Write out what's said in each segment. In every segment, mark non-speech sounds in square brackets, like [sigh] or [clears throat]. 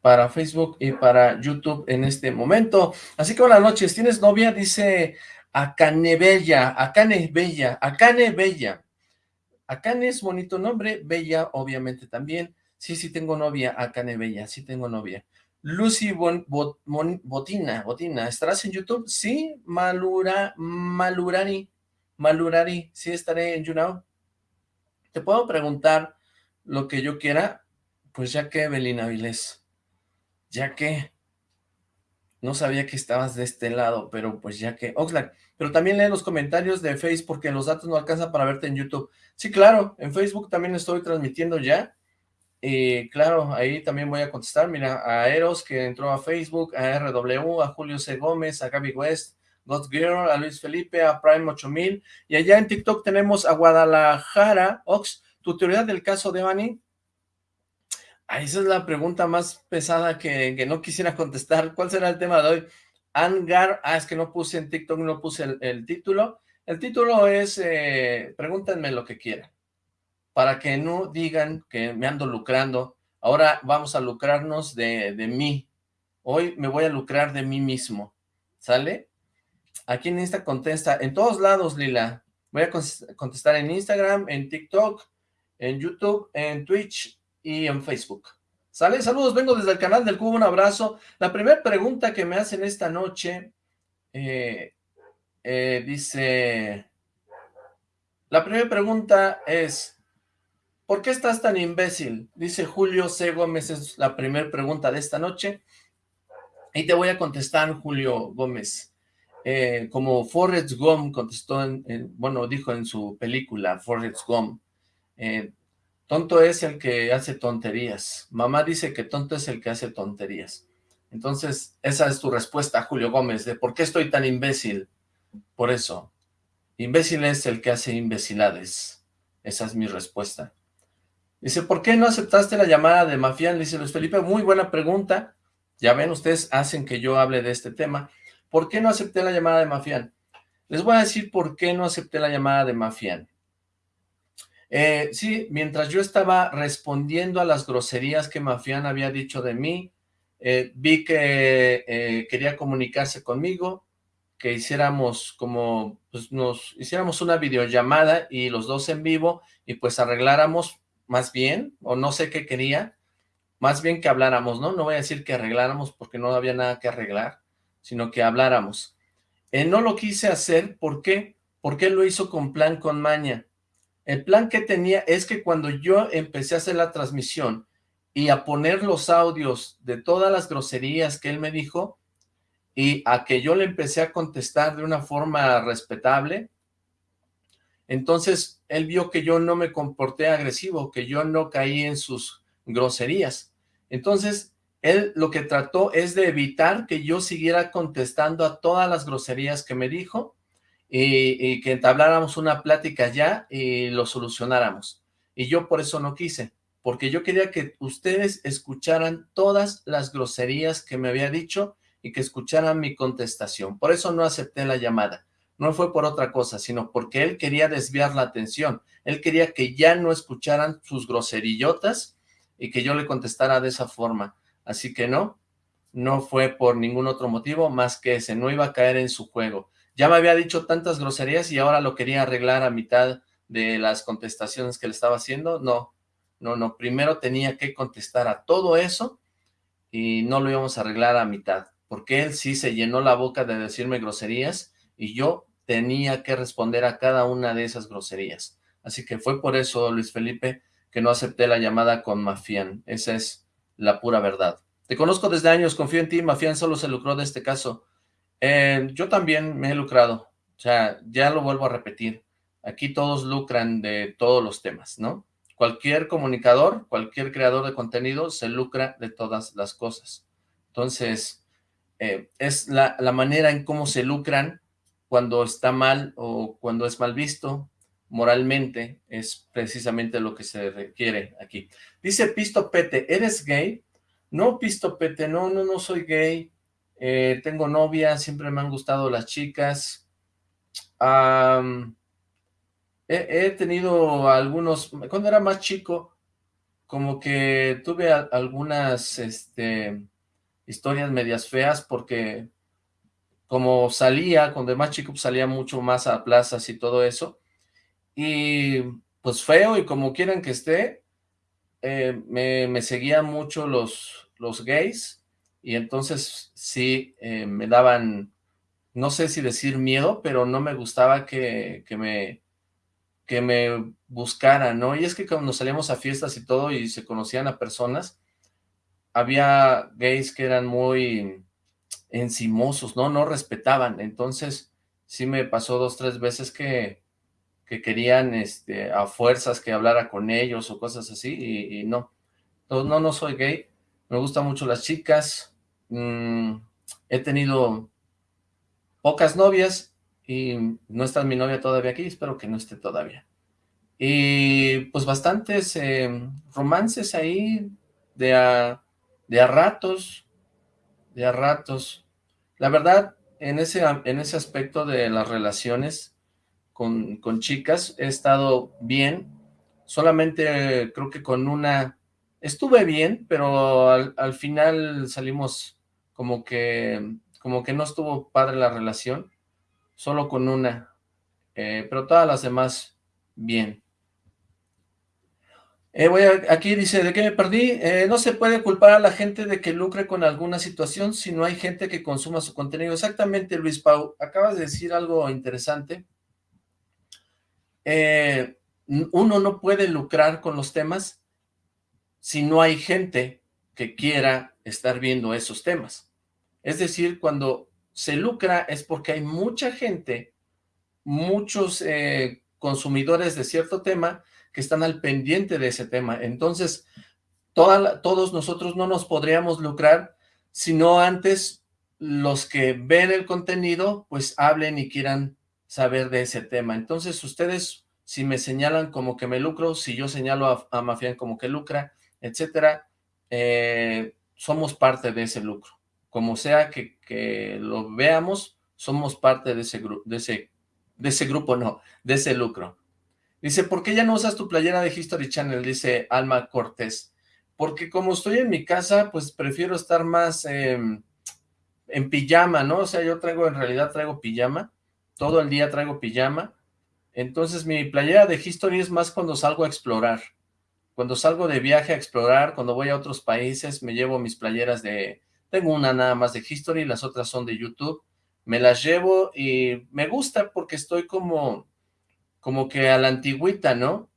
para Facebook y para YouTube en este momento. Así que buenas noches, ¿tienes novia? Dice Acane Bella, Acane Bella, Acane Bella. Acane es bonito nombre, Bella obviamente también. Sí, sí tengo novia, Acane Bella, sí tengo novia. Lucy Botina, Botina, ¿estarás en YouTube? Sí, Malura, Malurari, Malurari, sí estaré en YouNow. ¿Te puedo preguntar lo que yo quiera? Pues ya que, Belina Vilés, ya que, no sabía que estabas de este lado, pero pues ya que, Oxlack, pero también lee los comentarios de Facebook porque los datos no alcanzan para verte en YouTube. Sí, claro, en Facebook también estoy transmitiendo ya, y claro, ahí también voy a contestar, mira, a Eros que entró a Facebook, a RW, a Julio C. Gómez, a Gaby West, God Girl, a Luis Felipe, a Prime 8000, y allá en TikTok tenemos a Guadalajara, Ox, ¿tu teoría del caso de Bani? Ah, esa es la pregunta más pesada que, no quisiera contestar. ¿Cuál será el tema de hoy? Angar, ah, es que no puse en TikTok, no puse el, el título. El título es, eh, pregúntenme lo que quieran para que no digan que me ando lucrando. Ahora vamos a lucrarnos de, de mí. Hoy me voy a lucrar de mí mismo. ¿Sale? Aquí en Insta contesta, en todos lados, Lila. Voy a contestar en Instagram, en TikTok, en YouTube, en Twitch y en Facebook. ¿Sale? Saludos, vengo desde el canal del Cubo, un abrazo. La primera pregunta que me hacen esta noche, eh, eh, dice... La primera pregunta es, ¿Por qué estás tan imbécil? Dice Julio C. Gómez, es la primera pregunta de esta noche. Y te voy a contestar, Julio Gómez. Eh, como Forrest Gump contestó, en, bueno, dijo en su película, Forrest Gump, eh, tonto es el que hace tonterías. Mamá dice que tonto es el que hace tonterías. Entonces, esa es tu respuesta, Julio Gómez, de por qué estoy tan imbécil. Por eso, imbécil es el que hace imbecilades. Esa es mi respuesta. Dice, ¿por qué no aceptaste la llamada de Mafián? dice Luis Felipe, muy buena pregunta. Ya ven, ustedes hacen que yo hable de este tema. ¿Por qué no acepté la llamada de Mafián? Les voy a decir por qué no acepté la llamada de Mafián. Eh, sí, mientras yo estaba respondiendo a las groserías que Mafián había dicho de mí, eh, vi que eh, quería comunicarse conmigo, que hiciéramos como, pues nos hiciéramos una videollamada y los dos en vivo y pues arregláramos más bien, o no sé qué quería, más bien que habláramos, ¿no? No voy a decir que arregláramos porque no había nada que arreglar, sino que habláramos. Eh, no lo quise hacer, ¿por qué? Porque lo hizo con plan, con maña. El plan que tenía es que cuando yo empecé a hacer la transmisión y a poner los audios de todas las groserías que él me dijo, y a que yo le empecé a contestar de una forma respetable, entonces, él vio que yo no me comporté agresivo, que yo no caí en sus groserías. Entonces, él lo que trató es de evitar que yo siguiera contestando a todas las groserías que me dijo y, que entabláramos una plática ya y lo solucionáramos. Y yo por eso no quise, porque yo quería que ustedes escucharan todas las groserías que me había dicho y que escucharan mi contestación. Por eso no acepté la llamada no fue por otra cosa, sino porque él quería desviar la atención. Él quería que ya no escucharan sus groserillotas y que yo le contestara de esa forma. Así que no, no fue por ningún otro motivo más que ese, no iba a caer en su juego. Ya me había dicho tantas groserías y ahora lo quería arreglar a mitad de las contestaciones que le estaba haciendo. No, no, no, primero tenía que contestar a todo eso y no lo íbamos a arreglar a mitad, porque él sí se llenó la boca de decirme groserías y yo tenía que responder a cada una de esas groserías. Así que fue por eso, Luis Felipe, que no acepté la llamada con Mafián. Esa es la pura verdad. Te conozco desde años, confío en ti, Mafián solo se lucró de este caso. Eh, yo también me he lucrado, o sea, ya lo vuelvo a repetir. Aquí todos lucran de todos los temas, ¿no? Cualquier comunicador, cualquier creador de contenido se lucra de todas las cosas. Entonces, eh, es la, la manera en cómo se lucran cuando está mal o cuando es mal visto moralmente, es precisamente lo que se requiere aquí. Dice Pisto Pete, ¿eres gay? No, Pisto Pete, no, no, no soy gay. Eh, tengo novia, siempre me han gustado las chicas. he, tenido algunos, cuando era más chico, como que tuve algunas este, historias medias feas porque como salía, cuando era más chico pues, salía mucho más a plazas y todo eso, y pues feo y como quieran que esté, eh, me, seguían mucho los, los gays, y entonces sí eh, me daban, no sé si decir miedo, pero no me gustaba que, que me que me buscaran, ¿no? Y es que cuando salíamos a fiestas y todo y se conocían a personas, había gays que eran muy encimosos, ¿no? No respetaban, entonces sí me pasó dos, tres veces que, que querían este, a fuerzas que hablara con ellos o cosas así, y, no. no, no, no soy gay, me gustan mucho las chicas, mm, he tenido pocas novias, y no está mi novia todavía aquí, espero que no esté todavía. Y pues bastantes eh, romances ahí de a, de a ratos, de a ratos. La verdad, en ese, en ese aspecto de las relaciones con, con chicas, he estado bien, solamente creo que con una, estuve bien, pero al final salimos como que, como que no estuvo padre la relación, solo con una, eh, pero todas las demás, bien. Eh, voy aquí dice, ¿de qué me perdí? Eh, no se puede culpar a la gente de que lucre con alguna situación si no hay gente que consuma su contenido. Exactamente, Luis Pau, acabas de decir algo interesante. uno no puede lucrar con los temas si no hay gente que quiera estar viendo esos temas. Es decir, cuando se lucra es porque hay mucha gente, muchos eh, consumidores de cierto tema que están al pendiente de ese tema. Entonces, todos nosotros no nos podríamos lucrar si no antes los que ven el contenido, pues hablen y quieran saber de ese tema. Entonces, ustedes, si me señalan como que me lucro, si yo señalo a, a Mafián como que lucra, etcétera, eh, somos parte de ese lucro como sea que, lo veamos, somos parte de ese, grupo, de, ese, grupo, no, de ese lucro. Dice, ¿por qué ya no usas tu playera de History Channel? Dice Alma Cortés. Porque como estoy en mi casa, pues prefiero estar más em, en pijama, ¿no? O sea, yo traigo, en realidad traigo pijama, todo el día traigo pijama, entonces mi playera de History es más cuando salgo a explorar. Cuando salgo de viaje a explorar, cuando voy a otros países, me llevo mis playeras de, tengo una nada más de History, las otras son de YouTube. Me las llevo y me gusta porque estoy como, como que a la antigüita, ¿no?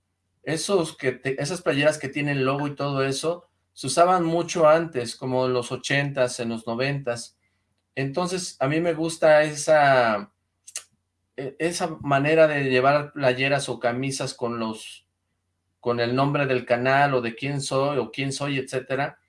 Esos que esas playeras que tienen logo y todo eso, se usaban mucho antes, como en los ochentas, en los noventas. Entonces, a mí me gusta esa, e, esa manera de llevar playeras o camisas con los, con el nombre del canal o de quién soy o quién soy, etcétera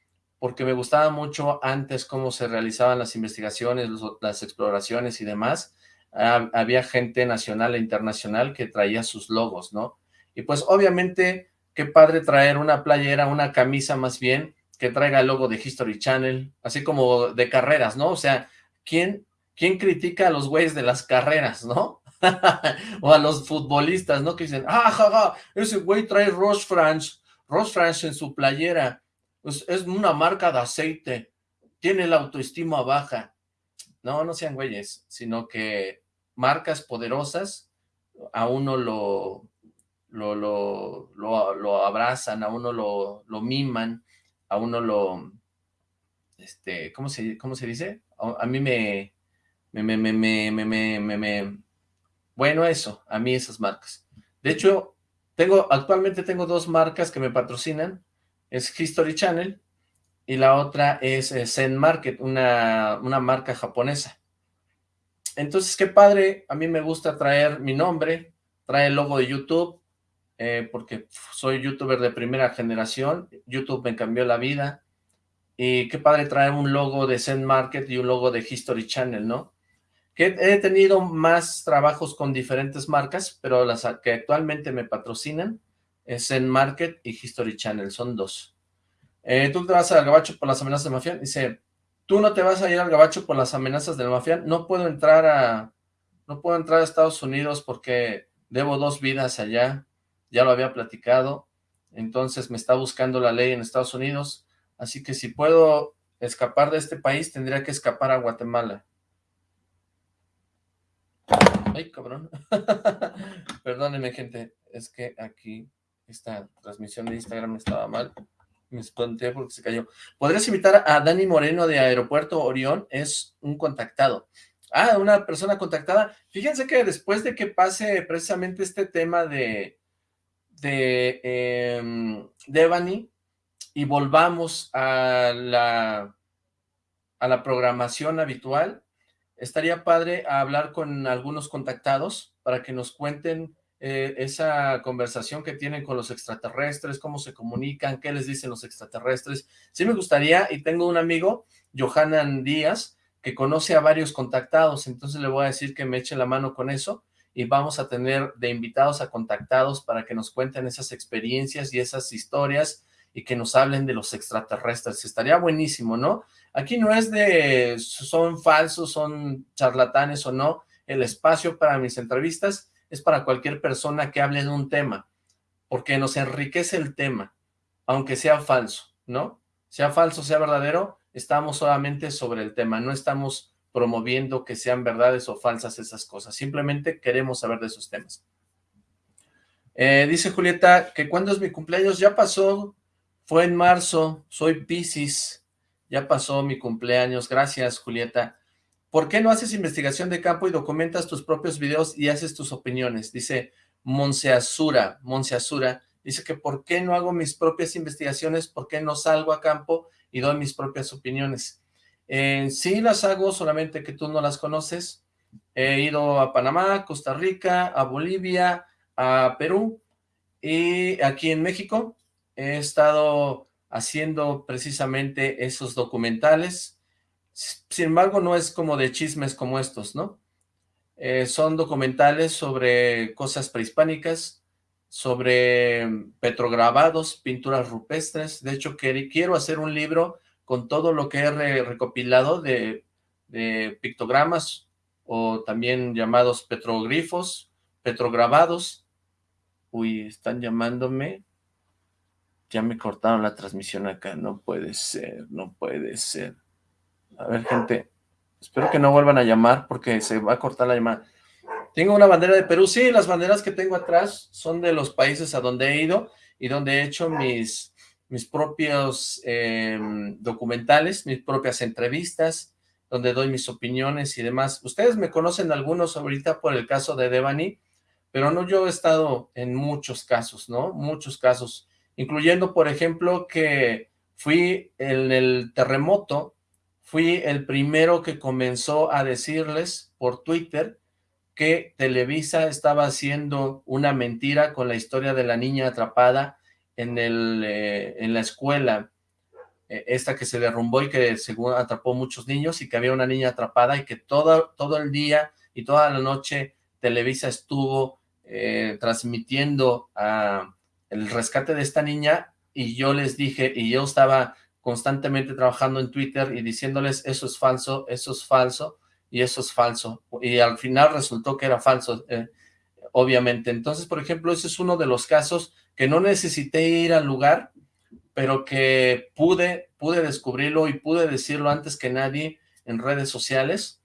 porque me gustaba mucho antes cómo se realizaban las investigaciones, las exploraciones y demás. había gente nacional e internacional que traía sus logos, ¿no? Y pues obviamente, qué padre traer una playera, una camisa más bien, que traiga el logo de History Channel, así como de carreras, ¿no? O sea, ¿quién, quién critica a los güeyes de las carreras, no? [laughs] o a los futbolistas, ¿no? Que dicen, ah, ja, ese güey trae Roche France, Roche France en su playera, es una marca de aceite, tiene la autoestima baja. No, no sean güeyes, sino que marcas poderosas a uno lo, lo, lo, abrazan, a uno lo, lo, miman, a uno lo, este, ¿cómo se, cómo se dice? A, mí me, me, me, me, me, me, me, bueno, eso, a mí esas marcas. De hecho, tengo, actualmente tengo dos marcas que me patrocinan, es History Channel y la otra es eh, Zen Market, una, una marca japonesa. Entonces, qué padre, a mí me gusta traer mi nombre, trae el logo de YouTube, eh, porque soy youtuber de primera generación, YouTube me cambió la vida, y qué padre traer un logo de Zen Market y un logo de History Channel, ¿no? Que he tenido más trabajos con diferentes marcas, pero las que actualmente me patrocinan Zen Market y History Channel, son dos. Eh, ¿Tú te vas al gabacho por las amenazas del mafián? Dice, tú no te vas a ir al gabacho por las amenazas del mafián. No puedo entrar a, no puedo entrar a Estados Unidos porque debo dos vidas allá. Ya lo había platicado. entonces me está buscando la ley en Estados Unidos, así que si puedo escapar de este país, tendría que escapar a Guatemala. Ay, cabrón. [laughs] Perdónenme, gente, es que aquí esta transmisión de Instagram estaba mal. Me espanté porque se cayó. ¿Podrías invitar a Dani Moreno de Aeropuerto Orión? Es un contactado. Ah, una persona contactada. Fíjense que después de que pase precisamente este tema de, de eh, Devani y volvamos a la, a la programación habitual, estaría padre hablar con algunos contactados para que nos cuenten eh, esa conversación que tienen con los extraterrestres, cómo se comunican, qué les dicen los extraterrestres. Sí me gustaría, y tengo un amigo, Johanan Díaz, que conoce a varios contactados, entonces le voy a decir que me eche la mano con eso, y vamos a tener de invitados a contactados para que nos cuenten esas experiencias y esas historias, y que nos hablen de los extraterrestres. Estaría buenísimo, ¿no? Aquí no es de son falsos, son charlatanes o no. El espacio para mis entrevistas es para cualquier persona que hable de un tema, porque nos enriquece el tema, aunque sea falso, ¿no? Sea falso, sea verdadero, estamos solamente sobre el tema, no estamos promoviendo que sean verdades o falsas esas cosas, simplemente queremos saber de esos temas. Eh, dice Julieta que cuando es mi cumpleaños, ya pasó, fue en marzo, soy Pisces, ya pasó mi cumpleaños, gracias Julieta. ¿Por qué no haces investigación de campo y documentas tus propios videos y haces tus opiniones? Dice Monseasura, Monseasura, dice que ¿por qué no hago mis propias investigaciones? ¿Por qué no salgo a campo y doy mis propias opiniones? Eh, sí las hago, solamente que tú no las conoces. He ido a Panamá, Costa Rica, a Bolivia, a Perú y aquí en México he estado haciendo precisamente esos documentales. Sin embargo, no es como de chismes como estos, ¿no? Eh, son documentales sobre cosas prehispánicas, sobre petrograbados, pinturas rupestres. De hecho, quiero hacer un libro con todo lo que he recopilado de, de pictogramas o también llamados petroglifos, petrograbados. Uy, están llamándome. Ya me cortaron la transmisión acá, no puede ser, no puede ser. A ver, gente, espero que no vuelvan a llamar porque se va a cortar la llamada. Tengo una bandera de Perú, sí, las banderas que tengo atrás son de los países a donde he ido y donde he hecho mis, mis propios em, documentales, mis propias entrevistas, donde doy mis opiniones y demás. Ustedes me conocen algunos ahorita por el caso de Devani, pero no, yo he estado en muchos casos, ¿no? Muchos casos incluyendo, por ejemplo, que fui en el terremoto, fui el primero que comenzó a decirles por Twitter que Televisa estaba haciendo una mentira con la historia de la niña atrapada en, el, eh, en la escuela, eh, esta que se derrumbó y que según atrapó muchos niños y que había una niña atrapada y que todo, todo el día y toda la noche Televisa estuvo eh, transmitiendo a el rescate de esta niña y yo les dije, y yo estaba constantemente trabajando en Twitter y diciéndoles eso es falso, eso es falso y eso es falso. Y al final resultó que era falso, eh, obviamente. Entonces, por ejemplo, ese es uno de los casos que no necesité ir al lugar, pero que pude, pude descubrirlo y pude decirlo antes que nadie en redes sociales,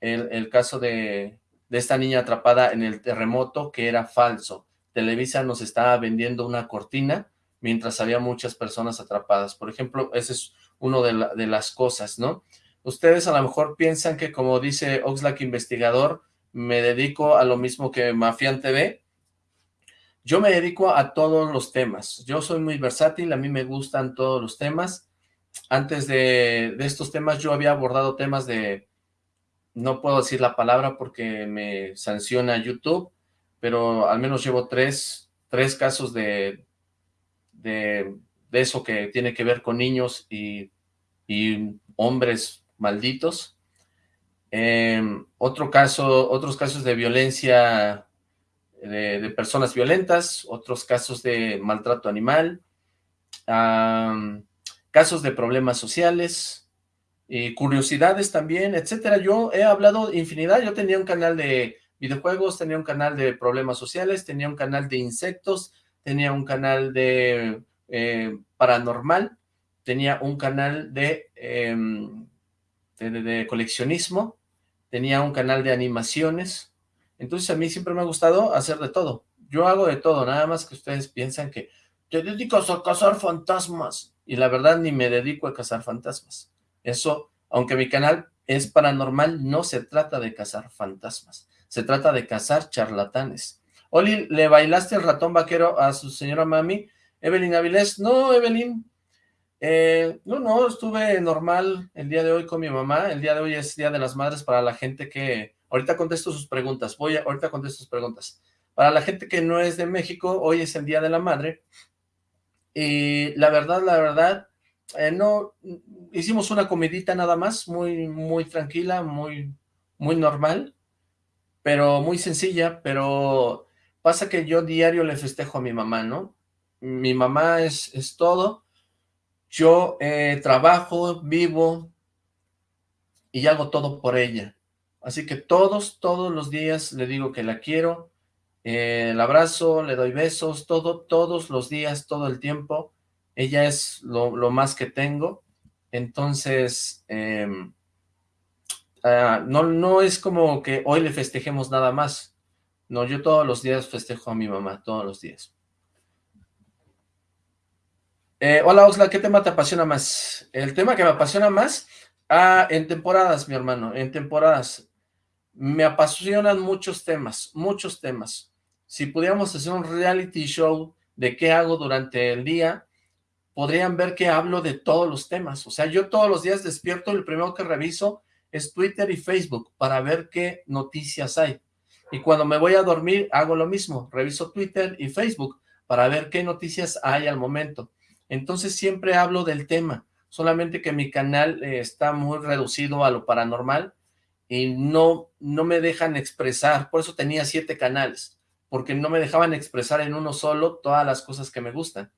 el, el caso de, de esta niña atrapada en el terremoto que era falso. Televisa nos estaba vendiendo una cortina mientras había muchas personas atrapadas. Por ejemplo, ese es uno de, las cosas, ¿no? Ustedes a lo mejor piensan que, como dice Oxlack Investigador, me dedico a lo mismo que Mafian TV. Yo me dedico a todos los temas. Yo soy muy versátil, a mí me gustan todos los temas. Antes de, de estos temas yo había abordado temas de... No puedo decir la palabra porque me sanciona YouTube, pero al menos llevo tres, tres casos de, de, eso que tiene que ver con niños y, hombres malditos. Em, otro caso, otros casos de violencia de, personas violentas, otros casos de maltrato animal, casos de problemas sociales, y curiosidades también, etcétera. Yo he hablado infinidad, yo tenía un canal de videojuegos, tenía un canal de problemas sociales, tenía un canal de insectos, tenía un canal de eh, paranormal, tenía un canal em, de, de, coleccionismo, tenía un canal de animaciones, entonces a mí siempre me ha gustado hacer de todo, yo hago de todo, nada más que ustedes piensan que te dedicas a cazar fantasmas, y la verdad ni me dedico a cazar fantasmas, eso, aunque mi canal es paranormal, no se trata de cazar fantasmas, se trata de cazar charlatanes. Oli, ¿le bailaste el ratón vaquero a su señora mami? Evelyn Avilés, no, Evelyn, eh, no, no, estuve normal el día de hoy con mi mamá, el día de hoy es Día de las Madres para la gente que, ahorita contesto sus preguntas, voy a, ahorita contesto sus preguntas, para la gente que no es de México, hoy es el Día de la Madre, y la verdad, la verdad, eh, no, hicimos una comidita nada más, muy, muy tranquila, muy, muy normal, pero muy sencilla, pero pasa que yo diario le festejo a mi mamá, ¿no? Mi mamá es, es todo, yo eh, trabajo, vivo y hago todo por ella. Así que todos, todos los días le digo que la quiero, eh, el abrazo, le doy besos, todo, todos los días, todo el tiempo. Ella es lo, más que tengo. Entonces, em, ah, no, no es como que hoy le festejemos nada más. No, yo todos los días festejo a mi mamá, todos los días. Eh, hola Oxla, ¿qué tema te apasiona más? El tema que me apasiona más, ah, en temporadas, mi hermano, en temporadas. Me apasionan muchos temas, muchos temas. Si pudiéramos hacer un reality show de qué hago durante el día, podrían ver que hablo de todos los temas. O sea, yo todos los días despierto y lo primero que reviso es Twitter y Facebook para ver qué noticias hay. Y cuando me voy a dormir hago lo mismo, reviso Twitter y Facebook para ver qué noticias hay al momento. Entonces siempre hablo del tema, solamente que mi canal eh, está muy reducido a lo paranormal y no, no me dejan expresar, por eso tenía siete canales, porque no me dejaban expresar en uno solo todas las cosas que me gustan.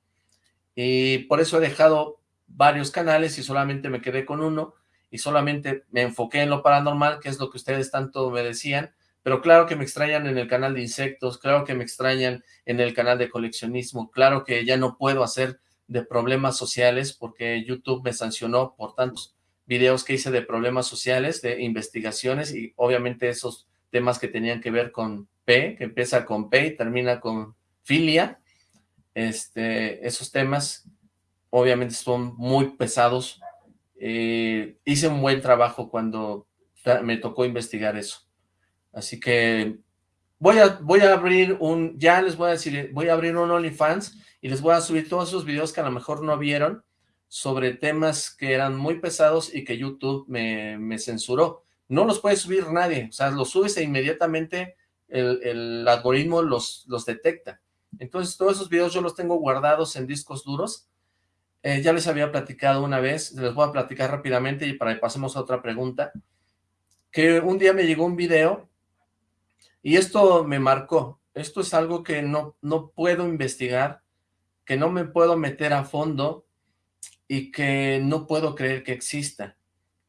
Y por eso he dejado varios canales y solamente me quedé con uno y solamente me enfoqué en lo paranormal, que es lo que ustedes tanto me decían, pero claro que me extrañan en el canal de insectos, claro que me extrañan en el canal de coleccionismo, claro que ya no puedo hacer de problemas sociales porque YouTube me sancionó por tantos videos que hice de problemas sociales, de investigaciones y obviamente esos temas que tenían que ver con P, que empieza con P y termina con filia, este, esos temas obviamente son muy pesados. Eh, hice un buen trabajo cuando me tocó investigar eso. Así que voy a, voy a abrir un, ya les voy a decir, voy a abrir un OnlyFans y les voy a subir todos esos videos que a lo mejor no vieron sobre temas que eran muy pesados y que YouTube me, me censuró. No los puede subir nadie, o sea, los subes e inmediatamente el, el algoritmo los, los detecta. Entonces todos esos videos yo los tengo guardados en discos duros. Eh, ya les había platicado una vez, les voy a platicar rápidamente y para que pasemos a otra pregunta, que un día me llegó un video y esto me marcó. Esto es algo que no, no puedo investigar, que no me puedo meter a fondo y que no puedo creer que exista.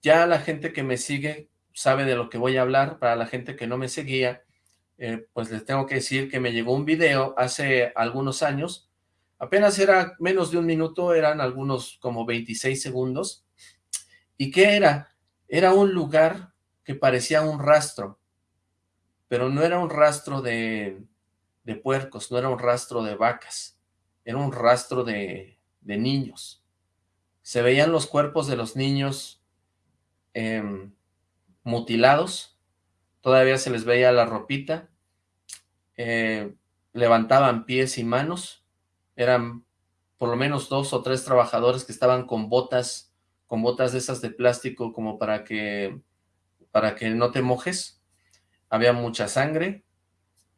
Ya la gente que me sigue sabe de lo que voy a hablar, para la gente que no me seguía, eh, pues les tengo que decir que me llegó un video hace algunos años, apenas era menos de un minuto, eran algunos como 26 segundos, ¿y qué era? Era un lugar que parecía un rastro, pero no era un rastro de, de puercos, no era un rastro de vacas, era un rastro de, de niños. Se veían los cuerpos de los niños em, mutilados, todavía se les veía la ropita, eh, levantaban pies y manos, eran por lo menos dos o tres trabajadores que estaban con botas, con botas de esas de plástico como para que, para que no te mojes, había mucha sangre,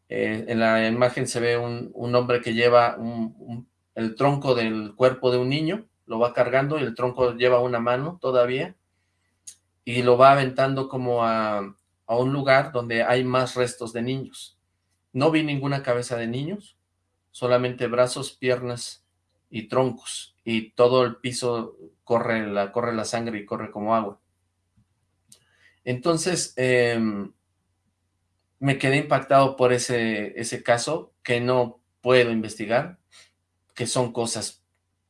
eh, en la imagen se ve un, hombre que lleva el tronco del cuerpo de un niño, lo va cargando y el tronco lleva una mano todavía, y lo va aventando como a, a un lugar donde hay más restos de niños. No vi ninguna cabeza de niños, solamente brazos, piernas y troncos, y todo el piso corre la, corre la sangre y corre como agua. Entonces, em, me quedé impactado por ese, ese caso que no puedo investigar. que son cosas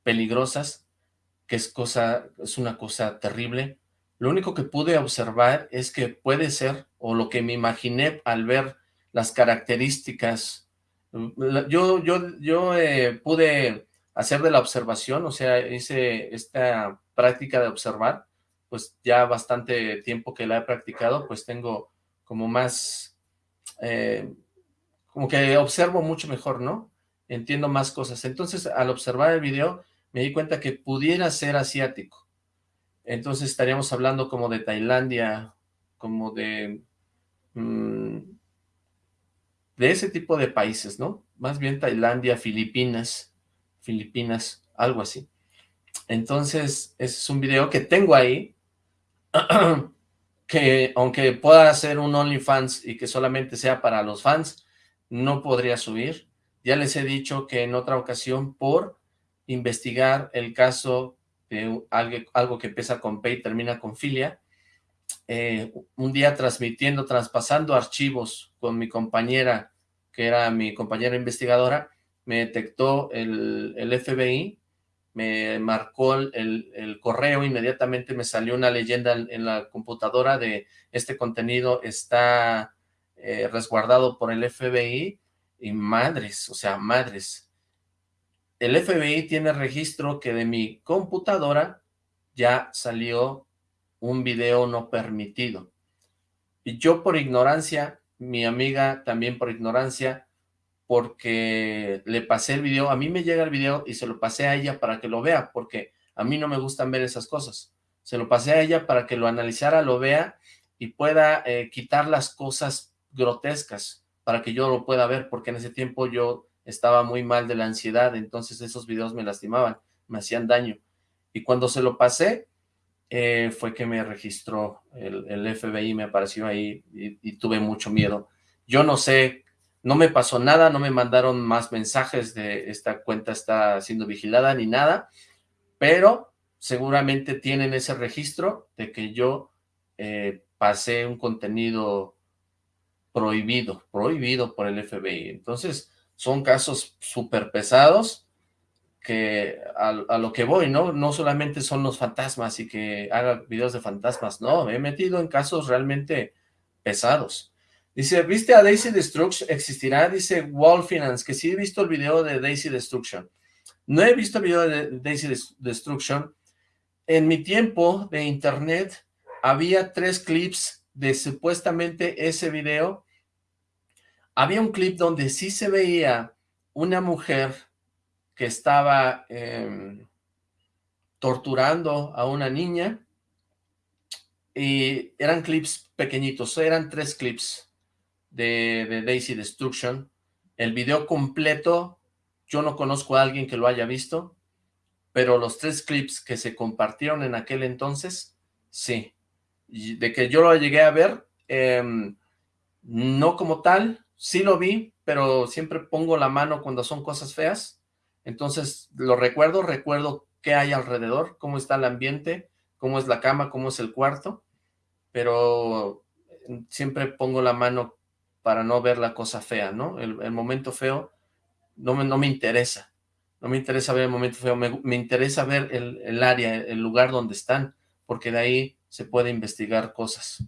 peligrosas, que es, cosa, es una cosa terrible. Lo único que pude observar es que puede ser, o lo que me imaginé al ver las características, yo, yo, yo eh, pude hacer de la observación, o sea, hice esta práctica de observar, pues ya bastante tiempo que la he practicado, pues tengo como más, eh, como que observo mucho mejor, ¿no? Entiendo más cosas. Entonces, al observar el video, me di cuenta que pudiera ser asiático. Entonces estaríamos hablando como de Tailandia, como de... Mm, de ese tipo de países, ¿no? Más bien Tailandia, Filipinas, Filipinas, algo así. Entonces, ese es un video que tengo ahí, [clears throat] que aunque pueda ser un OnlyFans y que solamente sea para los fans, no podría subir. Ya les he dicho que en otra ocasión, por investigar el caso de algo, que empieza con P y termina con filia, eh, un día transmitiendo, traspasando archivos con mi compañera, que era mi compañera investigadora, me detectó el, FBI, me marcó el, correo, inmediatamente me salió una leyenda en, la computadora de este contenido está eh, resguardado por el FBI, y madres, o sea, madres. El FBI tiene registro que de mi computadora ya salió un video no permitido. Y yo por ignorancia, mi amiga también por ignorancia, porque le pasé el video, a mí me llega el video y se lo pasé a ella para que lo vea, porque a mí no me gustan ver esas cosas. Se lo pasé a ella para que lo analizara, lo vea y pueda eh, quitar las cosas grotescas para que yo lo pueda ver, porque en ese tiempo yo estaba muy mal de la ansiedad, entonces esos videos me lastimaban, me hacían daño. Y cuando se lo pasé, eh, fue que me registró el, el, FBI, me apareció ahí y, tuve mucho miedo. Yo no sé no me pasó nada, no me mandaron más mensajes de esta cuenta está siendo vigilada ni nada, pero seguramente tienen ese registro de que yo eh, pasé un contenido prohibido, prohibido por el FBI. Entonces, son casos súper pesados que a, a, lo que voy, ¿no? No solamente son los fantasmas y que haga videos de fantasmas, no, me he metido en casos realmente pesados. Dice, ¿viste a Daisy Destruction? ¿Existirá? Dice Wall Finance, que sí he visto el video de Daisy Destruction. No he visto el video de Daisy Destruction. En mi tiempo de internet había tres clips de supuestamente ese video. Había un clip donde sí se veía una mujer que estaba em, torturando a una niña y eran clips pequeñitos, eran tres clips de, Daisy Destruction. El video completo, yo no conozco a alguien que lo haya visto, pero los tres clips que se compartieron en aquel entonces, sí. de que yo lo llegué a ver, em, no como tal, sí lo vi, pero siempre pongo la mano cuando son cosas feas. Entonces, lo recuerdo, recuerdo qué hay alrededor, cómo está el ambiente, cómo es la cama, cómo es el cuarto, pero siempre pongo la mano para no ver la cosa fea, ¿no? El, momento feo no me, no me interesa, no me interesa ver el momento feo, me, interesa ver el, área, el lugar donde están, porque de ahí se puede investigar cosas.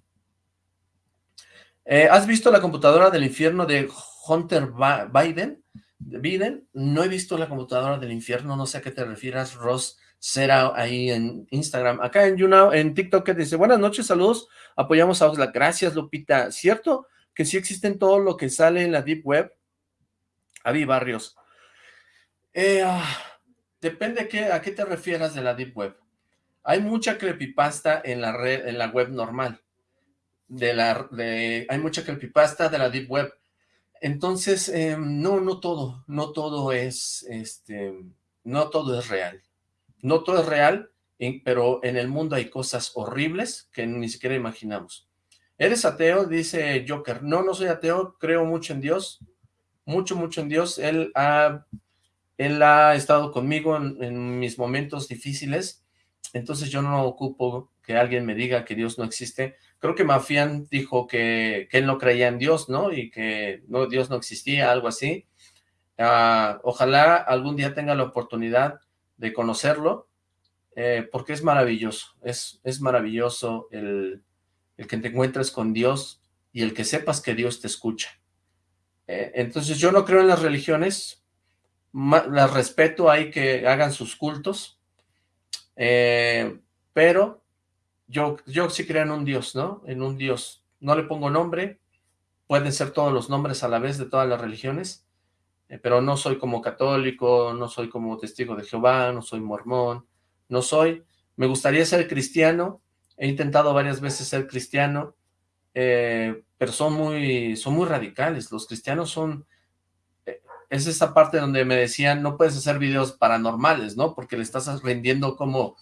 Eh, ¿Has visto la computadora del infierno de Hunter Biden? Biden? No he visto la computadora del infierno, no sé a qué te refieras, Ross Será ahí en Instagram. Acá en YouNow, en TikTok, que dice, buenas noches, saludos, apoyamos a Osla. Gracias, Lupita. ¿Cierto? Que sí existen todo lo que sale en la Deep Web. Avi Barrios. Eh, ah, depende a qué te refieras de la Deep Web. Hay mucha creepypasta en la red, en la web normal. De la, hay mucha creepypasta de la Deep Web. Entonces, em, no, no todo, no todo es, este, no todo es real. No todo es real, pero en el mundo hay cosas horribles que ni siquiera imaginamos. ¿Eres ateo? Dice Joker. No, no soy ateo, creo mucho en Dios, mucho, mucho en Dios. Él ha, él ha estado conmigo en, mis momentos difíciles, entonces yo no ocupo que alguien me diga que Dios no existe. Creo que Mafian dijo que, él no creía en Dios, ¿no? Y que no, Dios no existía, algo así. Ah, ojalá algún día tenga la oportunidad de conocerlo, eh, porque es maravilloso, es, es maravilloso el, el, que te encuentres con Dios y el que sepas que Dios te escucha. Eh, entonces yo no creo en las religiones, las respeto, hay que hagan sus cultos, eh, pero yo, yo sí creo en un Dios, ¿no? En un Dios. No le pongo nombre, pueden ser todos los nombres a la vez de todas las religiones, eh, pero no soy como católico, no soy como testigo de Jehová, no soy mormón, no soy. Me gustaría ser cristiano, he intentado varias veces ser cristiano, eh, pero son muy, son muy radicales. Los cristianos son es esa parte donde me decían, no puedes hacer videos paranormales, ¿no? Porque le estás rindiendo como,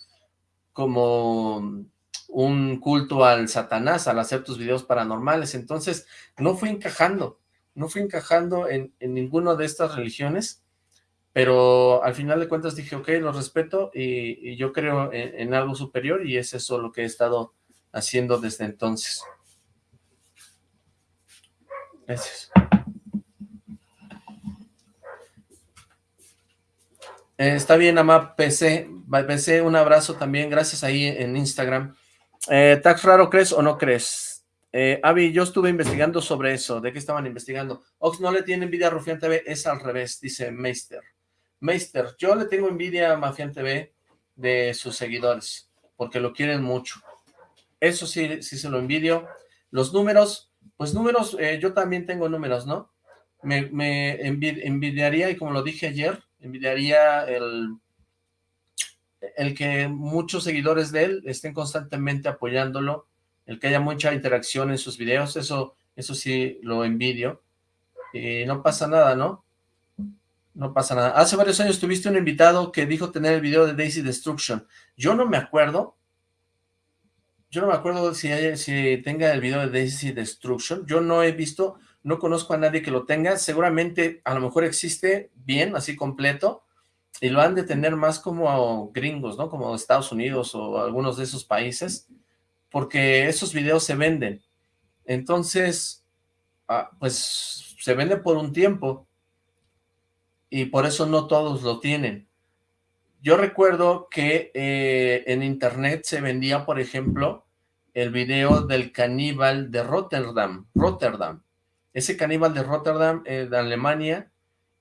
como un culto al satanás al hacer tus videos paranormales. Entonces, no fui encajando, no fui encajando en, en ninguna de estas religiones, pero al final de cuentas dije, ok, lo respeto y, yo creo en, en algo superior y es eso lo que he estado haciendo desde entonces. Gracias. Eh, está bien, Ama PC. PC, un abrazo también. Gracias ahí en Instagram. Eh, ¿Tax raro crees o no crees? Eh, Avi, yo estuve investigando sobre eso. ¿De qué estaban investigando? Ox no le tiene envidia a Rufián TV. Es al revés, dice Meister. Meister, yo le tengo envidia a Mafián TV de sus seguidores. Porque lo quieren mucho. Eso sí, sí se lo envidio. Los números, pues números, eh, yo también tengo números, ¿no? Me, envidiaría, y como lo dije ayer, envidiaría el, el que muchos seguidores de él estén constantemente apoyándolo, el que haya mucha interacción en sus videos, eso, eso sí lo envidio, y no pasa nada, ¿no? No pasa nada. Hace varios años tuviste un invitado que dijo tener el video de Daisy Destruction. Yo no me acuerdo. Yo no me acuerdo si, si tenga el video de Daisy Destruction. Yo no he visto no conozco a nadie que lo tenga, seguramente a lo mejor existe bien, así completo, y lo han de tener más como gringos, ¿no? Como Estados Unidos o algunos de esos países, porque esos videos se venden. Entonces, ah, pues se venden por un tiempo, y por eso no todos lo tienen. Yo recuerdo que eh, en internet se vendía, por ejemplo, el video del caníbal de Rotterdam, Rotterdam, ese caníbal de Rotterdam, eh, de Alemania,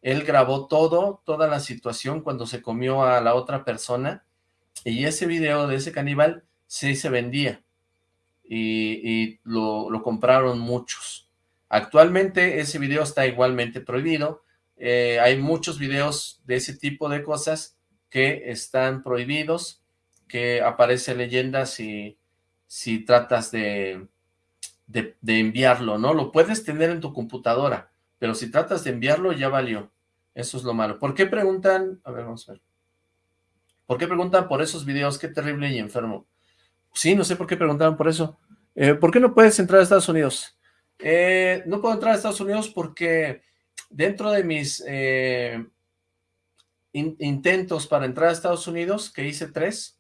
él grabó todo, toda la situación cuando se comió a la otra persona, y ese video de ese caníbal sí se vendía, y, lo, compraron muchos. Actualmente ese video está igualmente prohibido, eh, hay muchos videos de ese tipo de cosas que están prohibidos, que aparece leyendas si, si tratas de, de, enviarlo, ¿no? Lo puedes tener en tu computadora, pero si tratas de enviarlo, ya valió. Eso es lo malo. ¿Por qué preguntan? A ver, vamos a ver. ¿Por qué preguntan por esos videos? Qué terrible y enfermo. Sí, no sé por qué preguntaban por eso. Eh, ¿Por qué no puedes entrar a Estados Unidos? Eh, no puedo entrar a Estados Unidos porque dentro de mis eh, intentos para entrar a Estados Unidos, que hice tres,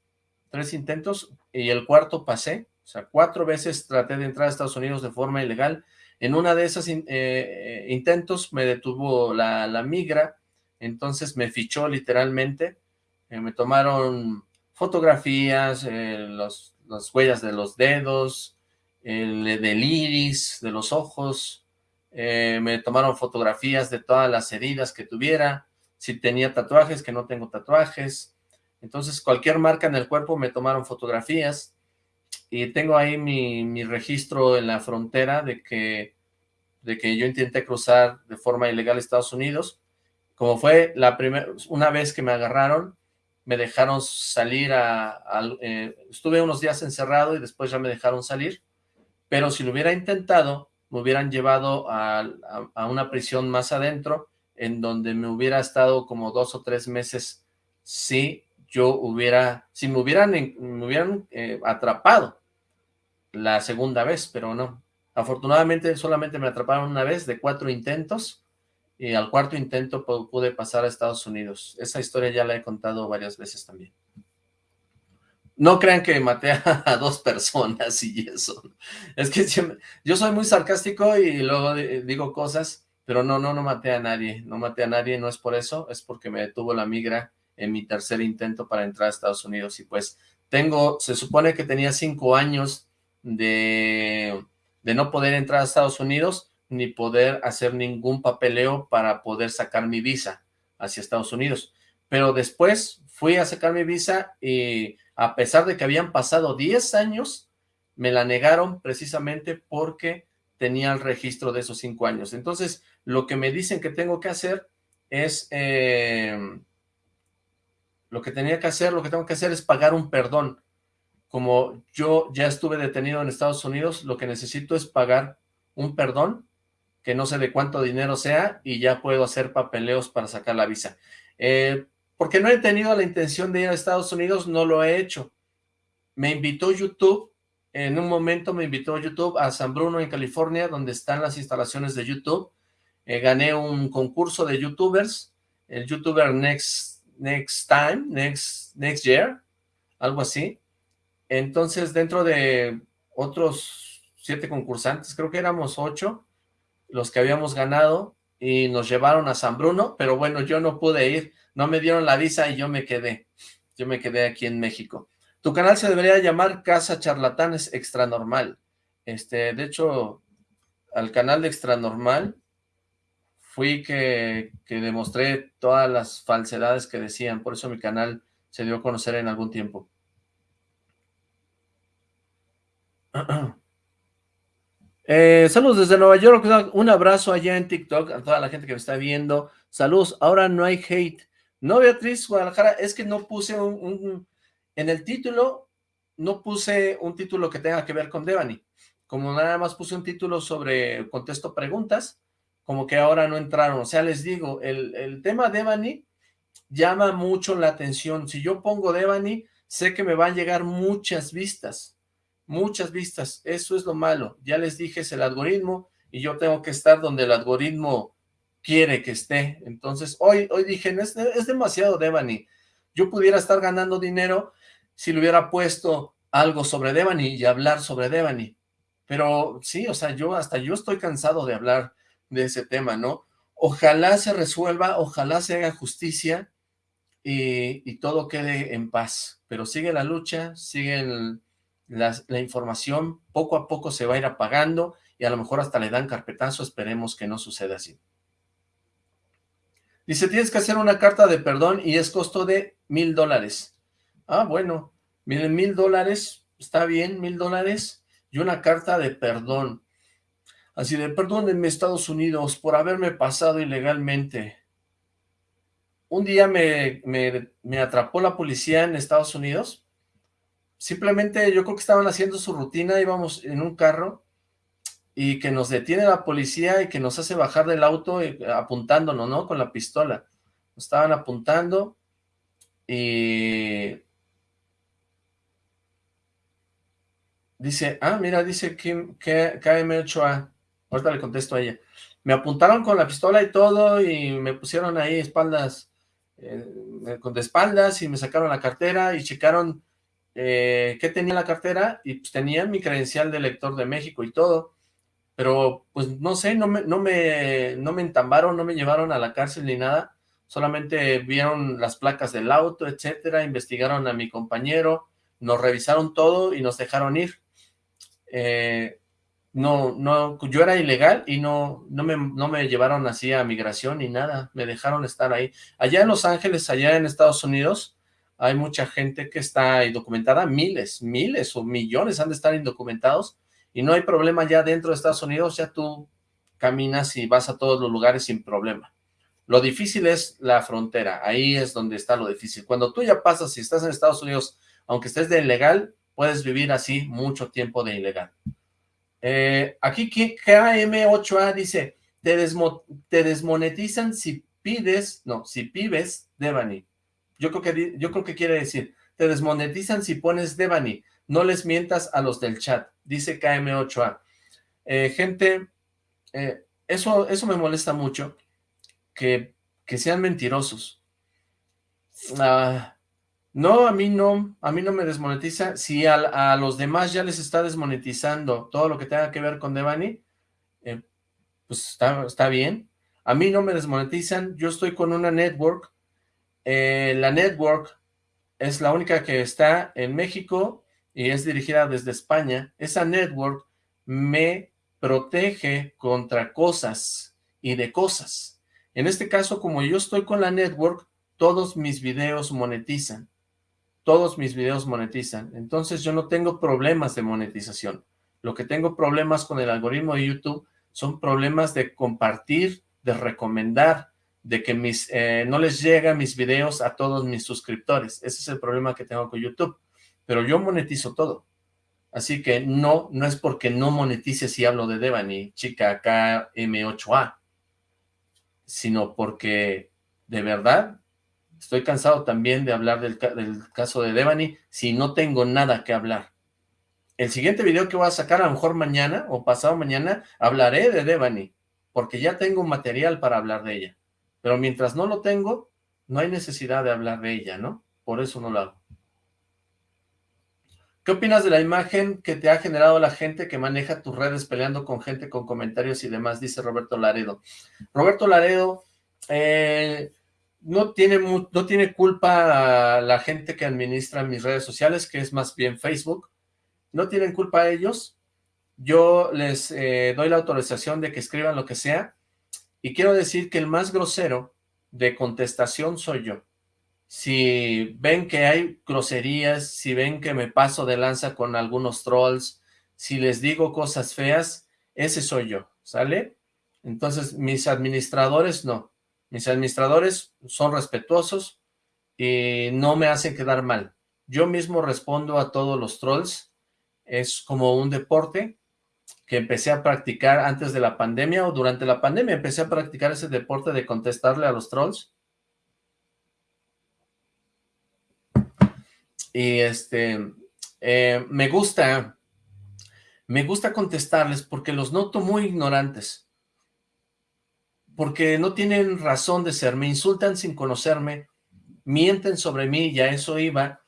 tres intentos, y el cuarto pasé, o sea, cuatro veces traté de entrar a Estados Unidos de forma ilegal. En una de esas eh, intentos me detuvo la, migra, entonces me fichó literalmente. Eh, me tomaron fotografías, eh, las huellas de los dedos, el, del iris, de los ojos. Me tomaron fotografías de todas las heridas que tuviera, si tenía tatuajes, que no tengo tatuajes. Entonces, cualquier marca en el cuerpo me tomaron fotografías y tengo ahí mi, registro en la frontera de que, de que yo intenté cruzar de forma ilegal a Estados Unidos. Como fue la primera, una vez que me agarraron, me dejaron salir a, eh, estuve unos días encerrado y después ya me dejaron salir, pero si lo hubiera intentado, me hubieran llevado a, una prisión más adentro, en donde me hubiera estado como dos o tres meses si yo hubiera, si me hubieran, me hubieran eh, atrapado la segunda vez, pero no. Afortunadamente solamente me atraparon una vez de cuatro intentos y al cuarto intento pude pasar a Estados Unidos. Esa historia ya la he contado varias veces también. No crean que maté a, dos personas y eso. Es que yo soy muy sarcástico y luego digo cosas, pero no, no, no maté a nadie, no maté a nadie, no es por eso, es porque me detuvo la migra en mi tercer intento para entrar a Estados Unidos y pues tengo, se supone que tenía cinco años de, de no poder entrar a Estados Unidos ni poder hacer ningún papeleo para poder sacar mi visa hacia Estados Unidos. Pero después fui a sacar mi visa y a pesar de que habían pasado 10 años, me la negaron precisamente porque tenía el registro de esos cinco años. Entonces, lo que me dicen que tengo que hacer es, eh, lo que tenía que hacer, lo que tengo que hacer es pagar un perdón. Como yo ya estuve detenido en Estados Unidos, lo que necesito es pagar un perdón, que no sé de cuánto dinero sea, y ya puedo hacer papeleos para sacar la visa. Eh, porque no he tenido la intención de ir a Estados Unidos, no lo he hecho. Me invitó YouTube, en un momento me invitó YouTube a San Bruno, en California, donde están las instalaciones de YouTube. Eh, gané un concurso de YouTubers, el YouTuber Next, Next Time, Next, Next Year, algo así. Entonces, dentro de otros siete concursantes, creo que éramos ocho, los que habíamos ganado, y nos llevaron a San Bruno, pero bueno, yo no pude ir no me dieron la visa y yo me quedé. Yo me quedé aquí en México. Tu canal se debería llamar Casa Charlatanes Extra Normal. Este, de hecho, al canal de Extra Normal fui que, que demostré todas las falsedades que decían. Por eso mi canal se dio a conocer en algún tiempo. [clears throat] Eh, saludos desde Nueva York, un abrazo allá en TikTok a toda la gente que me está viendo. Saludos, ahora no hay hate. No, Beatriz Guadalajara, es que no puse un, en el título, no puse un título que tenga que ver con Devani. Como nada más puse un título sobre contesto preguntas, como que ahora no entraron. O sea, les digo, el, el tema Devani llama mucho la atención. Si yo pongo Devani, sé que me van a llegar muchas vistas, muchas vistas. Eso es lo malo. Ya les dije, es el algoritmo y yo tengo que estar donde el algoritmo quiere que esté. Entonces, hoy, hoy dije, es, es demasiado Devani. Yo pudiera estar ganando dinero si le hubiera puesto algo sobre Devani y hablar sobre Devani. Pero sí, o sea, yo hasta yo estoy cansado de hablar de ese tema, ¿no? Ojalá se resuelva, ojalá se haga justicia y, todo quede en paz. Pero sigue la lucha, sigue la, la información, poco a poco se va a ir apagando y a lo mejor hasta le dan carpetazo, esperemos que no suceda así. Dice, tienes que hacer una carta de perdón y es costo de mil dólares. Ah, bueno, miren, mil dólares, está bien, mil dólares y una carta de perdón. Así de, perdónenme Estados Unidos por haberme pasado ilegalmente. Un día me, me, me atrapó la policía en Estados Unidos. Simplemente yo creo que estaban haciendo su rutina, íbamos en un carro y que nos detiene la policía y que nos hace bajar del auto eh, apuntándonos, ¿no? Con la pistola. Estaban apuntando y... Dice, ah, mira, dice que, KM8A. Ahorita le contesto a ella. Me apuntaron con la pistola y todo y me pusieron ahí espaldas, eh, con de espaldas y me sacaron la cartera y checaron eh, qué tenía la cartera y pues tenía mi credencial de lector de México y todo pero pues no sé, no me, no me, no me entambaron, no me llevaron a la cárcel ni nada, solamente vieron las placas del auto, etcétera, investigaron a mi compañero, nos revisaron todo y nos dejaron ir. Eh, no, no, yo era ilegal y no, no, me, no me llevaron así a migración ni nada, me dejaron estar ahí. Allá en Los Ángeles, allá en Estados Unidos, hay mucha gente que está indocumentada, miles, miles o millones han de estar indocumentados, y no hay problema ya dentro de Estados Unidos, ya tú caminas y vas a todos los lugares sin problema. Lo difícil es la frontera, ahí es donde está lo difícil. Cuando tú ya pasas, si estás en Estados Unidos, aunque estés de ilegal, puedes vivir así mucho tiempo de ilegal. Eh, aquí KM8A dice, te, te, desmonetizan si pides, no, si pibes Devani. Yo creo, que, yo creo que quiere decir, te desmonetizan si pones Devani. No les mientas a los del chat, dice KM8A. Eh, gente, eh, eso, eso me molesta mucho, que, que sean mentirosos. Ah, no, a mí no, a mí no me desmonetiza. Si a, los demás ya les está desmonetizando todo lo que tenga que ver con Devani, eh, pues está, está bien. A mí no me desmonetizan, yo estoy con una network, la network es la única que está en México y es dirigida desde España. Esa network me protege contra cosas y de cosas. En este caso, como yo estoy con la network, todos mis videos monetizan. Todos mis videos monetizan. Entonces yo no tengo problemas de monetización. Lo que tengo problemas con el algoritmo de YouTube son problemas de compartir, de recomendar, de que mis, eh, no les llegan mis videos a todos mis suscriptores. Ese es el problema que tengo con YouTube. Pero yo monetizo todo. Así que no, no es porque no monetice si hablo de Devani, chica KM8A, sino porque de verdad estoy cansado también de hablar del, del caso de Devani si no tengo nada que hablar. El siguiente video que voy a sacar, a lo mejor mañana o pasado mañana, hablaré de Devani, porque ya tengo material para hablar de ella. Pero mientras no lo tengo, no hay necesidad de hablar de ella, ¿no? Por eso no lo hago. ¿Qué opinas de la imagen que te ha generado la gente que maneja tus redes peleando con gente con comentarios y demás? Dice Roberto Laredo. Roberto Laredo eh, no, tiene, no tiene culpa la gente que administra mis redes sociales, que es más bien Facebook. No tienen culpa ellos. Yo les eh, doy la autorización de que escriban lo que sea, y quiero decir que el más grosero de contestación soy yo. Si ven que hay groserías, si ven que me paso de lanza con algunos trolls, si les digo cosas feas, ese soy yo, ¿sale? Entonces, mis administradores no. Mis administradores son respetuosos y no me hacen quedar mal. Yo mismo respondo a todos los trolls. Es como un deporte que empecé a practicar antes de la pandemia o durante la pandemia, empecé a practicar ese deporte de contestarle a los trolls. Y este, eh, me gusta, me gusta contestarles porque los noto muy ignorantes. Porque no tienen razón de ser, me insultan sin conocerme, mienten sobre mí y a eso iba,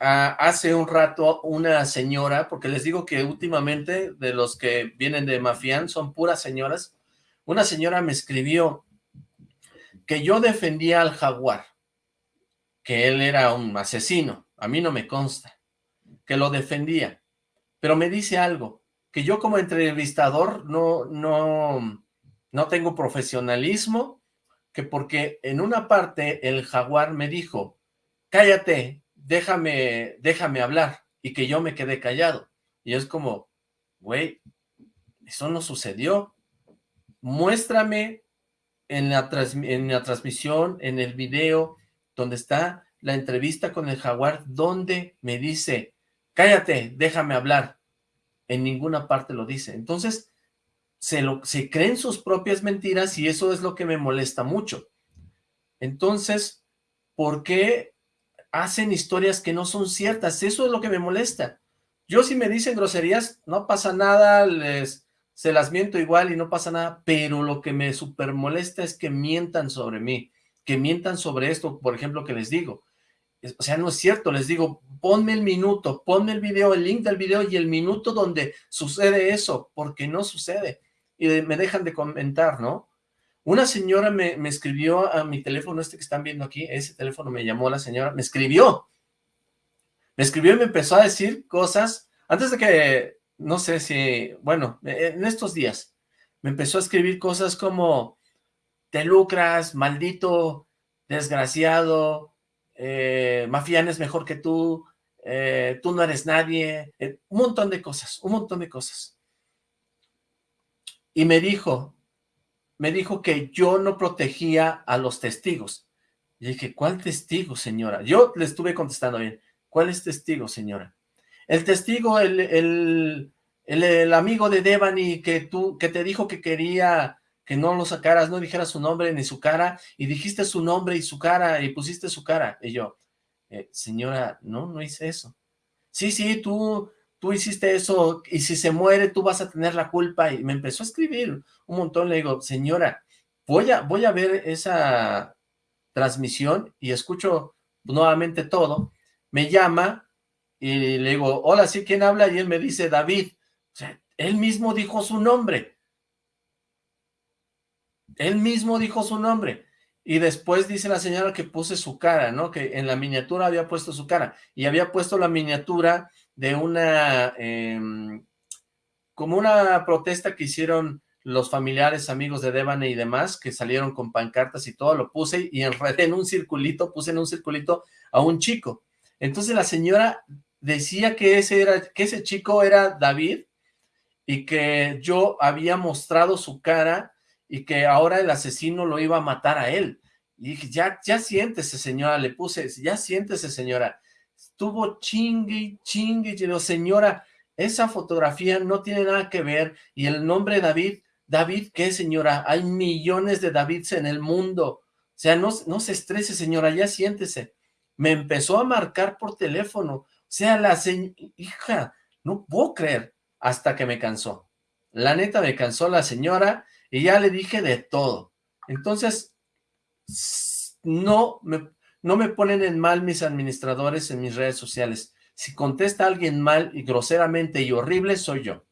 hace un rato una señora, porque les digo que últimamente de los que vienen de Mafián son puras señoras, una señora me escribió que yo defendía al jaguar, que él era un asesino, a mí no me consta, que lo defendía, pero me dice algo, que yo como entrevistador no, no, no tengo profesionalismo, que porque en una parte el jaguar me dijo, cállate, déjame, déjame hablar, y que yo me quedé callado. Y es como, güey, eso no sucedió. Muéstrame en la, en la transmisión, en el video, donde está la entrevista con el jaguar, donde me dice, cállate, déjame hablar. En ninguna parte lo dice. Entonces, se, lo, se creen sus propias mentiras y eso es lo que me molesta mucho. Entonces, ¿por qué hacen historias que no son ciertas, eso es lo que me molesta. Yo si me dicen groserías, no pasa nada, les se las miento igual y no pasa nada, pero lo que me super molesta es que mientan sobre mí, que mientan sobre esto, por ejemplo, que les digo. O sea, no es cierto, les digo, ponme el minuto, ponme el video, el link del video y el minuto donde sucede eso, porque no sucede. Y me dejan de comentar, ¿no? Una señora me, escribió a mi teléfono este que están viendo aquí, ese teléfono me llamó la señora, me escribió. Me escribió y me empezó a decir cosas, antes de que, no sé si, bueno, en estos días, me empezó a escribir cosas como, te lucras, maldito, desgraciado, eh, Mafián es mejor que tú, eh, tú no eres nadie, eh, un montón de cosas, un montón de cosas. Y me dijo, me dijo que yo no protegía a los testigos. Y dije, ¿cuál testigo, señora? Yo le estuve contestando bien. ¿Cuál es testigo, señora? El testigo, el, el, el, amigo de Devani que tú, que te dijo que quería que no lo sacaras, no dijeras su nombre ni su cara, y dijiste su nombre y su cara, y pusiste su cara. Y yo, eh, señora, no, no hice eso. Sí, sí, tú, tú hiciste eso, y si se muere tú vas a tener la culpa, y me empezó a escribir un montón, le digo, señora, voy a, voy a ver esa transmisión, y escucho nuevamente todo, me llama, y le digo, hola, ¿sí quién habla? Y él me dice, David, o sea, él mismo dijo su nombre, Él mismo dijo su nombre. Y después dice la señora que puse su cara, ¿no? Que en la miniatura había puesto su cara. Y había puesto la miniatura de una... Em, como una protesta que hicieron los familiares, amigos de Devane y demás, que salieron con pancartas y todo, lo puse y enredé en un circulito, puse en un circulito a un chico. Entonces la señora decía que ese, era, que ese chico era David y que yo había mostrado su cara y que ahora el asesino lo iba a matar a él. Y dije, ya, ya siéntese señora, le puse, ya siéntese señora. Estuvo chingue, chingue, y señora, esa fotografía no tiene nada que ver y el nombre David David, ¿qué señora? Hay millones de Davids en el mundo. O sea, no, no se estrese, señora, ya siéntese. Me empezó a marcar por teléfono. O sea, la señora, hija, no puedo creer, hasta que me cansó. La neta me cansó la señora y ya le dije de todo. Entonces, no me, no me ponen en mal mis administradores en mis redes sociales. Si contesta alguien mal y groseramente y horrible, soy yo.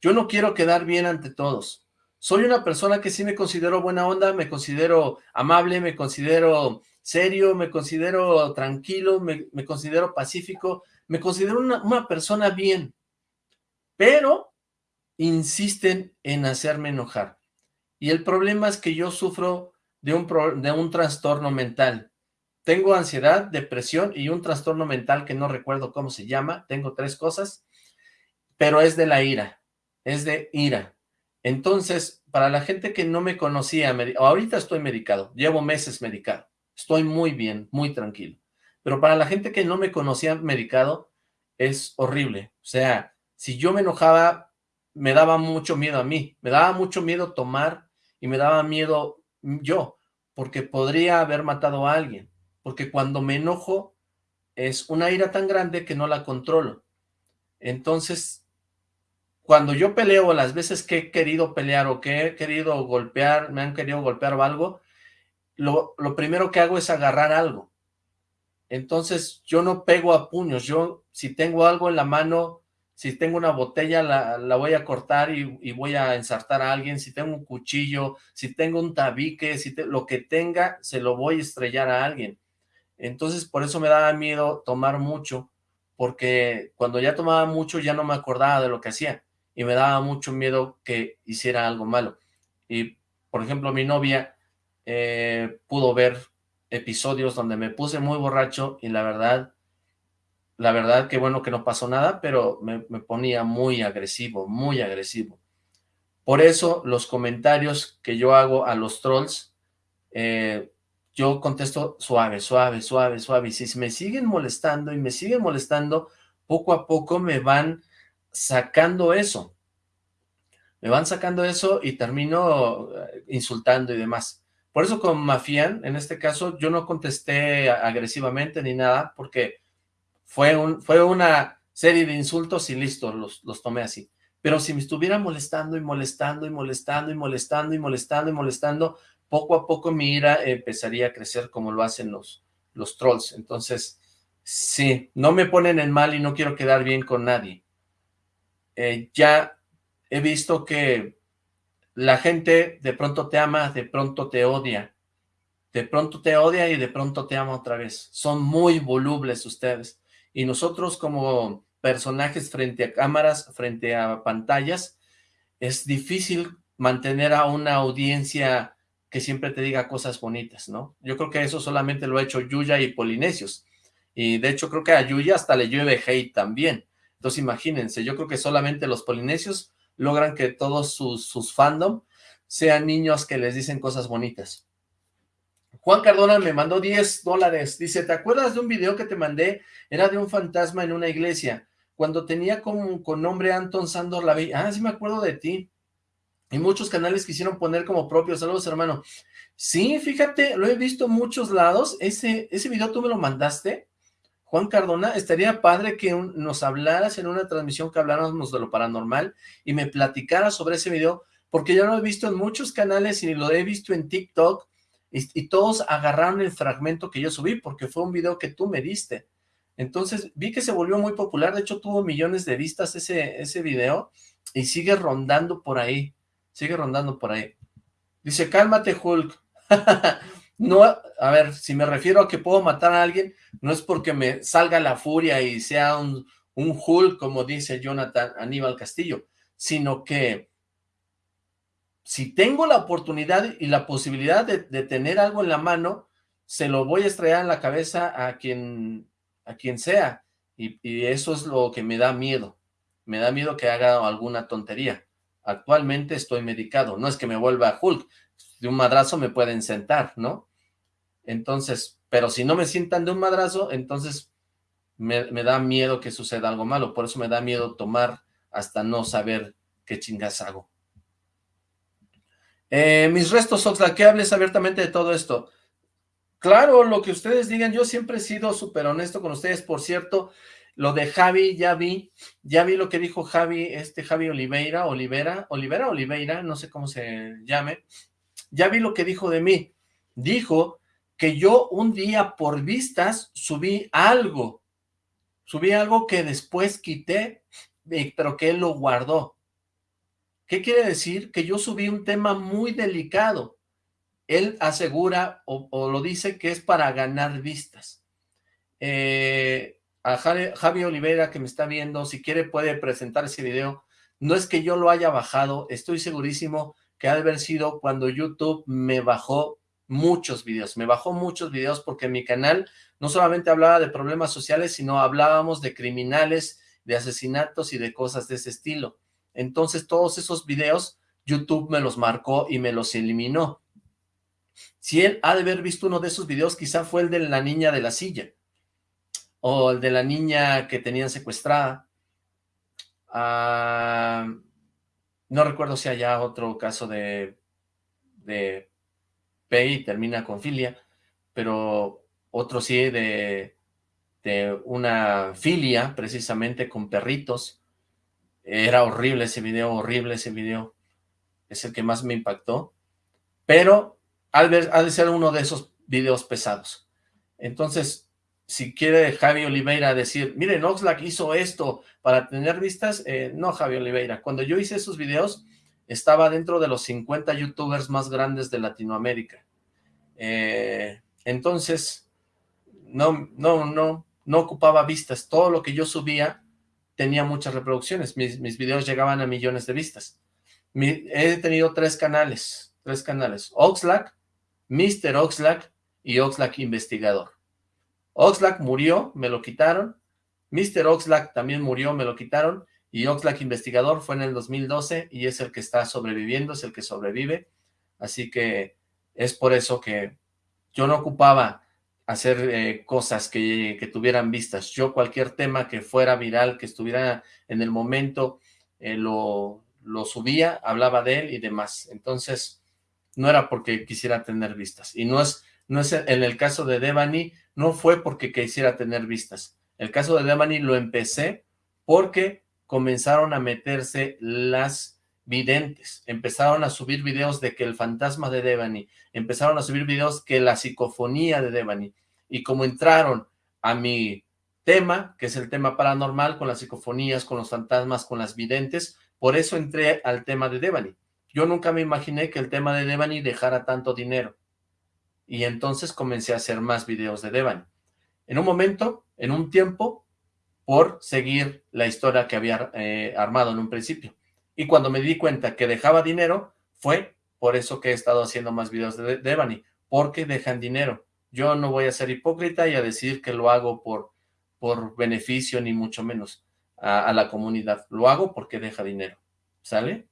Yo no quiero quedar bien ante todos. Soy una persona que sí me considero buena onda, me considero amable, me considero serio, me considero tranquilo, me, considero pacífico, me considero una, persona bien, pero insisten en hacerme enojar. Y el problema es que yo sufro de un, de un trastorno mental. Tengo ansiedad, depresión y un trastorno mental que no recuerdo cómo se llama. Tengo tres cosas, pero es de la ira es de ira. Entonces, para la gente que no me conocía, ahorita estoy medicado, llevo meses medicado, estoy muy bien, muy tranquilo. Pero para la gente que no me conocía medicado, es horrible. O sea, si yo me enojaba, me daba mucho miedo a mí, me daba mucho miedo tomar y me daba miedo yo, porque podría haber matado a alguien, porque cuando me enojo es una ira tan grande que no la controlo. Entonces, cuando yo peleo, las veces que he querido pelear o que he querido golpear, me han querido golpear o algo, lo, primero que hago es agarrar algo. Entonces, yo no pego a puños, yo si tengo algo en la mano, si tengo una botella, la, voy a cortar y, voy a ensartar a alguien, si tengo un cuchillo, si tengo un tabique, si lo que tenga, se lo voy a estrellar a alguien. Entonces, por eso me daba miedo tomar mucho, porque cuando ya tomaba mucho ya no me acordaba de lo que hacía y me daba mucho miedo que hiciera algo malo. Y, por ejemplo, mi novia eh, pudo ver episodios donde me puse muy borracho y la verdad, la verdad que bueno que no pasó nada, pero me, ponía muy agresivo, muy agresivo. Por eso los comentarios que yo hago a los trolls, eh, yo contesto suave, suave, suave, suave. Y si me siguen molestando y me siguen molestando, poco a poco me van sacando eso. Me van sacando eso y termino eh, insultando y demás. Por eso con Mafian, en este caso, yo no contesté agresivamente ni nada, porque fue, un, fue una serie de insultos y listo, los, los tomé así. Pero si me estuviera molestando y molestando y molestando y molestando y molestando y molestando, poco a poco mi ira empezaría a crecer como lo hacen los, los trolls. Entonces, sí, no me ponen en mal y no quiero quedar bien con nadie. Eh, ya he visto que la gente de pronto te ama, de pronto te odia. De pronto te odia y de pronto te ama otra vez. Son muy volubles ustedes. Y nosotros como personajes frente a cámaras, frente a pantallas, es difícil mantener a una audiencia que siempre te diga cosas bonitas, ¿no? Yo creo que eso solamente lo ha hecho Yuya y Polinesios. Y de hecho creo que a Yuya hasta le llueve hate también. Entonces imagínense, yo creo que solamente los polinesios logran que todos sus, fandom sean niños que les dicen cosas bonitas. Juan Cardona me mandó 10 dólares. Dice, ¿te acuerdas de un video que te mandé? Era de un fantasma en una iglesia. Cuando tenía con, con nombre Anton Sandor la Ah, sí me acuerdo de ti. Y muchos canales quisieron poner como propio. Saludos, hermano. Sí, fíjate, lo he visto en muchos lados. Ese, ese video tú me lo mandaste. Juan Cardona, estaría padre que nos hablaras en una transmisión que habláramos de lo paranormal y me platicaras sobre ese video, porque yo lo he visto en muchos canales y lo he visto en TikTok y, todos agarraron el fragmento que yo subí porque fue un video que tú me diste. Entonces vi que se volvió muy popular, de hecho tuvo millones de vistas ese, ese video y sigue rondando por ahí, sigue rondando por ahí. Dice, cálmate Hulk. [laughs] no, a ver, si me refiero a que puedo matar a alguien, no es porque me salga la furia y sea un, un Hulk, como dice Jonathan Aníbal Castillo, sino que si tengo la oportunidad y la posibilidad de, tener algo en la mano, se lo voy a estrellar en la cabeza a quien, a quien sea, y, eso es lo que me da miedo, me da miedo que haga alguna tontería. Actualmente estoy medicado, no es que me vuelva Hulk, de un madrazo me pueden sentar, ¿no? Entonces, pero si no me sientan de un madrazo, entonces me, da miedo que suceda algo malo, por eso me da miedo tomar hasta no saber qué chingas hago. Eh, mis restos, Oxla, que hables abiertamente de todo esto. Claro, lo que ustedes digan, yo siempre he sido súper honesto con ustedes, por cierto, lo de Javi, ya vi, ya vi lo que dijo Javi, este Javi Oliveira, Olivera, Olivera, Oliveira, no sé cómo se llame, ya vi lo que dijo de mí, dijo que yo un día por vistas subí algo, subí algo que después quité, pero que él lo guardó. ¿Qué quiere decir? Que yo subí un tema muy delicado. Él asegura o, lo dice que es para ganar vistas. Eh, a Javi Oliveira que me está viendo, si quiere puede presentar ese video. No es que yo lo haya bajado, estoy segurísimo que ha de haber sido cuando YouTube me bajó muchos videos, me bajó muchos videos porque mi canal no solamente hablaba de problemas sociales, sino hablábamos de criminales, de asesinatos y de cosas de ese estilo. Entonces todos esos videos YouTube me los marcó y me los eliminó. Si él ha de haber visto uno de esos videos, quizá fue el de la niña de la silla o el de la niña que tenían secuestrada. Ah, no recuerdo si haya otro caso de, de P y termina con filia, pero otro sí de, de una filia, precisamente con perritos. Era horrible ese video, horrible ese video. Es el que más me impactó. Pero ha de ser uno de esos videos pesados. Entonces, si quiere Javi Oliveira decir, miren, Oxlack hizo esto para tener vistas, eh, no Javi Oliveira, cuando yo hice esos videos, estaba dentro de los 50 youtubers más grandes de Latinoamérica. Eh, entonces, no, no, no, no ocupaba vistas, todo lo que yo subía tenía muchas reproducciones, mis, mis videos llegaban a millones de vistas. he tenido tres canales, tres canales, Oxlack, Mr. Oxlack y Oxlack Investigador. Oxlack murió, me lo quitaron. Mr. Oxlack también murió, me lo quitaron. Y Oxlack Investigador fue en el 2012 y es el que está sobreviviendo, es el que sobrevive. Así que es por eso que yo no ocupaba hacer eh, cosas que, que, tuvieran vistas. Yo cualquier tema que fuera viral, que estuviera en el momento, eh, lo, lo subía, hablaba de él y demás. Entonces, no era porque quisiera tener vistas. Y no es, no es en el caso de Devani, no fue porque quisiera tener vistas. El caso de Devani lo empecé porque comenzaron a meterse las videntes, empezaron a subir videos de que el fantasma de Devani, empezaron a subir videos que la psicofonía de Devani, y como entraron a mi tema, que es el tema paranormal, con las psicofonías, con los fantasmas, con las videntes, por eso entré al tema de Devani. Yo nunca me imaginé que el tema de Devani dejara tanto dinero y entonces comencé a hacer más videos de Devan. En un momento, en un tiempo, por seguir la historia que había eh, armado en un principio. Y cuando me di cuenta que dejaba dinero, fue por eso que he estado haciendo más videos de Devani, porque dejan dinero. Yo no voy a ser hipócrita y a decir que lo hago por, por beneficio, ni mucho menos, a, la comunidad. Lo hago porque deja dinero, ¿sale?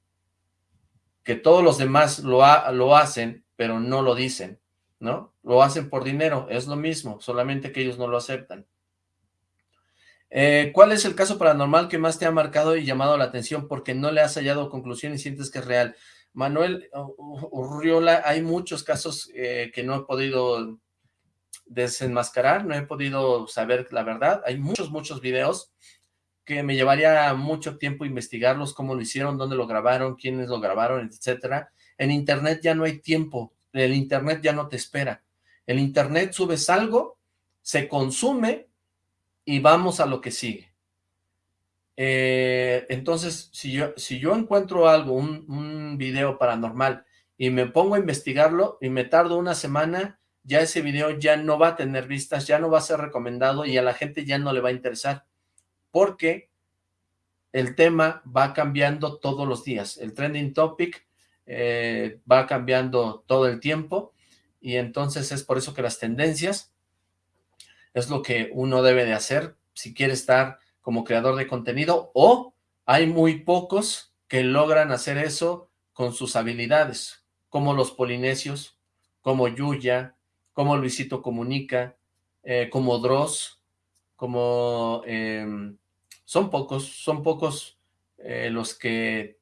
Que todos los demás lo, lo hacen, pero no lo dicen. ¿no? Lo hacen por dinero, es lo mismo, solamente que ellos no lo aceptan. Eh, ¿Cuál es el caso paranormal que más te ha marcado y llamado la atención porque no le has hallado conclusión y sientes que es real? Manuel Urriola, hay muchos casos eh, que no he podido desenmascarar, no he podido saber la verdad. Hay muchos, muchos videos que me llevaría mucho tiempo investigarlos, cómo lo hicieron, dónde lo grabaron, quiénes lo grabaron, etcétera. En internet ya no hay tiempo el internet ya no te espera. El internet subes algo, se consume y vamos a lo que sigue. Eh, entonces, si yo, si yo encuentro algo, un, video paranormal, y me pongo a investigarlo y me tardo una semana, ya ese video ya no va a tener vistas, ya no va a ser recomendado y a la gente ya no le va a interesar, porque el tema va cambiando todos los días, el trending topic eh, va cambiando todo el tiempo y entonces es por eso que las tendencias es lo que uno debe de hacer si quiere estar como creador de contenido o hay muy pocos que logran hacer eso con sus habilidades, como los polinesios, como Yuya, como Luisito Comunica, eh, como Dross, como... Em, son pocos, son pocos eh, los que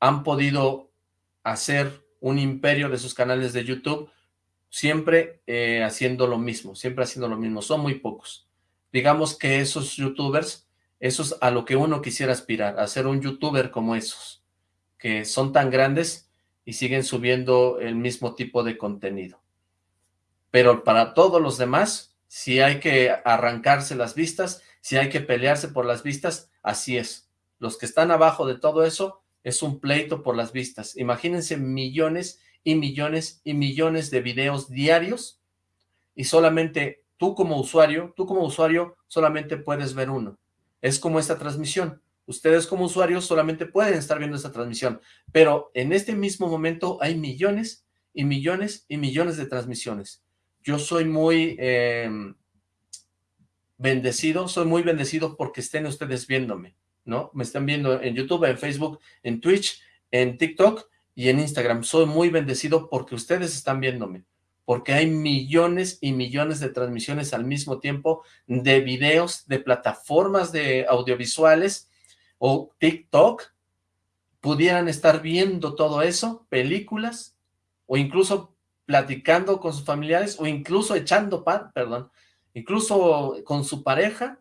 han podido hacer un imperio de sus canales de YouTube, siempre eh, haciendo lo mismo, siempre haciendo lo mismo, son muy pocos. Digamos que esos youtubers, eso es a lo que uno quisiera aspirar, a ser un youtuber como esos, que son tan grandes y siguen subiendo el mismo tipo de contenido. Pero para todos los demás, si hay que arrancarse las vistas, si hay que pelearse por las vistas, así es. Los que están abajo de todo eso, es un pleito por las vistas. Imagínense millones y millones y millones de videos diarios y solamente tú como usuario, tú como usuario solamente puedes ver uno. Es como esta transmisión. Ustedes como usuarios solamente pueden estar viendo esta transmisión, pero en este mismo momento hay millones y millones y millones de transmisiones. Yo soy muy em, bendecido, soy muy bendecido porque estén ustedes viéndome. ¿no? Me están viendo en YouTube, en Facebook, en Twitch, en TikTok y en Instagram. Soy muy bendecido porque ustedes están viéndome, porque hay millones y millones de transmisiones al mismo tiempo de videos, de plataformas de audiovisuales o TikTok, pudieran estar viendo todo eso, películas, o incluso platicando con sus familiares, o incluso echando pan, perdón, incluso con su pareja,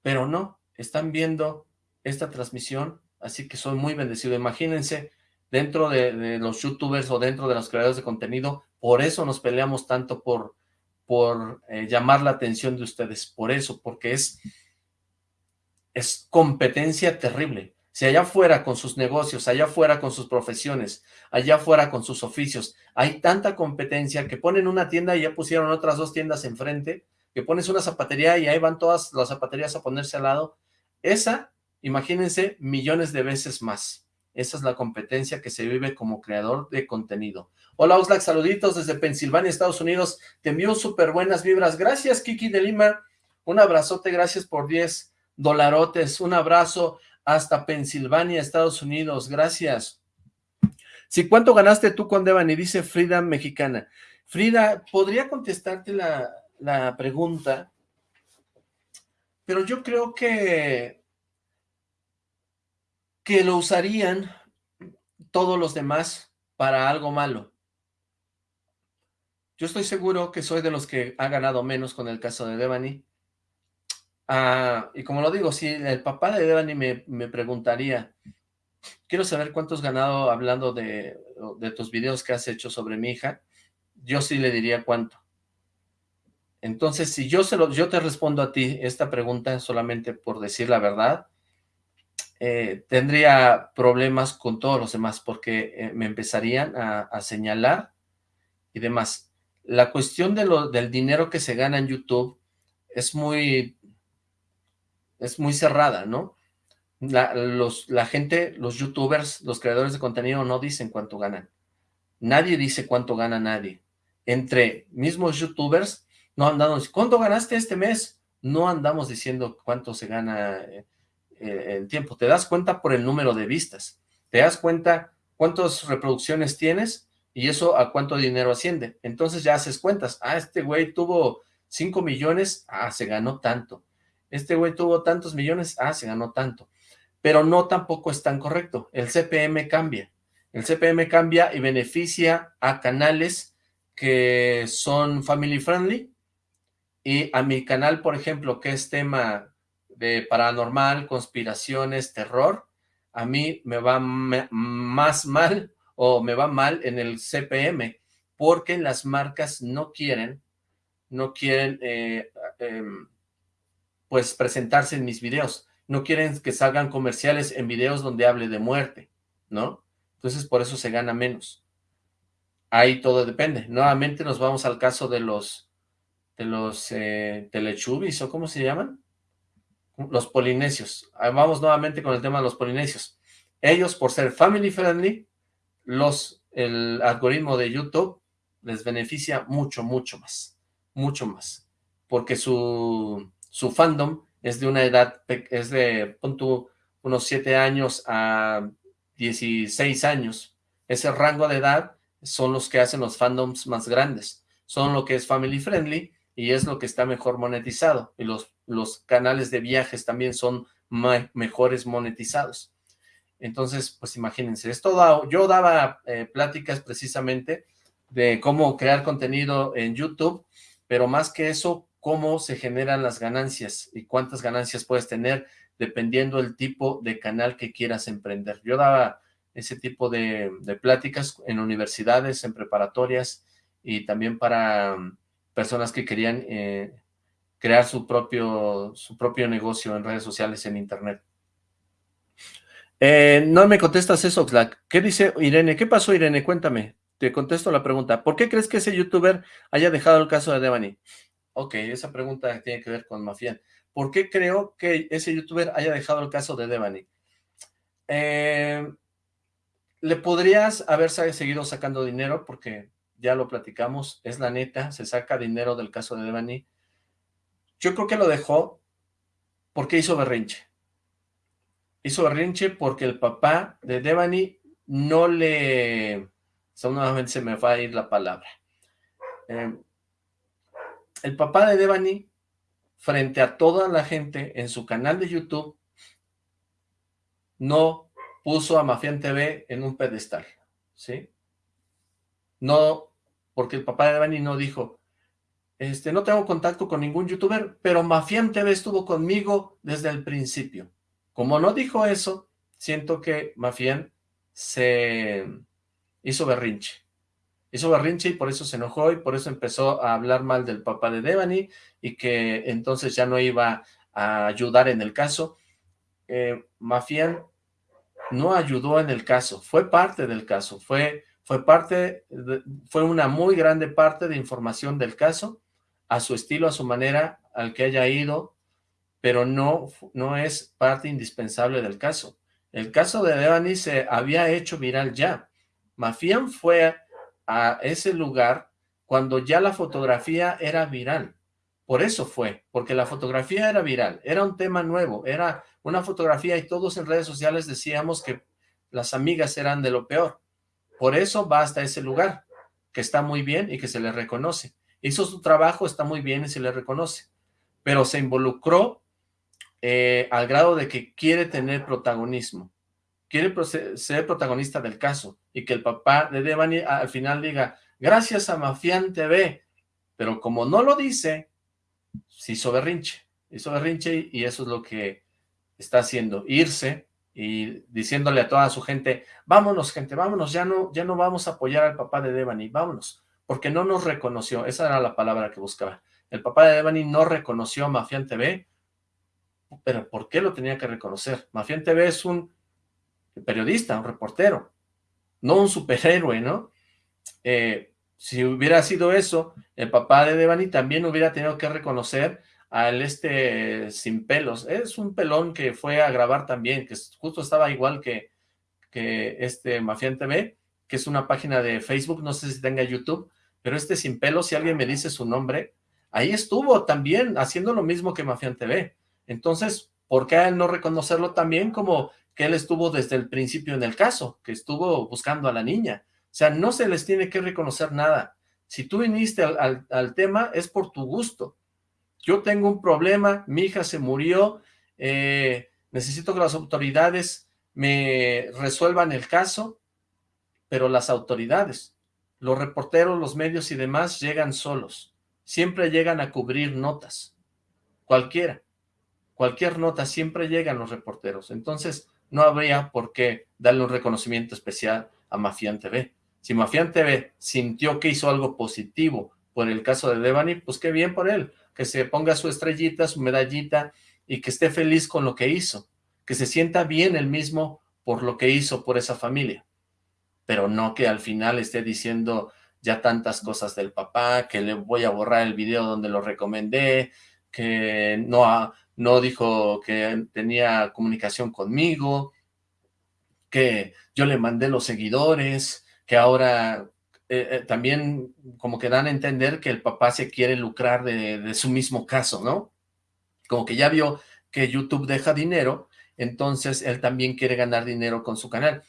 pero no, están viendo esta transmisión, así que soy muy bendecido. Imagínense, dentro de, los youtubers o dentro de los creadores de contenido, por eso nos peleamos tanto por, por eh, llamar la atención de ustedes, por eso, porque es, es competencia terrible. Si allá fuera con sus negocios, allá fuera con sus profesiones, allá fuera con sus oficios, hay tanta competencia que ponen una tienda y ya pusieron otras dos tiendas enfrente, que pones una zapatería y ahí van todas las zapaterías a ponerse al lado, esa, imagínense, millones de veces más. Esa es la competencia que se vive como creador de contenido. Hola Oxlack, saluditos desde Pensilvania, Estados Unidos. Te envío súper buenas vibras. Gracias, Kiki de Lima. Un abrazote, gracias por 10 dolarotes. Un abrazo hasta Pensilvania, Estados Unidos. Gracias. Sí, ¿cuánto ganaste tú con Devani? Dice Frida Mexicana. Frida, ¿podría contestarte la, la pregunta? pero yo creo que, que lo usarían todos los demás para algo malo. Yo estoy seguro que soy de los que ha ganado menos con el caso de Devani. Ah, y como lo digo, si el papá de Devani me, me preguntaría, quiero saber cuánto has ganado hablando de, de tus videos que has hecho sobre mi hija, yo sí le diría cuánto. Entonces, si yo, se lo, yo te respondo a ti esta pregunta solamente por decir la verdad, eh, tendría problemas con todos los demás porque eh, me empezarían a, señalar y demás. La cuestión de lo, del dinero que se gana en YouTube es muy, es muy cerrada, ¿no? La, los, la gente, los youtubers, los creadores de contenido no dicen cuánto ganan. Nadie dice cuánto gana nadie. Entre mismos youtubers no andamos, ¿cuánto ganaste este mes? No andamos diciendo cuánto se gana eh, en tiempo. Te das cuenta por el número de vistas. Te das cuenta cuántas reproducciones tienes y eso a cuánto dinero asciende. Entonces ya haces cuentas. Ah, este güey tuvo 5 millones, ah, se ganó tanto. Este güey tuvo tantos millones, ah, se ganó tanto. Pero no tampoco es tan correcto. El CPM cambia. El CPM cambia y beneficia a canales que son family friendly, y a mi canal, por ejemplo, que es tema de paranormal, conspiraciones, terror, a mí me va más mal o me va mal en el CPM, porque las marcas no quieren, no quieren, eh, em, pues, presentarse en mis videos. No quieren que salgan comerciales en videos donde hable de muerte, ¿no? Entonces, por eso se gana menos. ahí todo depende. Nuevamente nos vamos al caso de los, de los eh, telechubis, ¿o cómo se llaman? Los polinesios. Vamos nuevamente con el tema de los polinesios. Ellos, por ser family friendly, los, el algoritmo de YouTube les beneficia mucho, mucho más. Mucho más. Porque su, su fandom es de una edad, es de, punto unos 7 años a 16 años. Ese rango de edad son los que hacen los fandoms más grandes. Son lo que es family friendly y es lo que está mejor monetizado. Y los, los canales de viajes también son mejores monetizados. Entonces, pues imagínense, esto yo daba eh, pláticas precisamente de cómo crear contenido en YouTube, pero más que eso, cómo se generan las ganancias y cuántas ganancias puedes tener dependiendo el tipo de canal que quieras emprender. Yo daba ese tipo de, pláticas en universidades, en preparatorias y también para mm, personas que querían eh, crear su propio, su propio negocio en redes sociales, en internet. Eh, no me contestas eso, Oxlack. ¿Qué dice Irene? ¿Qué pasó, Irene? Cuéntame. Te contesto la pregunta. ¿Por qué crees que ese youtuber haya dejado el caso de Devani? Ok, esa pregunta tiene que ver con Mafián. ¿Por qué creo que ese youtuber haya dejado el caso de Devani? Eh, le podrías haber seguido sacando dinero porque ya lo platicamos, es la neta, se saca dinero del caso de Devani. Yo creo que lo dejó porque hizo berrinche. Hizo berrinche porque el papá de Devani no le... nuevamente se me va a ir la palabra. Eh, el papá de Devani, frente a toda la gente en su canal de YouTube, no puso a Mafián TV en un pedestal, ¿sí? No, porque el papá de Devani no dijo, este, no tengo contacto con ningún youtuber, pero Mafián TV estuvo conmigo desde el principio. Como no dijo eso, siento que Mafián se hizo berrinche. Hizo berrinche y por eso se enojó y por eso empezó a hablar mal del papá de Devani y que entonces ya no iba a ayudar en el caso. Eh, no ayudó en el caso, fue parte del caso, fue, fue parte, fue una muy grande parte de información del caso, a su estilo, a su manera, al que haya ido, pero no, no es parte indispensable del caso. El caso de Devani se había hecho viral ya. Mafián fue a ese lugar cuando ya la fotografía era viral. Por eso fue, porque la fotografía era viral, era un tema nuevo, era una fotografía y todos en redes sociales decíamos que las amigas eran de lo peor. Por eso va hasta ese lugar, que está muy bien y que se le reconoce. Hizo su trabajo, está muy bien y se le reconoce. Pero se involucró eh, al grado de que quiere tener protagonismo. Quiere ser protagonista del caso y que el papá de Devani al final diga, gracias a Mafián TV. Pero como no lo dice, se hizo berrinche. Hizo berrinche y eso es lo que está haciendo, irse y diciéndole a toda su gente, vámonos gente, vámonos, ya no, ya no vamos a apoyar al papá de Devani, vámonos, porque no nos reconoció, esa era la palabra que buscaba. El papá de Devani no reconoció a Mafián TV, pero ¿por qué lo tenía que reconocer? Mafián TV es un periodista, un reportero, no un superhéroe, ¿no? Eh, si hubiera sido eso, el papá de Devani también hubiera tenido que reconocer al este sin pelos. Es un pelón que fue a grabar también, que justo estaba igual que, que este Mafián TV, que es una página de Facebook, no sé si tenga YouTube, pero este sin pelos, si alguien me dice su nombre, ahí estuvo también haciendo lo mismo que Mafián TV. Entonces, ¿por qué no reconocerlo también como que él estuvo desde el principio en el caso, que estuvo buscando a la niña? O sea, no se les tiene que reconocer nada. Si tú viniste al, al tema, es por tu gusto yo tengo un problema, mi hija se murió, eh, necesito que las autoridades me resuelvan el caso, pero las autoridades, los reporteros, los medios y demás llegan solos, siempre llegan a cubrir notas, cualquiera, cualquier nota, siempre llegan los reporteros, entonces no habría por qué darle un reconocimiento especial a Mafián TV. Si Mafián TV sintió que hizo algo positivo por el caso de Devani, pues qué bien por él, que se ponga su estrellita, su medallita y que esté feliz con lo que hizo, que se sienta bien él mismo por lo que hizo por esa familia, pero no que al final esté diciendo ya tantas cosas del papá, que le voy a borrar el video donde lo recomendé, que no, no dijo que tenía comunicación conmigo, que yo le mandé los seguidores, que ahora eh, eh, también como que dan a entender que el papá se quiere lucrar de, de su mismo caso, ¿no? Como que ya vio que YouTube deja dinero, entonces él también quiere ganar dinero con su canal.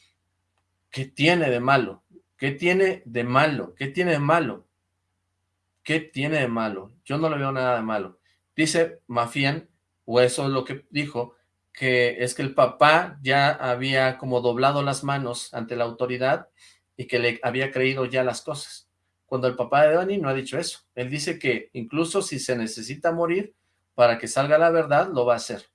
¿Qué tiene de malo? ¿Qué tiene de malo? ¿Qué tiene de malo? ¿Qué tiene de malo? Yo no le veo nada de malo. Dice Mafian, o eso es lo que dijo, que es que el papá ya había como doblado las manos ante la autoridad y que le había creído ya las cosas. Cuando el papá de Dani no ha dicho eso. Él dice que incluso si se necesita morir para que salga la verdad, lo va a hacer.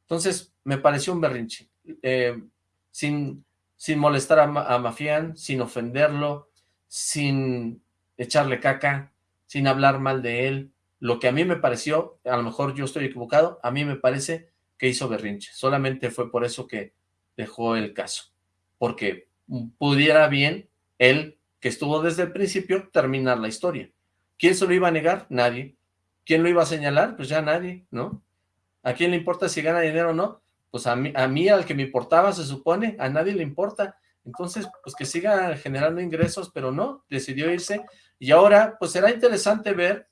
Entonces, me pareció un berrinche. Eh, sin, sin molestar a, Mafián, sin ofenderlo, sin echarle caca, sin hablar mal de él. Lo que a mí me pareció, a lo mejor yo estoy equivocado, a mí me parece que hizo berrinche. Solamente fue por eso que dejó el caso. Porque pudiera bien él, que estuvo desde el principio, terminar la historia. ¿Quién se lo iba a negar? Nadie. ¿Quién lo iba a señalar? Pues ya nadie, ¿no? ¿A quién le importa si gana dinero o no? Pues a mí, a mí, al que me importaba, se supone, a nadie le importa. Entonces, pues que siga generando ingresos, pero no, decidió irse. Y ahora, pues será interesante ver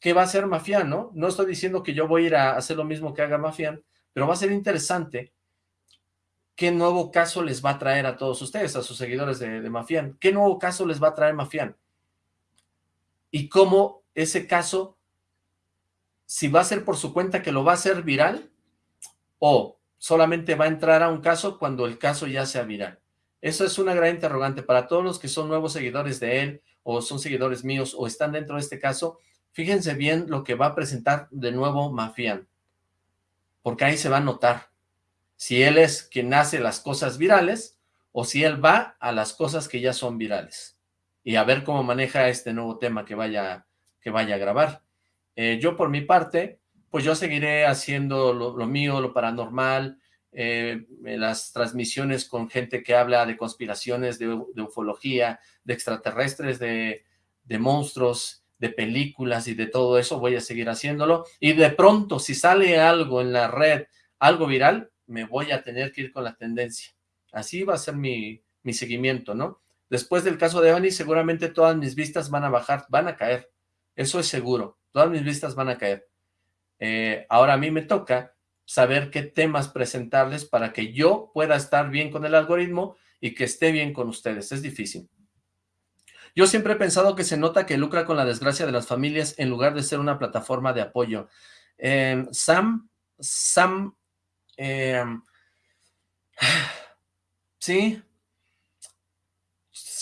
qué va a hacer Mafián, ¿no? No estoy diciendo que yo voy a ir a hacer lo mismo que haga Mafián, pero va a ser interesante qué nuevo caso les va a traer a todos ustedes, a sus seguidores de, de Mafián. ¿Qué nuevo caso les va a traer Mafián? Y cómo ese caso, si va a ser por su cuenta que lo va a hacer viral, o solamente va a entrar a un caso cuando el caso ya sea viral. Eso es una gran interrogante para todos los que son nuevos seguidores de él, o son seguidores míos, o están dentro de este caso, fíjense bien lo que va a presentar de nuevo Mafián, porque ahí se va a notar si él es quien hace las cosas virales o si él va a las cosas que ya son virales y a ver cómo maneja este nuevo tema que vaya, que vaya a grabar. Eh, yo por mi parte, pues yo seguiré haciendo lo, mío, lo paranormal, eh, las transmisiones con gente que habla de conspiraciones, de, ufología, de extraterrestres, de, monstruos, de películas y de todo eso, voy a seguir haciéndolo. Y de pronto, si sale algo en la red, algo viral, me voy a tener que ir con la tendencia. Así va a ser mi, mi seguimiento, ¿no? Después del caso de Evany, seguramente todas mis vistas van a bajar, van a caer. Eso es seguro. Todas mis vistas van a caer. Eh, ahora a mí me toca saber qué temas presentarles para que yo pueda estar bien con el algoritmo y que esté bien con ustedes. Es difícil. Yo siempre he pensado que se nota que lucra con la desgracia de las familias en lugar de ser una plataforma de apoyo. Eh, Sam, Sam eh, [sighs] sí,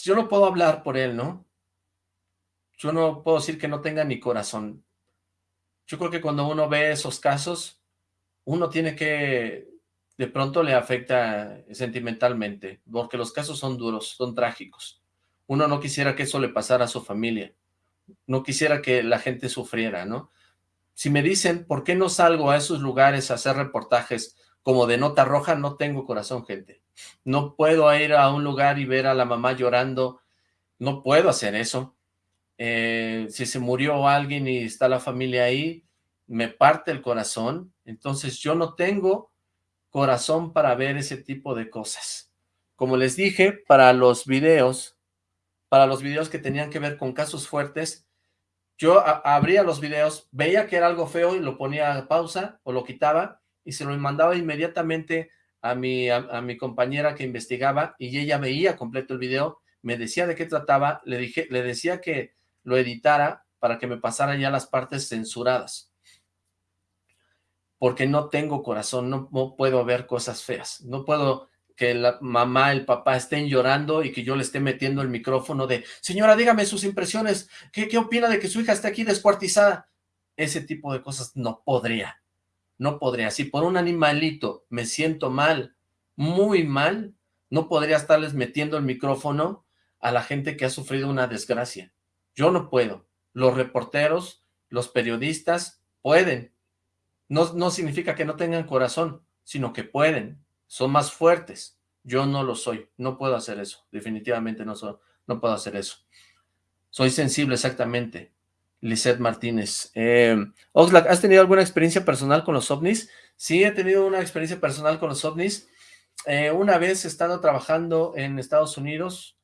yo no puedo hablar por él, ¿no? Yo no puedo decir que no tenga ni corazón. Yo creo que cuando uno ve esos casos, uno tiene que, de pronto le afecta sentimentalmente, porque los casos son duros, son trágicos. Uno no quisiera que eso le pasara a su familia, no quisiera que la gente sufriera, ¿no? Si me dicen, ¿por qué no salgo a esos lugares a hacer reportajes como de nota roja, no tengo corazón, gente. No puedo ir a un lugar y ver a la mamá llorando, no puedo hacer eso. Eh, si se murió alguien y está la familia ahí, me parte el corazón, entonces yo no tengo corazón para ver ese tipo de cosas. Como les dije, para los videos, para los videos que tenían que ver con casos fuertes, yo abría los videos, veía que era algo feo y lo ponía a pausa o lo quitaba y se lo mandaba inmediatamente a mi, a, mi compañera que investigaba y ella veía completo el video, me decía de qué trataba, le, dije, le decía que lo editara para que me pasara ya las partes censuradas. Porque no tengo corazón, no, puedo ver cosas feas, no puedo que la mamá, el papá estén llorando y que yo le esté metiendo el micrófono de, señora, dígame sus impresiones, ¿qué, qué opina de que su hija esté aquí descuartizada? Ese tipo de cosas no podría no podría. Si por un animalito me siento mal, muy mal, no podría estarles metiendo el micrófono a la gente que ha sufrido una desgracia. Yo no puedo. Los reporteros, los periodistas pueden. No, no significa que no tengan corazón, sino que pueden. Son más fuertes. Yo no lo soy. No puedo hacer eso. Definitivamente no, no puedo hacer eso. Soy sensible, exactamente. Lisette Martínez. Eh, Oxlack, ¿has tenido alguna experiencia personal con los ovnis? Sí, he tenido una experiencia personal con los ovnis. Eh, una vez estando trabajando en Estados Unidos,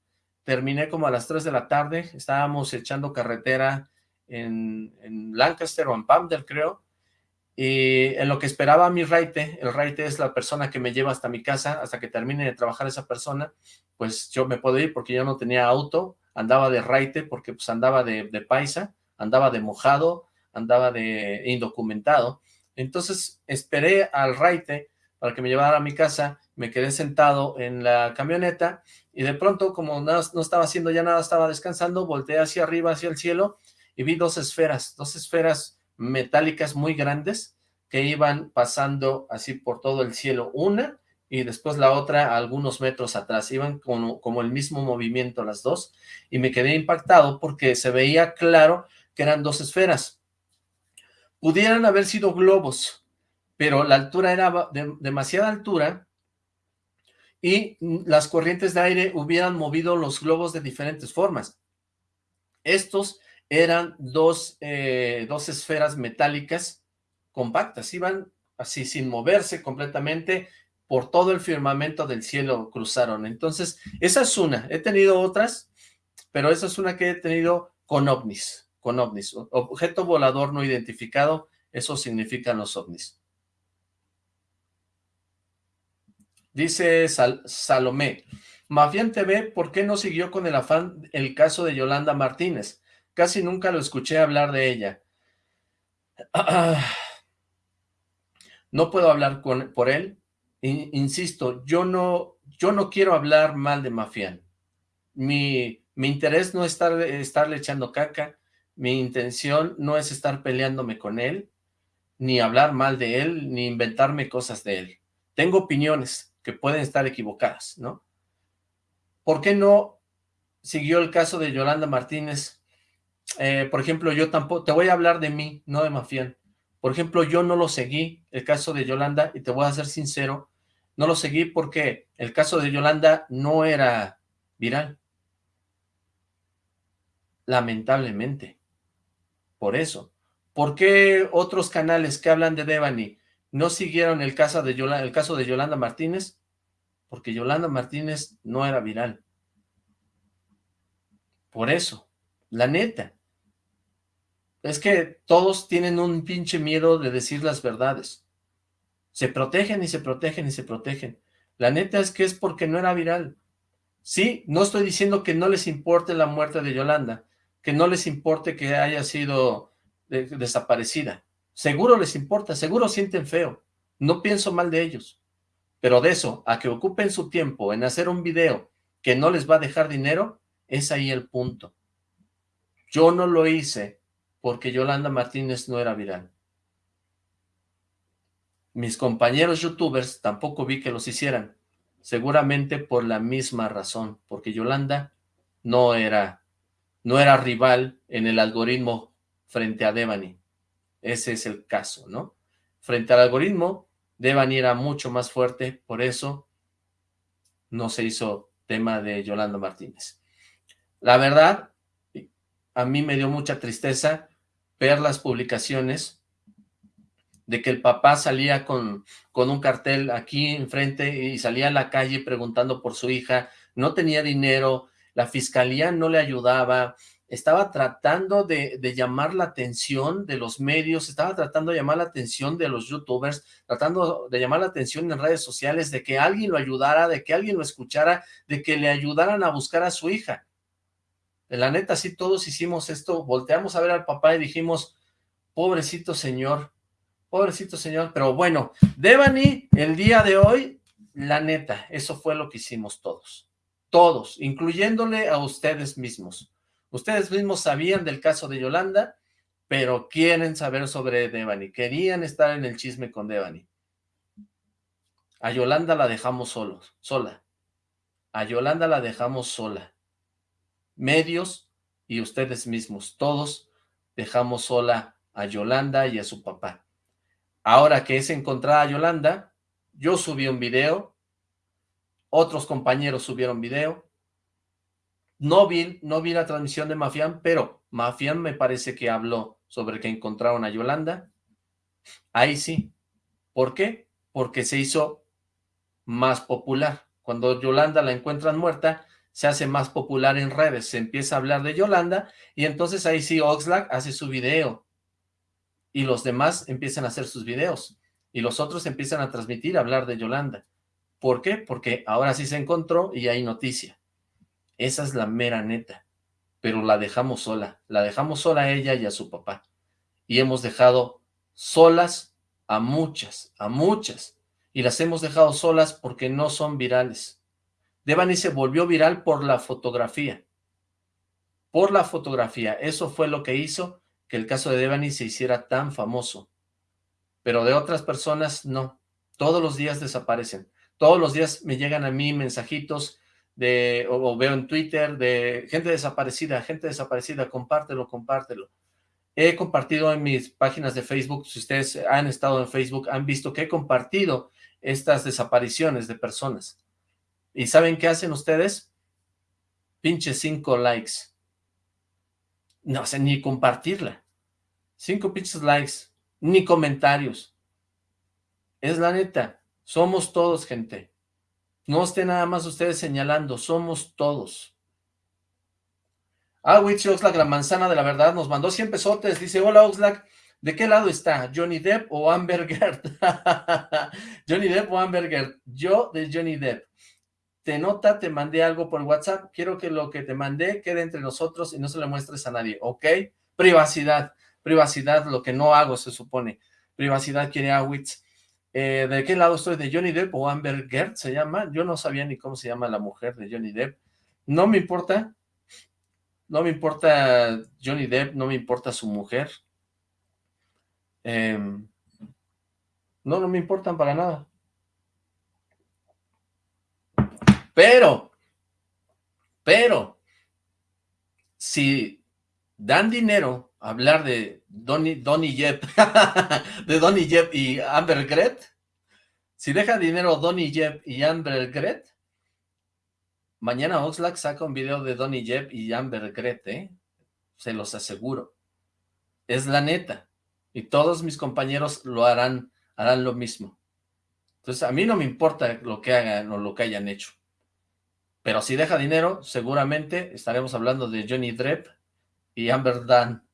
terminé como a las 3 de la tarde, estábamos echando carretera en, Lancaster o en Pamdel, creo, y en lo que esperaba mi raite, el raite es la persona que me lleva hasta mi casa, hasta que termine de trabajar esa persona, pues yo me puedo ir porque yo no tenía auto, andaba de raite porque pues andaba de, de paisa, andaba de mojado, andaba de indocumentado, entonces esperé al raite para que me llevara a mi casa, me quedé sentado en la camioneta y de pronto como no, no estaba haciendo ya nada, estaba descansando, volteé hacia arriba, hacia el cielo y vi dos esferas, dos esferas metálicas muy grandes que iban pasando así por todo el cielo, una y después la otra a algunos metros atrás, iban como, como el mismo movimiento las dos, y me quedé impactado porque se veía claro que eran dos esferas. Pudieran haber sido globos, pero la altura era de demasiada altura y las corrientes de aire hubieran movido los globos de diferentes formas. Estos eran dos, eh, dos esferas metálicas compactas, iban así sin moverse completamente, por todo el firmamento del cielo cruzaron. Entonces, esa es una. He tenido otras, pero esa es una que he tenido con ovnis, con ovnis. Objeto volador no identificado, eso significan los ovnis. Dice Salomé, Mafián TV, ¿por qué no siguió con el afán el caso de Yolanda Martínez? Casi nunca lo escuché hablar de ella. [sighs] No puedo hablar con, por él. Insisto, yo no, yo no quiero hablar mal de Mafián. Mi, mi interés no es estar, estarle echando caca. Mi intención no es estar peleándome con él, ni hablar mal de él, ni inventarme cosas de él. Tengo opiniones que pueden estar equivocadas, ¿no? ¿Por qué no siguió el caso de Yolanda Martínez eh, por ejemplo, yo tampoco, te voy a hablar de mí, no de Mafián. Por ejemplo, yo no lo seguí, el caso de Yolanda, y te voy a ser sincero, no lo seguí porque el caso de Yolanda no era viral. Lamentablemente. Por eso. ¿Por qué otros canales que hablan de Devani no siguieron el caso de Yolanda, Martínez? Porque Yolanda Martínez no era viral. Por eso. La neta. Es que todos tienen un pinche miedo de decir las verdades. Se protegen y se protegen y se protegen. La neta es que es porque no era viral. Sí, no estoy diciendo que no les importe la muerte de Yolanda, que no les importe que haya sido eh, desaparecida. Seguro les importa, seguro sienten feo. No pienso mal de ellos. Pero de eso, a que ocupen su tiempo en hacer un video que no les va a dejar dinero, es ahí el punto. Yo no lo hice porque Yolanda Martínez no era viral. Mis compañeros youtubers tampoco vi que los hicieran, seguramente por la misma razón, porque Yolanda no era, no era rival en el algoritmo frente a Devani. Ese es el caso, ¿no? Frente al algoritmo, Devani era mucho más fuerte, por eso no se hizo tema de Yolanda Martínez. La verdad, a mí me dio mucha tristeza ver las publicaciones de que el papá salía con, con un cartel aquí enfrente y salía a la calle preguntando por su hija, no tenía dinero, la fiscalía no le ayudaba, estaba tratando de, llamar la atención de los medios, estaba tratando de llamar la atención de los youtubers, tratando de llamar la atención en redes sociales, de que alguien lo ayudara, de que alguien lo escuchara, de que le ayudaran a buscar a su hija la neta, sí todos hicimos esto, volteamos a ver al papá y dijimos, pobrecito señor, pobrecito señor, pero bueno, Devani, el día de hoy, la neta, eso fue lo que hicimos todos, todos, incluyéndole a ustedes mismos. Ustedes mismos sabían del caso de Yolanda, pero quieren saber sobre Devani, querían estar en el chisme con Devani. A Yolanda la dejamos solos, sola. A Yolanda la dejamos sola medios y ustedes mismos, todos dejamos sola a Yolanda y a su papá. Ahora que es encontrada Yolanda, yo subí un video, otros compañeros subieron video, No vi, no vi la transmisión de Mafián, pero Mafián me parece que habló sobre que encontraron a Yolanda. Ahí sí. ¿Por qué? Porque se hizo más popular. Cuando Yolanda la encuentran muerta, se hace más popular en redes, se empieza a hablar de Yolanda, y entonces ahí sí Oxlack hace su video, y los demás empiezan a hacer sus videos, y los otros empiezan a transmitir, a hablar de Yolanda. ¿Por qué? Porque ahora sí se encontró y hay noticia. Esa es la mera neta. Pero la dejamos sola. La dejamos sola a ella y a su papá. Y hemos dejado solas a muchas, a muchas. Y las hemos dejado solas porque no son virales. Devani se volvió viral por la fotografía. Por la fotografía. Eso fue lo que hizo que el caso de Devani se hiciera tan famoso. Pero de otras personas, no. Todos los días desaparecen. Todos los días me llegan a mí mensajitos de, o, veo en Twitter de gente desaparecida, gente desaparecida, compártelo, compártelo. He compartido en mis páginas de Facebook, si ustedes han estado en Facebook, han visto que he compartido estas desapariciones de personas. ¿Y saben qué hacen ustedes? Pinche cinco likes. No sé, ni compartirla. Cinco pinches likes, ni comentarios. Es la neta. Somos todos, gente. No esté nada más ustedes señalando, somos todos. Ah, Witch Oxlack, la manzana de la verdad, nos mandó 100 pesotes. Dice, hola Oxlack, ¿de qué lado está? ¿Johnny Depp o Amber Gert? [laughs] ¿Johnny Depp o Amber Gert? Yo de Johnny Depp. Te nota, te mandé algo por WhatsApp. Quiero que lo que te mandé quede entre nosotros y no se lo muestres a nadie, ¿ok? Privacidad, privacidad, lo que no hago se supone. Privacidad quiere a Witch. Eh, ¿De qué lado estoy? ¿De Johnny Depp o Amber Gert se llama? Yo no sabía ni cómo se llama la mujer de Johnny Depp. No me importa. No me importa Johnny Depp, no me importa su mujer. Em, no, no me importan para nada. Pero, pero, si dan dinero a hablar de Donny, Donny Jeb, [laughs] de Donny Jeb y Amber Gret, si deja dinero Donny Jeb y Amber Gret, mañana Oxlack saca un video de Donny Jeb y Amber Gret, ¿eh? Se los aseguro. Es la neta. Y todos mis compañeros lo harán, harán lo mismo. Entonces, a mí no me importa lo que hagan o lo que hayan hecho. Pero si deja dinero, seguramente estaremos hablando de Johnny Depp y Amber Dan.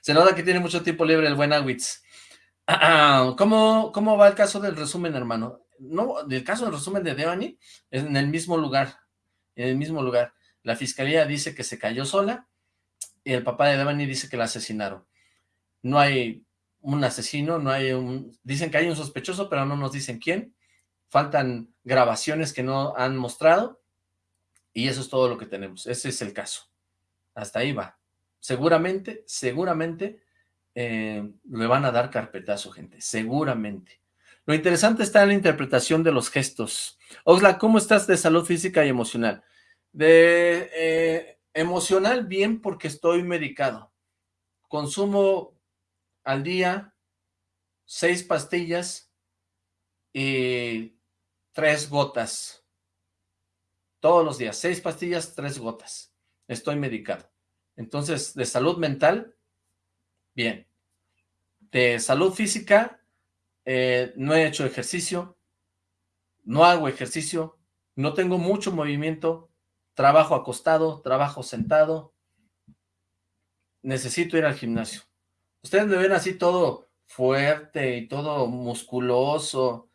Se nota que tiene mucho tiempo libre el buen Awitz. [clears throat] ¿Cómo, ¿Cómo va el caso del resumen, hermano? No, del caso del resumen de Devani, es en el mismo lugar, en el mismo lugar. La fiscalía dice que se cayó sola, y el papá de Devani dice que la asesinaron. No hay un asesino, no hay un... Dicen que hay un sospechoso, pero no nos dicen quién. Faltan grabaciones que no han mostrado, y eso es todo lo que tenemos. Ese es el caso. Hasta ahí va seguramente, seguramente eh, le van a dar carpetazo, gente, seguramente. Lo interesante está en la interpretación de los gestos. Oxla, ¿cómo estás de salud física y emocional? De eh, emocional, bien, porque estoy medicado. Consumo al día seis pastillas y tres gotas. Todos los días, seis pastillas, tres gotas. Estoy medicado. Entonces, de salud mental, bien. De salud física, eh, no he hecho ejercicio, no hago ejercicio, no tengo mucho movimiento, trabajo acostado, trabajo sentado, necesito ir al gimnasio. Ustedes me ven así todo fuerte y todo musculoso,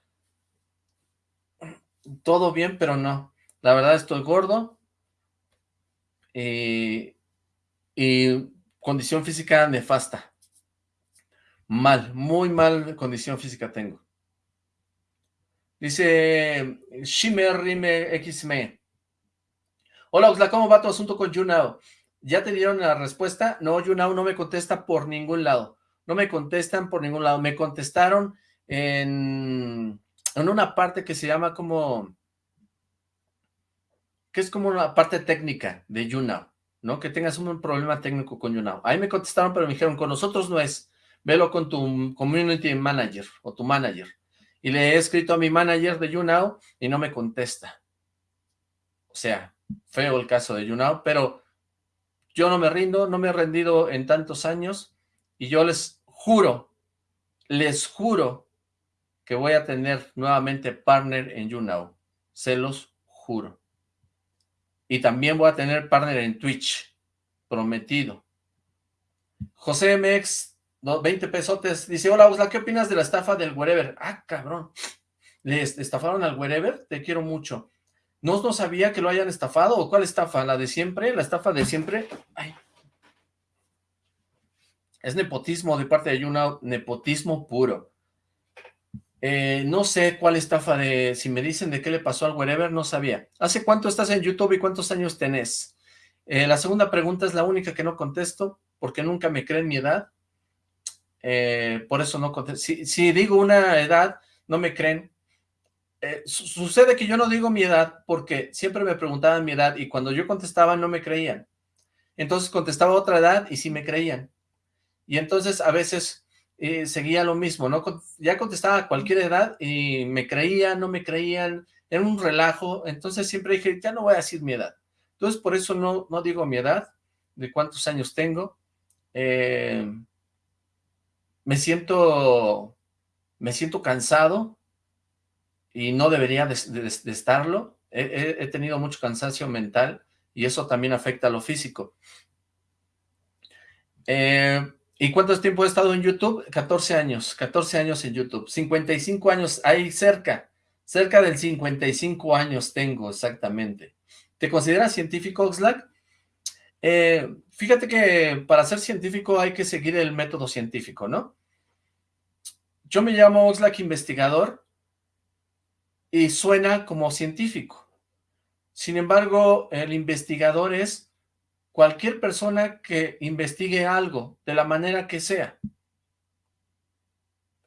todo bien, pero no. La verdad estoy gordo y y condición física nefasta. Mal, muy mal condición física tengo. Dice Shimmer Rime XME. Hola Oxla, ¿cómo va tu asunto con YouNow? ¿Ya te dieron la respuesta? No, YouNow no me contesta por ningún lado. No me contestan por ningún lado. Me contestaron en, en una parte que se llama como... que es como una parte técnica de YouNow. Que tengas un problema técnico con YouNow. Ahí me contestaron, pero me dijeron, con nosotros no es, velo con tu community manager o tu manager. Y le he escrito a mi manager de YouNow y no me contesta. O sea, feo el caso de YouNow, pero yo no me rindo, no me he rendido en tantos años, y yo les juro, les juro que voy a tener nuevamente partner en YouNow, se los juro. Y también voy a tener partner en Twitch, prometido. José MX, 20 pesotes, dice, hola Usla, ¿qué opinas de la estafa del wherever? Ah, cabrón, ¿le estafaron al wherever? Te quiero mucho. ¿No, no sabía que lo hayan estafado? ¿O cuál estafa? ¿La de siempre? ¿La estafa de siempre? Es nepotismo de parte de Yuna, nepotismo puro. Eh, no sé cuál estafa de... Si me dicen de qué le pasó al wherever, no sabía. ¿Hace cuánto estás en YouTube y cuántos años tenés? Eh, la segunda pregunta es la única que no contesto, porque nunca me creen mi edad. Eh, por eso no contesto. Si, digo una edad, no me creen. sucede que yo no digo mi edad porque siempre me preguntaban mi edad y cuando yo contestaba no me creían. Entonces contestaba otra edad y sí me creían. Y entonces a veces seguía lo mismo, ¿no? Ya contestaba a cualquier edad y me creían, no me creían, era un relajo, entonces siempre dije, ya no voy a decir mi edad. Entonces por eso no, no digo mi edad, de cuántos años tengo. Eh, me siento, me siento cansado y no debería de, estarlo. he tenido mucho cansancio mental y eso también afecta a lo físico. Eh, ¿Y cuánto tiempo he estado en YouTube? 14 años, 14 años en YouTube, 55 años, ahí cerca, cerca del 55 años tengo exactamente. ¿Te consideras científico, Oxlack? Eh, fíjate que para ser científico hay que seguir el método científico, ¿no? Yo me llamo Oxlack investigador y suena como científico. Sin embargo, el investigador es cualquier persona que investigue algo, de la manera que sea.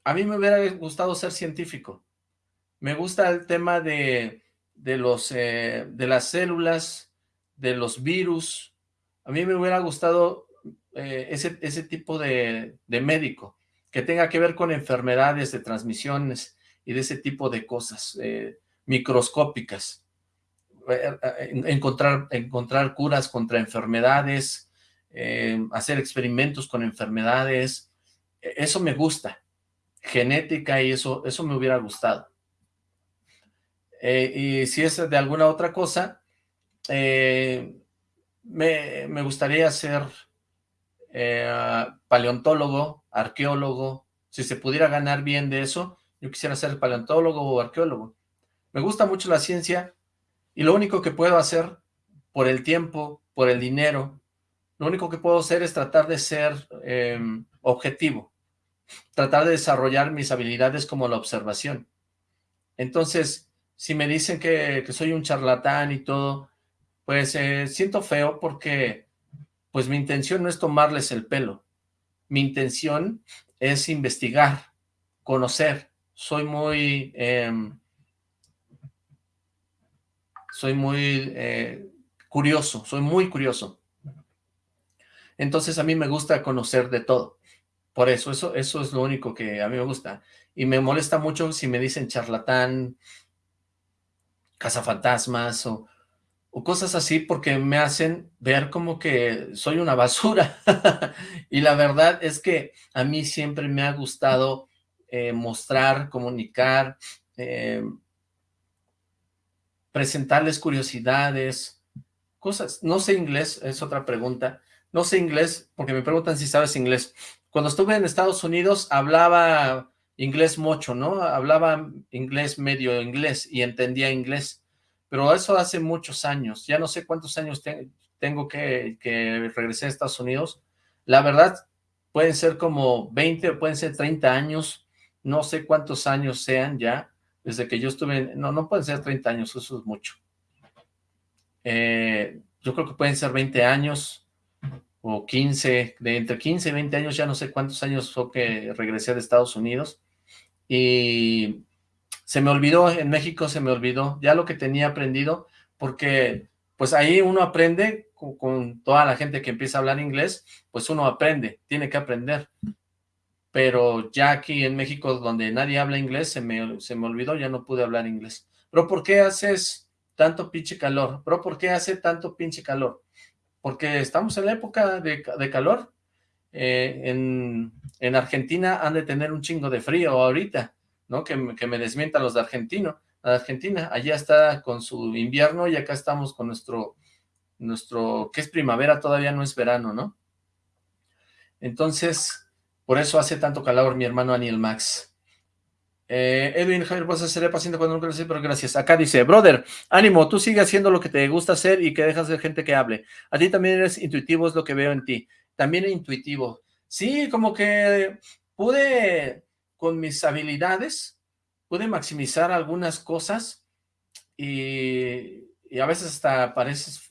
A mí me hubiera gustado ser científico. Me gusta el tema de, los, eh, de las células, de los virus. A mí me hubiera gustado eh, ese, ese, tipo de, de médico, que tenga que ver con enfermedades de transmisiones y de ese tipo de cosas eh, microscópicas. Eh, eh, encontrar, encontrar curas contra enfermedades, eh, hacer experimentos con enfermedades, e, eso me gusta, genética y eso, eso me hubiera gustado. y si es de alguna otra cosa, me, me, gustaría ser paleontólogo, arqueólogo, si se pudiera ganar bien de eso, yo quisiera ser paleontólogo o arqueólogo. Me gusta mucho la ciencia, y lo único que puedo hacer por el tiempo, por el dinero, lo único que puedo hacer es tratar de ser em, objetivo, tratar de desarrollar mis habilidades como la observación. Entonces, si me dicen que, soy un charlatán y todo, pues eh, siento feo porque pues mi intención no es tomarles el pelo. Mi intención es investigar, conocer. Soy muy... Em, soy muy eh, curioso, soy muy curioso. Entonces a mí me gusta conocer de todo. Por eso, eso, eso es lo único que a mí me gusta. Y me molesta mucho si me dicen charlatán, cazafantasmas o, o cosas así porque me hacen ver como que soy una basura. [laughs] y la verdad es que a mí siempre me ha gustado eh, mostrar, comunicar, eh, presentarles curiosidades, cosas. No sé inglés, es otra pregunta. No sé inglés, porque me preguntan si sabes inglés. Cuando estuve en Estados Unidos hablaba inglés mucho, ¿no? Hablaba inglés medio inglés y entendía inglés. Pero eso hace muchos años. Ya no sé cuántos años tengo que, que regresé a Estados Unidos. La verdad, pueden ser como 20, pueden ser 30 años. No sé cuántos años sean ya desde que yo estuve, no, no pueden ser 30 años, eso es mucho. Eh, yo creo que pueden ser 20 años o 15, de entre 15 y 20 años, ya no sé cuántos años fue que regresé de Estados Unidos. Y se me olvidó, en México se me olvidó ya lo que tenía aprendido, porque pues ahí uno aprende con, con, toda la gente que empieza a hablar inglés, pues uno aprende, tiene que aprender pero ya aquí en México, donde nadie habla inglés, se me, se me olvidó, ya no pude hablar inglés. Pero ¿por qué haces tanto pinche calor. Bro, ¿por qué hace tanto pinche calor? Porque estamos en la época de, calor. Eh, en, en, Argentina han de tener un chingo de frío ahorita, ¿no? Que, que me desmientan los de Argentino, Argentina. Allá está con su invierno y acá estamos con nuestro, nuestro, que es primavera, todavía no es verano, ¿no? Entonces, por eso hace tanto calor mi hermano Aniel Max. Eh, Edwin, Javier, vas a ser paciente cuando nunca lo pero gracias. Acá dice, brother, ánimo, tú sigue haciendo lo que te gusta hacer y que dejas de gente que hable. A ti también eres intuitivo, es lo que veo en ti. También intuitivo. Sí, como que pude, con mis habilidades, pude maximizar algunas cosas y, y a veces hasta pareces,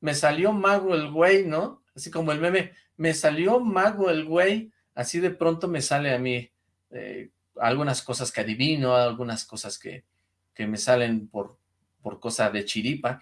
me salió mago el güey, ¿no? Así como el meme, me salió mago el güey, así de pronto me sale a mí. Eh, algunas cosas que adivino, algunas cosas que, que me salen por, por cosa de chiripa.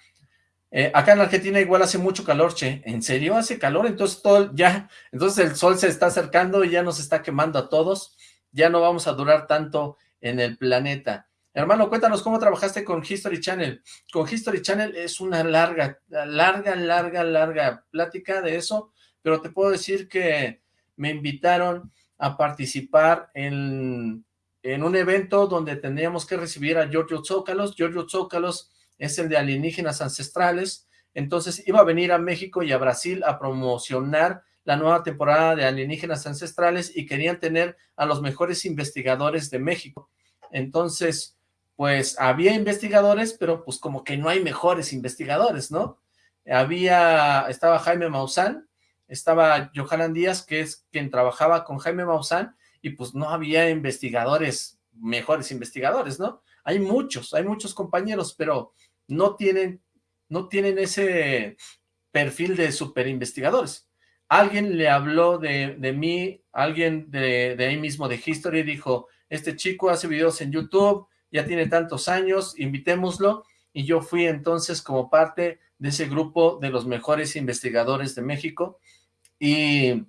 Eh, acá en Argentina igual hace mucho calor, che. ¿En serio hace calor? Entonces todo ya, entonces el sol se está acercando y ya nos está quemando a todos. Ya no vamos a durar tanto en el planeta. Hermano, cuéntanos cómo trabajaste con History Channel. Con History Channel es una larga, larga, larga, larga plática de eso, pero te puedo decir que me invitaron a participar en, en un evento donde tendríamos que recibir a Giorgio Zócalos. Giorgio Zócalos es el de alienígenas ancestrales, entonces iba a venir a México y a Brasil a promocionar la nueva temporada de alienígenas ancestrales y querían tener a los mejores investigadores de México. Entonces, pues había investigadores, pero pues como que no hay mejores investigadores, ¿no? Había, estaba Jaime Maussan, estaba Johanan Díaz, que es quien trabajaba con Jaime Maussan, y pues no había investigadores, mejores investigadores, ¿no? Hay muchos, hay muchos compañeros, pero no tienen, no tienen ese perfil de super investigadores. Alguien le habló de, de mí, alguien de, de ahí mismo de History dijo, este chico hace videos en YouTube, ya tiene tantos años, invitémoslo, y yo fui entonces como parte de ese grupo de los mejores investigadores de México, y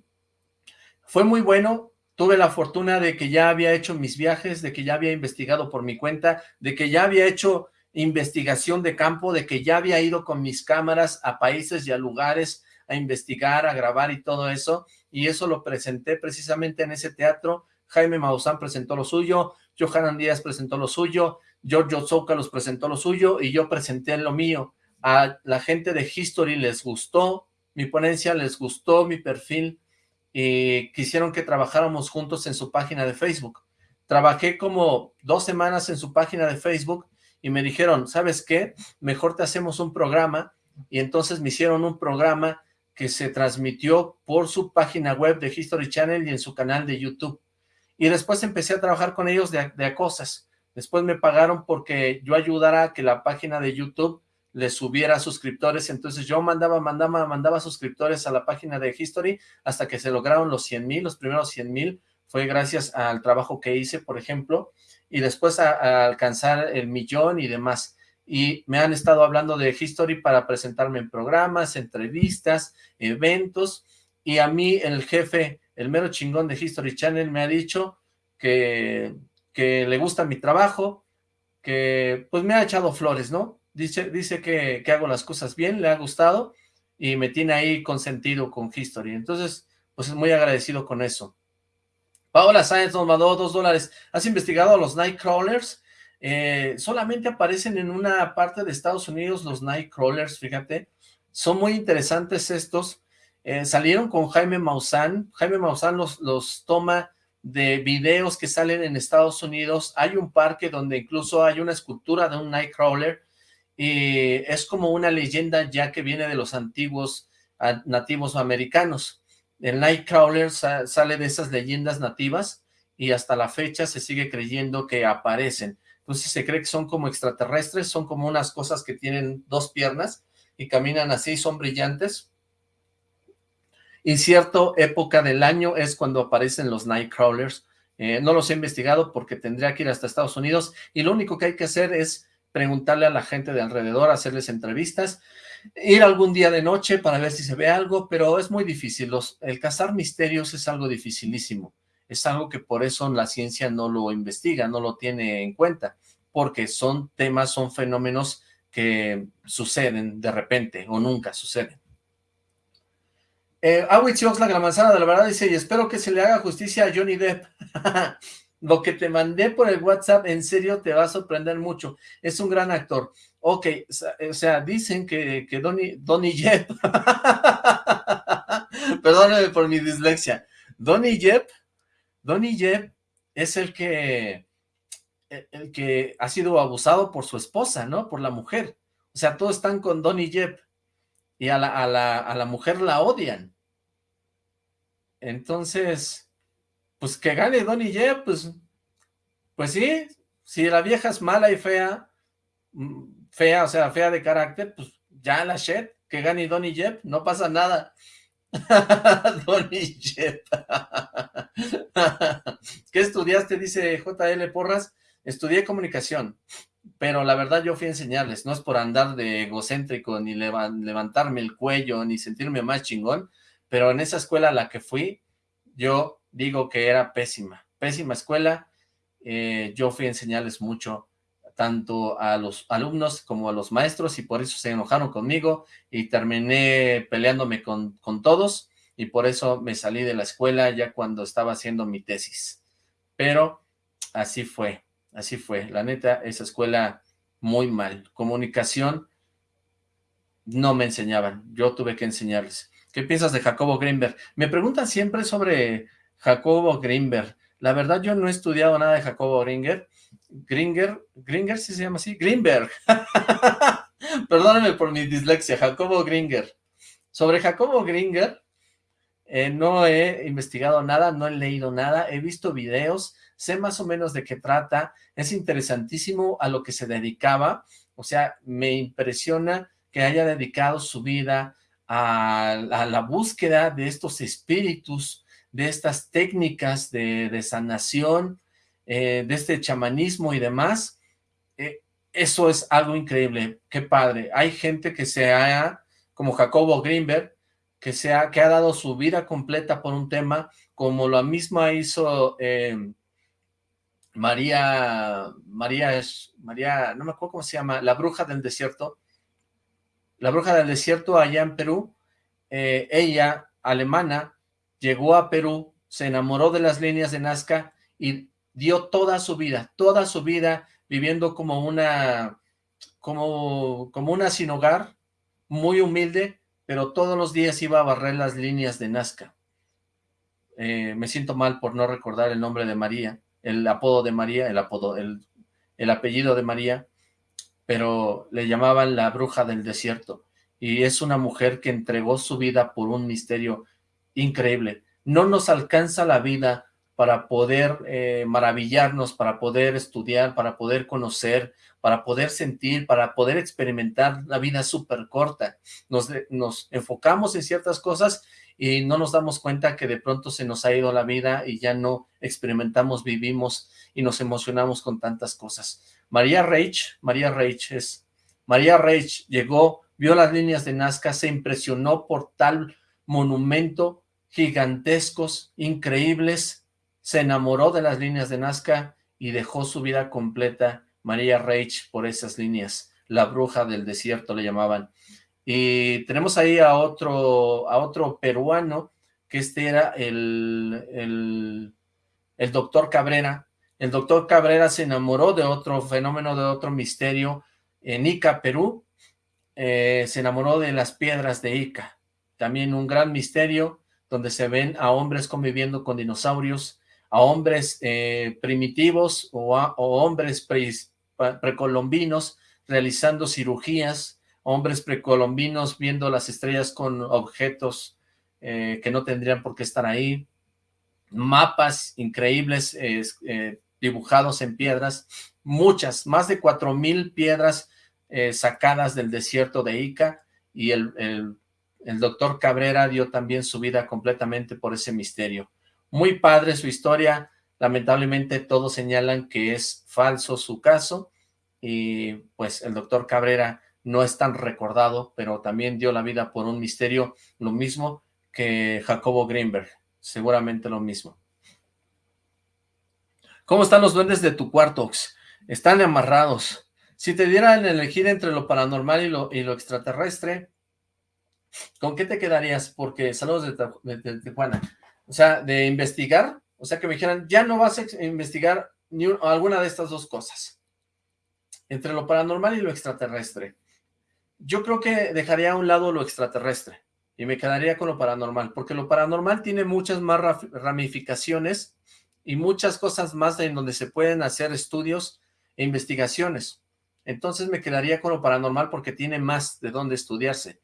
fue muy bueno, tuve la fortuna de que ya había hecho mis viajes, de que ya había investigado por mi cuenta, de que ya había hecho investigación de campo, de que ya había ido con mis cámaras a países y a lugares a investigar, a grabar y todo eso, y eso lo presenté precisamente en ese teatro, Jaime Maussan presentó lo suyo, Johanan Díaz presentó lo suyo, Giorgio los presentó lo suyo, y yo presenté lo mío. A la gente de History les gustó, mi ponencia les gustó, mi perfil, y quisieron que trabajáramos juntos en su página de Facebook. Trabajé como dos semanas en su página de Facebook y me dijeron, ¿sabes qué? Mejor te hacemos un programa, y entonces me hicieron un programa que se transmitió por su página web de History Channel y en su canal de YouTube. Y después empecé a trabajar con ellos de, de cosas. Después me pagaron porque yo ayudara a que la página de YouTube le subiera suscriptores, entonces yo mandaba, mandaba, mandaba suscriptores a la página de History hasta que se lograron los 100 mil, los primeros 100 mil fue gracias al trabajo que hice, por ejemplo, y después a, alcanzar el millón y demás. Y me han estado hablando de History para presentarme en programas, entrevistas, eventos, y a mí el jefe, el mero chingón de History Channel me ha dicho que, que le gusta mi trabajo, que pues me ha echado flores, ¿no? Dice, dice que, hago las cosas bien, le ha gustado y me tiene ahí consentido con History. Entonces, pues es muy agradecido con eso. Paola Sáenz nos mandó dos dólares. ¿Has investigado los Nightcrawlers? Eh, solamente aparecen en una parte de Estados Unidos los Nightcrawlers, fíjate. Son muy interesantes estos. Eh, salieron con Jaime Maussan. Jaime Maussan los, los toma de videos que salen en Estados Unidos. Hay un parque donde incluso hay una escultura de un Nightcrawler y es como una leyenda ya que viene de los antiguos nativos americanos. El Nightcrawler sale de esas leyendas nativas y hasta la fecha se sigue creyendo que aparecen. Entonces se cree que son como extraterrestres, son como unas cosas que tienen dos piernas y caminan así, son brillantes. Y cierta época del año es cuando aparecen los Nightcrawlers. Eh, no los he investigado porque tendría que ir hasta Estados Unidos y lo único que hay que hacer es preguntarle a la gente de alrededor, hacerles entrevistas, ir algún día de noche para ver si se ve algo, pero es muy difícil. Los, el cazar misterios es algo dificilísimo. Es algo que por eso la ciencia no lo investiga, no lo tiene en cuenta, porque son temas, son fenómenos que suceden de repente o nunca suceden. Eh, Oxlack, la manzana de la verdad, dice, y espero que se le haga justicia a Johnny Depp. [laughs] Lo que te mandé por el WhatsApp, en serio, te va a sorprender mucho. Es un gran actor. Ok, o sea, dicen que, que Donny, Donny Jepp, [laughs] perdóname por mi dislexia, Donny Jepp, Donny Jepp es el que, el que ha sido abusado por su esposa, ¿no? Por la mujer. O sea, todos están con Donny Jepp y a la, a la, a la mujer la odian. Entonces, pues que gane Donny Jepp, pues, pues sí, si la vieja es mala y fea, mm, fea, o sea, fea de carácter, pues ya la shit, que gane Donny Jepp, no pasa nada. [laughs] Donny Jepp. [laughs] ¿Qué estudiaste? Dice JL Porras. Estudié comunicación, pero la verdad yo fui a enseñarles, no es por andar de egocéntrico, ni levantarme el cuello, ni sentirme más chingón, pero en esa escuela a la que fui, yo digo que era pésima, pésima escuela, eh, yo fui a enseñarles mucho, tanto a los alumnos como a los maestros, y por eso se enojaron conmigo, y terminé peleándome con, con todos, y por eso me salí de la escuela ya cuando estaba haciendo mi tesis. Pero así fue, así fue. La neta, esa escuela muy mal. Comunicación no me enseñaban, yo tuve que enseñarles. ¿Qué piensas de Jacobo Greenberg? Me preguntan siempre sobre Jacobo Greenberg. La verdad, yo no he estudiado nada de Jacobo Gringer. Gringer, Gringer, ¿sí se llama así? Greenberg. [laughs] Perdóname por mi dislexia, Jacobo Gringer. Sobre Jacobo Gringer, eh, no he investigado nada, no he leído nada, he visto videos, sé más o menos de qué trata, es interesantísimo a lo que se dedicaba, o sea, me impresiona que haya dedicado su vida a, la búsqueda de estos espíritus, de estas técnicas de, sanación, eh, de este chamanismo y demás, eh, eso es algo increíble, qué padre. Hay gente que se ha, como Jacobo Greenberg, que, se ha, que ha dado su vida completa por un tema, como lo misma hizo eh, María, María, María, no me acuerdo cómo se llama, la bruja del desierto, la bruja del desierto allá en Perú, eh, ella, alemana, llegó a Perú, se enamoró de las líneas de Nazca y dio toda su vida, toda su vida viviendo como una, como, como una sin hogar, muy humilde, pero todos los días iba a barrer las líneas de Nazca. Eh, me siento mal por no recordar el nombre de María, el apodo de María, el apodo, el, el apellido de María, pero le llamaban la bruja del desierto, y es una mujer que entregó su vida por un misterio increíble. No nos alcanza la vida para poder eh, maravillarnos, para poder estudiar, para poder conocer, para poder sentir, para poder experimentar la vida súper corta. Nos, nos enfocamos en ciertas cosas y no nos damos cuenta que de pronto se nos ha ido la vida y ya no experimentamos, vivimos y nos emocionamos con tantas cosas. María Reich, María Reich es, María Reich llegó, vio las líneas de Nazca, se impresionó por tal monumento, gigantescos, increíbles, se enamoró de las líneas de Nazca y dejó su vida completa, María Reich, por esas líneas, la bruja del desierto le llamaban. Y tenemos ahí a otro, a otro peruano, que este era el, el, el doctor Cabrera, el doctor Cabrera se enamoró de otro fenómeno, de otro misterio en Ica, Perú. Eh, se enamoró de las piedras de Ica. También un gran misterio donde se ven a hombres conviviendo con dinosaurios, a hombres eh, primitivos o, hombres precolombinos realizando cirugías, hombres precolombinos viendo las estrellas con objetos eh, que no tendrían por qué estar ahí, mapas increíbles dibujados en piedras, muchas, más de cuatro mil piedras eh, sacadas del desierto de Ica, y el, doctor Cabrera dio también su vida completamente por ese misterio. Muy padre su historia, lamentablemente todos señalan que es falso su caso, y pues el doctor Cabrera no es tan recordado, pero también dio la vida por un misterio, lo mismo que Jacobo Greenberg, seguramente lo mismo. ¿Cómo están los duendes de tu cuarto? Están amarrados. Si te dieran elegir entre lo paranormal y lo, y lo extraterrestre, ¿con qué te quedarías? Porque saludos de, Tijuana. O sea, de investigar, o sea, que me dijeran, ya no vas a investigar ni alguna de estas dos cosas. Entre lo paranormal y lo extraterrestre. Yo creo que dejaría a un lado lo extraterrestre y me quedaría con lo paranormal, porque lo paranormal tiene muchas más ramificaciones y muchas cosas más en donde se pueden hacer estudios e investigaciones. Entonces me quedaría con lo paranormal porque tiene más de dónde estudiarse.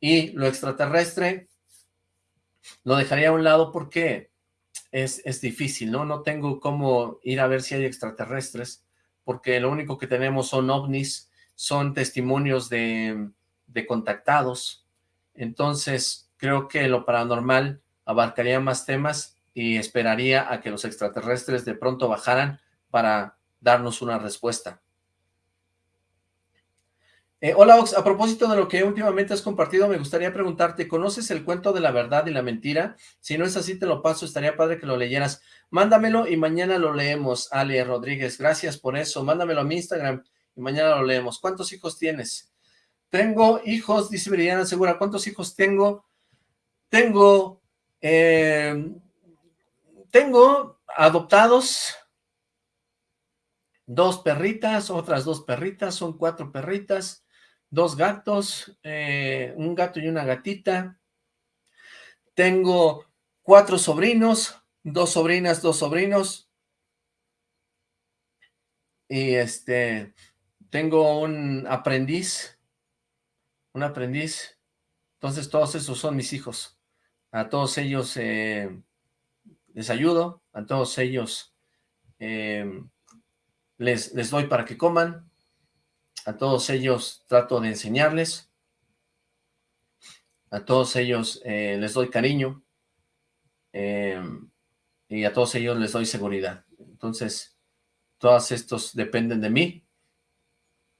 Y lo extraterrestre lo dejaría a un lado porque es, es difícil, ¿no? No tengo cómo ir a ver si hay extraterrestres, porque lo único que tenemos son ovnis, son testimonios de, de contactados, entonces, creo que lo paranormal abarcaría más temas y esperaría a que los extraterrestres de pronto bajaran para darnos una respuesta. Eh, hola Ox, a propósito de lo que últimamente has compartido, me gustaría preguntarte, ¿conoces el cuento de la verdad y la mentira? Si no es así, te lo paso, estaría padre que lo leyeras. Mándamelo y mañana lo leemos, Ale Rodríguez, gracias por eso. Mándamelo a mi Instagram y mañana lo leemos. ¿Cuántos hijos tienes? Tengo hijos, dice Viridiana Segura. ¿Cuántos hijos tengo? Tengo, eh, tengo adoptados dos perritas, otras dos perritas, son cuatro perritas, dos gatos, eh, un gato y una gatita. Tengo cuatro sobrinos, dos sobrinas, dos sobrinos. Y este, tengo un aprendiz un aprendiz. Entonces todos esos son mis hijos. A todos ellos eh, les ayudo, a todos ellos eh, les, les doy para que coman, a todos ellos trato de enseñarles, a todos ellos eh, les doy cariño, y a todos ellos les doy seguridad. Entonces, todos estos dependen de mí,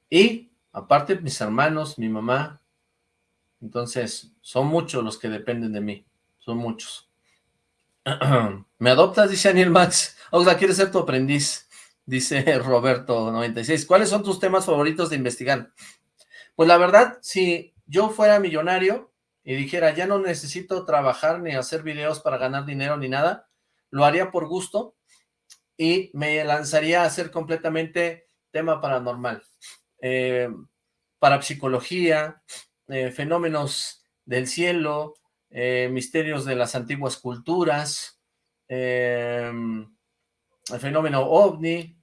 y aparte mis hermanos, mi mamá, entonces, son muchos los que dependen de mí. Son muchos. [clears throat] ¿Me adoptas? Dice Daniel Max. Oxla, ¿quieres ser tu aprendiz? Dice [laughs] Roberto96. ¿Cuáles son tus temas favoritos de investigar? Pues la verdad, si yo fuera millonario y dijera, ya no necesito trabajar ni hacer videos para ganar dinero ni nada, lo haría por gusto y me lanzaría a hacer completamente tema paranormal. Eh, para psicología, eh, fenómenos del cielo, eh, misterios de las antiguas culturas, em, el fenómeno ovni,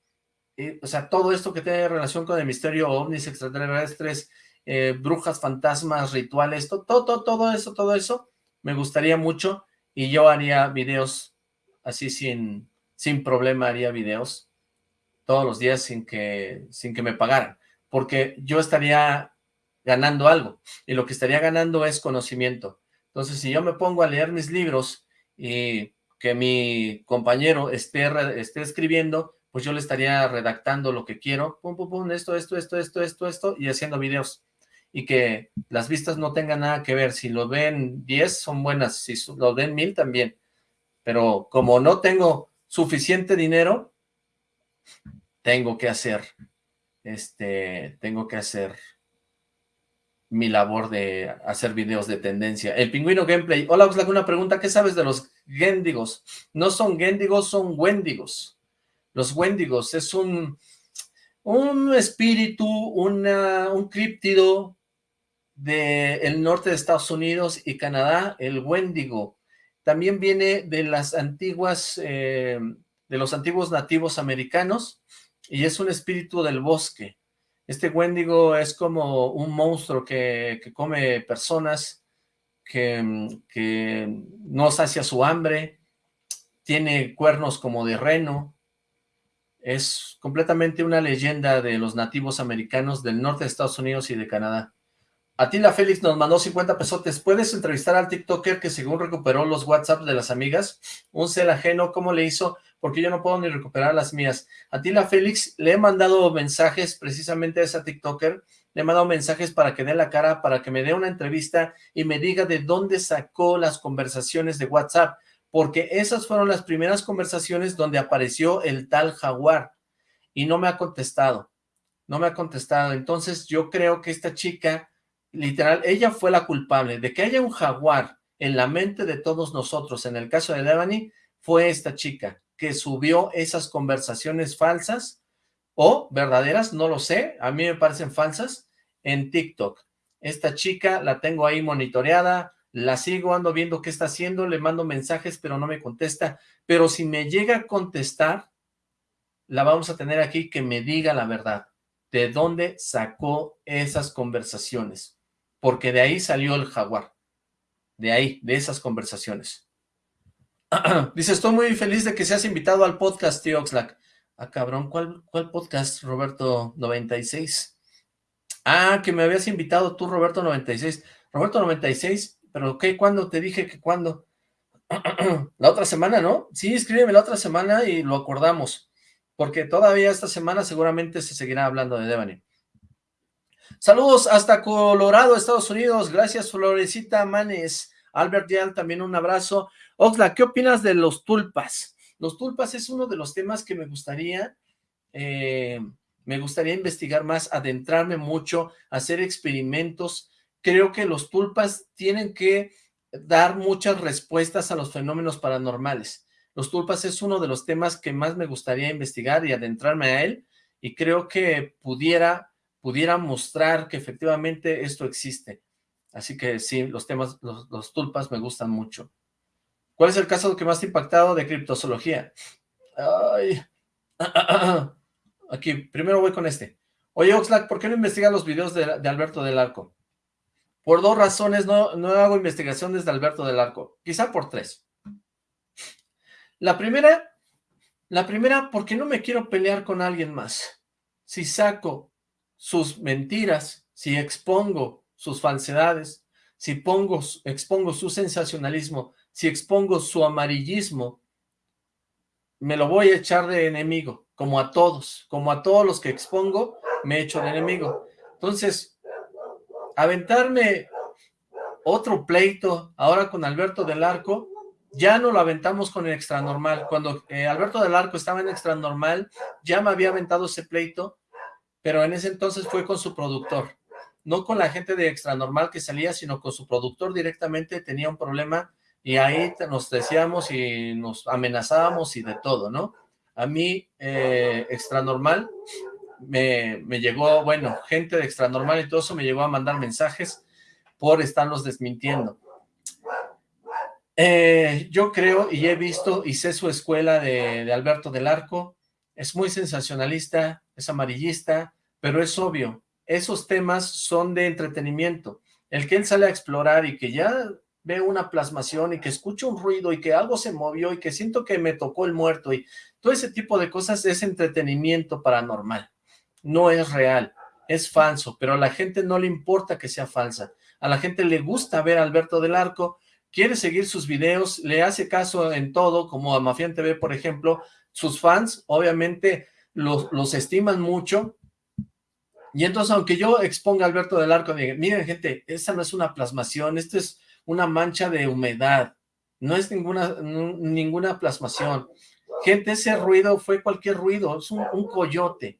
o sea, todo esto que tiene relación con el misterio ovnis, extraterrestres, eh, brujas, fantasmas, rituales, todo, todo, todo eso, todo eso, me gustaría mucho y yo haría videos así sin, sin problema, haría videos todos los días sin que, sin que me pagaran, porque yo estaría ganando algo, y lo que estaría ganando es conocimiento. Entonces, si yo me pongo a leer mis libros y que mi compañero esté, esté escribiendo, pues yo le estaría redactando lo que quiero, pum, pum, pum, esto, esto, esto, esto, esto, esto, y haciendo videos. Y que las vistas no tengan nada que ver. Si lo ven 10, son buenas. Si lo ven 1000, también. Pero como no tengo suficiente dinero, tengo que hacer, este, tengo que hacer mi labor de hacer videos de tendencia. El pingüino gameplay. Hola, Oxlack, una pregunta. ¿Qué sabes de los Gendigos? No son Gendigos, son Wendigos. Los Wendigos es un, un espíritu, una, un críptido del norte de Estados Unidos y Canadá, el Wendigo. También viene de las antiguas, eh, de los antiguos nativos americanos y es un espíritu del bosque. Este Wendigo es como un monstruo que, come personas, que, que, no sacia su hambre, tiene cuernos como de reno, es completamente una leyenda de los nativos americanos del norte de Estados Unidos y de Canadá. Atila Félix nos mandó 50 pesotes. ¿Puedes entrevistar al TikToker que según recuperó los WhatsApp de las amigas? Un cel ajeno, ¿cómo le hizo? Porque yo no puedo ni recuperar las mías. Atila Félix, le he mandado mensajes precisamente a esa TikToker. Le he mandado mensajes para que dé la cara, para que me dé una entrevista y me diga de dónde sacó las conversaciones de WhatsApp. Porque esas fueron las primeras conversaciones donde apareció el tal jaguar y no me ha contestado. no me ha contestado. Entonces yo creo que esta chica, literal, ella fue la culpable de que haya un jaguar en la mente de todos nosotros. En el caso de Devani, fue esta chica que subió esas conversaciones falsas o verdaderas, no lo sé, a mí me parecen falsas, en TikTok. Esta chica la tengo ahí monitoreada, la sigo, ando viendo qué está haciendo, le mando mensajes, pero no me contesta. Pero si me llega a contestar, la vamos a tener aquí que me diga la verdad. ¿De dónde sacó esas conversaciones? Porque de ahí salió el jaguar. De ahí, de esas conversaciones. [clears throat] Dice, estoy muy feliz de que seas invitado al podcast, tío Oxlack. Ah, cabrón, ¿cuál, cuál podcast, Roberto 96? Ah, que me habías invitado tú, Roberto 96. Roberto 96, pero ¿qué? ¿Cuándo? Te dije que cuándo. [clears throat] la otra semana, ¿no? Sí, escríbeme la otra semana y lo acordamos. Porque todavía esta semana seguramente se seguirá hablando de Devani. Saludos hasta Colorado, Estados Unidos. Gracias, Florecita Manes. Albert Yan, también un abrazo. Oxla, ¿qué opinas de los tulpas? Los tulpas es uno de los temas que me gustaría, eh, me gustaría investigar más, adentrarme mucho, hacer experimentos, creo que los tulpas tienen que dar muchas respuestas a los fenómenos paranormales. Los tulpas es uno de los temas que más me gustaría investigar y adentrarme a él, y creo que pudiera, pudiera mostrar que efectivamente esto existe. Así que sí, los temas, los, tulpas me gustan mucho. ¿Cuál es el caso que más te ha impactado de criptozoología? Ay. [clears throat] Aquí, primero voy con este. Oye, Oxlack, ¿por qué no investigas los videos de, de Alberto del Arco? Por dos razones no, no hago investigación desde Alberto del Arco, quizá por tres. La primera, la primera, porque no me quiero pelear con alguien más. Si saco sus mentiras, si expongo sus falsedades, si pongo, expongo su sensacionalismo, si expongo su amarillismo, me lo voy a echar de enemigo, como a todos, como a todos los que expongo, me echo de enemigo. Entonces, aventarme otro pleito ahora con Alberto del Arco, ya no lo aventamos con el extra normal. Cuando eh, Alberto del Arco estaba en extra normal, ya me había aventado ese pleito, pero en ese entonces fue con su productor. No con la gente de extra normal que salía, sino con su productor directamente tenía un problema y ahí nos decíamos y nos amenazábamos y de todo, ¿no? A mí, eh, extra normal, me, llegó, bueno, gente de extra normal y todo eso me llegó a mandar mensajes por estarlos desmintiendo. Eh, yo creo y he visto y sé su escuela de Alberto del Arco, es muy sensacionalista, es amarillista, pero es obvio, esos temas son de entretenimiento. El que él sale a explorar y que ya ve una plasmación y que escucha un ruido y que algo se movió y que siento que me tocó el muerto y todo ese tipo de cosas es entretenimiento paranormal no es real, es falso, pero a la gente no le importa que sea falsa. A la gente le gusta ver a Alberto del Arco, quiere seguir sus videos, le hace caso en todo, como a Mafián TV, por ejemplo. Sus fans, obviamente, los, estiman mucho. Y entonces, aunque yo exponga a Alberto del Arco, diga, miren, gente, esta no es una plasmación, esto es una mancha de humedad. No es ninguna, ninguna plasmación. Gente, ese ruido fue cualquier ruido, es un coyote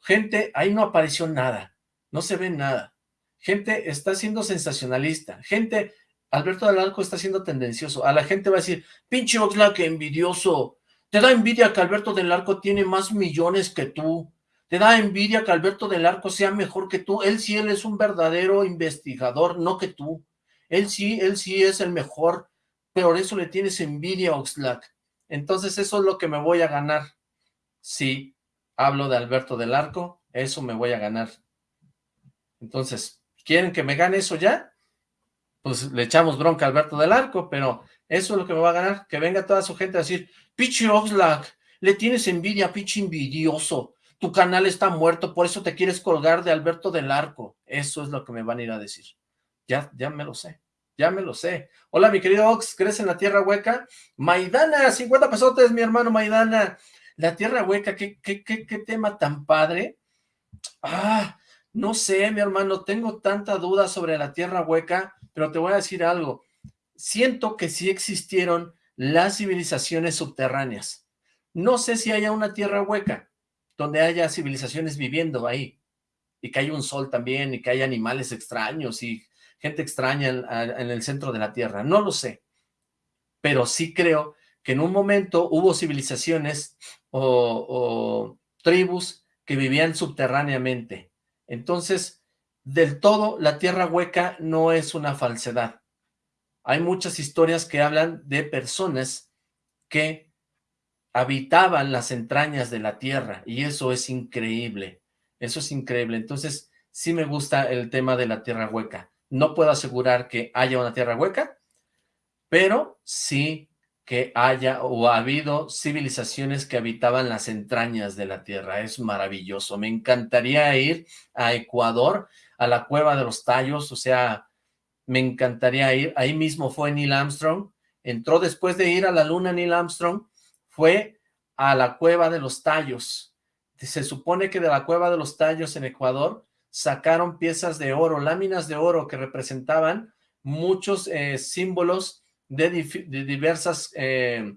Gente, ahí no apareció nada, no se ve nada. Gente está siendo sensacionalista. Gente, Alberto del Arco está siendo tendencioso. A la gente va a decir, pinche Oxlack, envidioso. Te da envidia que Alberto del Arco tiene más millones que tú. Te da envidia que Alberto del Arco sea mejor que tú. Él sí, él es un verdadero investigador, no que tú. Él sí, él sí es el mejor. Pero eso le tienes envidia, Oxlack. Entonces eso es lo que me voy a ganar. Sí, hablo de Alberto del Arco, eso me voy a ganar. Entonces, ¿quieren que me gane eso ya? Pues le echamos bronca a Alberto del Arco, pero eso es lo que me va a ganar, que venga toda su gente a decir, pichi Oxlack, le tienes envidia, pichi envidioso, tu canal está muerto, por eso te quieres colgar de Alberto del Arco. Eso es lo que me van a ir a decir. Ya, ya me lo sé, ya me lo sé. Hola, mi querido Ox, ¿crees en la tierra hueca? Maidana, 50 pesotes, mi hermano Maidana. La tierra hueca, ¿qué, qué, qué, qué tema tan padre. Ah, no sé, mi hermano, tengo tanta duda sobre la tierra hueca, pero te voy a decir algo. Siento que sí existieron las civilizaciones subterráneas. No sé si haya una tierra hueca donde haya civilizaciones viviendo ahí, y que hay un sol también, y que hay animales extraños y gente extraña en, el centro de la Tierra. No lo sé, pero sí creo que en un momento hubo civilizaciones o tribus que vivían subterráneamente. Entonces, del todo, la tierra hueca no es una falsedad. Hay muchas historias que hablan de personas que habitaban las entrañas de la tierra, y eso es increíble, eso es increíble. Entonces, sí me gusta el tema de la tierra hueca. No puedo asegurar que haya una tierra hueca, pero sí que haya o ha habido civilizaciones que habitaban las entrañas de la tierra. Es maravilloso. Me encantaría ir a Ecuador, a la cueva de los tallos, o sea, me encantaría ir. Ahí mismo fue Neil Armstrong. Entró después de ir a la luna Neil Armstrong, fue a la cueva de los tallos. Se supone que de la cueva de los tallos en Ecuador sacaron piezas de oro, láminas de oro que representaban muchos eh, símbolos de, diversas eh,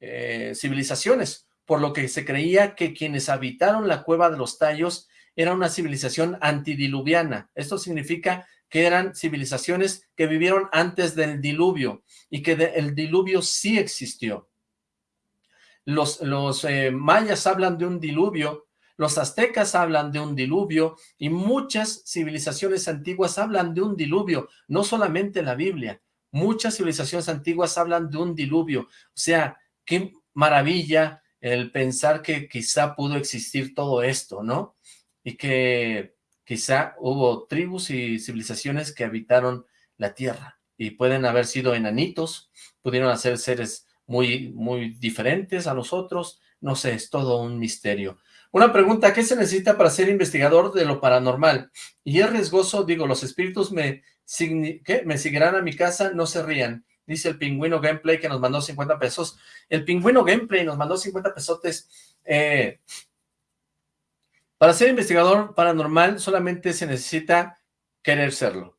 eh, civilizaciones, por lo que se creía que quienes habitaron la cueva de los tallos era una civilización antidiluviana. Esto significa que eran civilizaciones que vivieron antes del diluvio y que el diluvio sí existió. Los, los eh, mayas hablan de un diluvio, los aztecas hablan de un diluvio y muchas civilizaciones antiguas hablan de un diluvio, no solamente la Biblia. Muchas civilizaciones antiguas hablan de un diluvio. O sea, qué maravilla el pensar que quizá pudo existir todo esto, ¿no? Y que quizá hubo tribus y civilizaciones que habitaron la tierra y pueden haber sido enanitos, pudieron ser seres muy, muy diferentes a nosotros, no sé, es todo un misterio. Una pregunta, ¿qué se necesita para ser investigador de lo paranormal? Y es riesgoso, digo, los espíritus me ¿qué? ¿Me seguirán a mi casa? No se rían. Dice el Pingüino Gameplay que nos mandó 50 pesos. El Pingüino Gameplay nos mandó 50 pesotes. Eh, para ser investigador paranormal solamente se necesita querer serlo.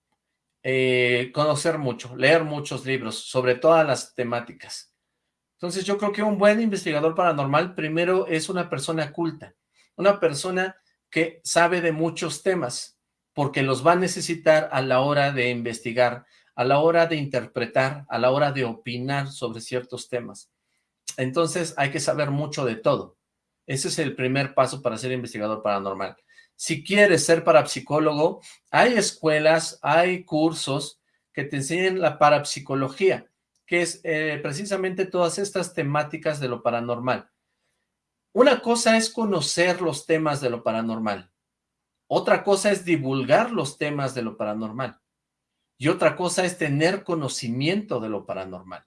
Eh, conocer mucho, leer muchos libros sobre todas las temáticas. Entonces yo creo que un buen investigador paranormal primero es una persona culta, una persona que sabe de muchos temas, porque los va a necesitar a la hora de investigar, a la hora de interpretar, a la hora de opinar sobre ciertos temas. Entonces hay que saber mucho de todo. Ese es el primer paso para ser investigador paranormal. Si quieres ser parapsicólogo, hay escuelas, hay cursos que te enseñan la parapsicología, que es eh, precisamente todas estas temáticas de lo paranormal. Una cosa es conocer los temas de lo paranormal. Otra cosa es divulgar los temas de lo paranormal. Y otra cosa es tener conocimiento de lo paranormal.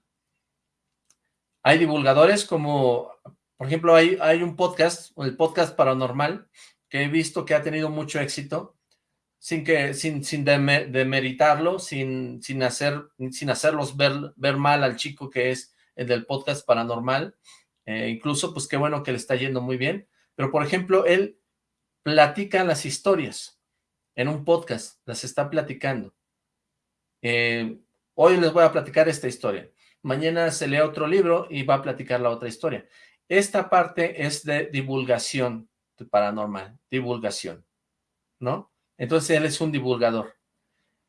Hay divulgadores como, por ejemplo, hay, un podcast, el podcast paranormal, que he visto que ha tenido mucho éxito, sin que sin, sin demeritarlo, sin, sin, hacer, sin hacerlos ver, ver mal al chico que es el del podcast paranormal. Eh, incluso, pues qué bueno que le está yendo muy bien. Pero, por ejemplo, él platica las historias en un podcast, las está platicando. Eh, hoy les voy a platicar esta historia. Mañana se lee otro libro y va a platicar la otra historia. Esta parte es de divulgación paranormal, divulgación, ¿no? Entonces él es un divulgador.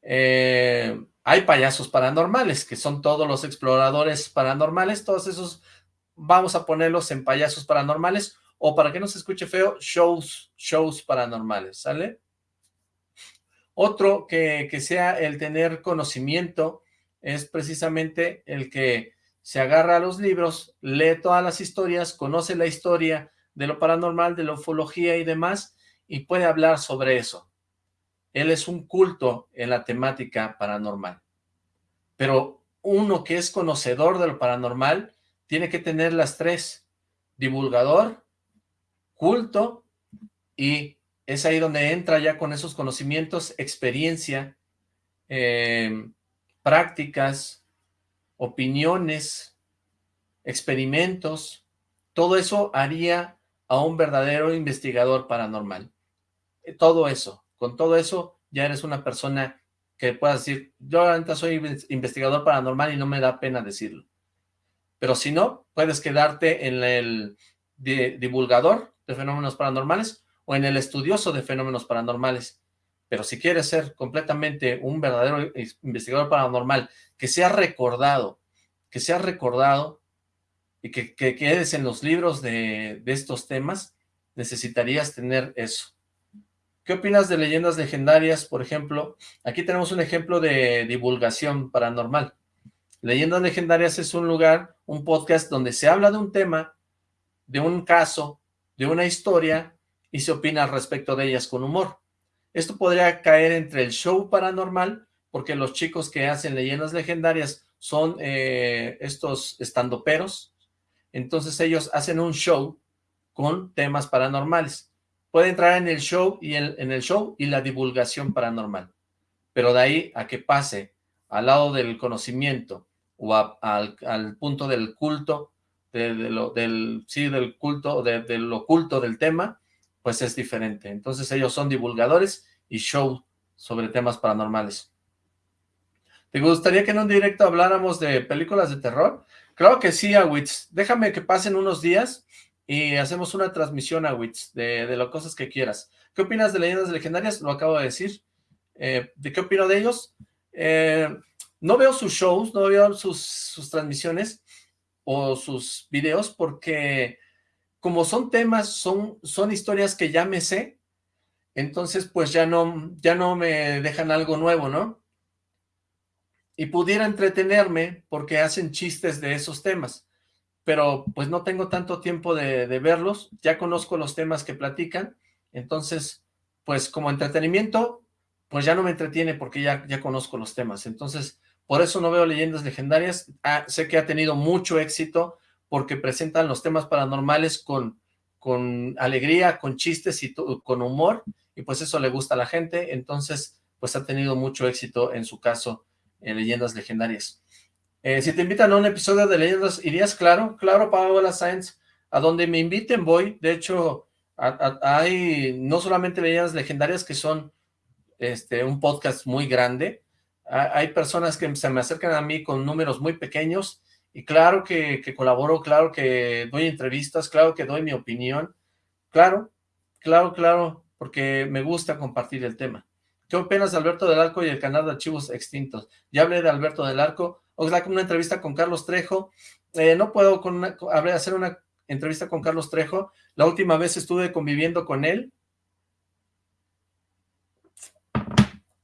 Eh, hay payasos paranormales, que son todos los exploradores paranormales, todos esos vamos a ponerlos en payasos paranormales o para que no se escuche feo, shows, shows paranormales, ¿sale? Otro que, que sea el tener conocimiento es precisamente el que se agarra a los libros, lee todas las historias, conoce la historia de lo paranormal, de la ufología y demás, y puede hablar sobre eso. Él es un culto en la temática paranormal. Pero uno que es conocedor de lo paranormal tiene que tener las tres, divulgador, culto y es ahí donde entra ya con esos conocimientos, experiencia, em, prácticas, opiniones, experimentos, todo eso haría a un verdadero investigador paranormal. Eh, todo eso, con todo eso ya eres una persona que pueda decir, yo ahorita soy investigador paranormal y no me da pena decirlo. Pero si no, puedes quedarte en el divulgador de fenómenos paranormales o en el estudioso de fenómenos paranormales. Pero si quieres ser completamente un verdadero investigador paranormal, que sea recordado, que sea recordado y que, quedes en los libros de, de estos temas, necesitarías tener eso. ¿Qué opinas de leyendas legendarias, por ejemplo? Aquí tenemos un ejemplo de divulgación paranormal. Leyendas legendarias es un lugar, un podcast donde se habla de un tema, de un caso, de una historia y se opina al respecto de ellas con humor. Esto podría caer entre el show paranormal, porque los chicos que hacen leyendas legendarias son eh, estos estandoperos, entonces ellos hacen un show con temas paranormales. Puede entrar en el show y en el show y la divulgación paranormal, pero de ahí a que pase al lado del conocimiento o al, punto del culto, de, lo, del, sí, del culto, de, de lo oculto del tema, pues es diferente. Entonces ellos son divulgadores y show sobre temas paranormales. ¿Te gustaría que en un directo habláramos de películas de terror? Claro que sí, Awitz. Déjame que pasen unos días y hacemos una transmisión, Awitz, de, de las cosas que quieras. ¿Qué opinas de Leyendas Legendarias? Lo acabo de decir. Eh, ¿De qué opino de ellos? Eh, no veo sus shows, no veo sus, sus transmisiones o sus videos porque como son temas, son, son historias que ya me sé, entonces pues ya no, ya no me dejan algo nuevo, ¿no? Y pudiera entretenerme porque hacen chistes de esos temas, pero pues no tengo tanto tiempo de, de verlos, ya conozco los temas que platican, entonces pues como entretenimiento, pues ya no me entretiene porque ya, ya conozco los temas, entonces por eso no veo leyendas legendarias, ah, sé que ha tenido mucho éxito, porque presentan los temas paranormales con, con alegría, con chistes y con humor, y pues eso le gusta a la gente, entonces pues ha tenido mucho éxito en su caso en Leyendas Legendarias. Eh, si te invitan a un episodio de Leyendas, ¿irías? Claro, claro, Paola Sáenz, a donde me inviten voy, de hecho hay no solamente Leyendas Legendarias que son este un podcast muy grande, hay personas que se me acercan a mí con números muy pequeños y claro que, colaboro, claro que doy entrevistas, claro que doy mi opinión, claro, claro, claro, porque me gusta compartir el tema. ¿Qué opinas de Alberto del Arco y el canal de archivos extintos? Ya hablé de Alberto del Arco, con una entrevista con Carlos Trejo, eh, no puedo con hacer una entrevista con Carlos Trejo, la última vez estuve conviviendo con él,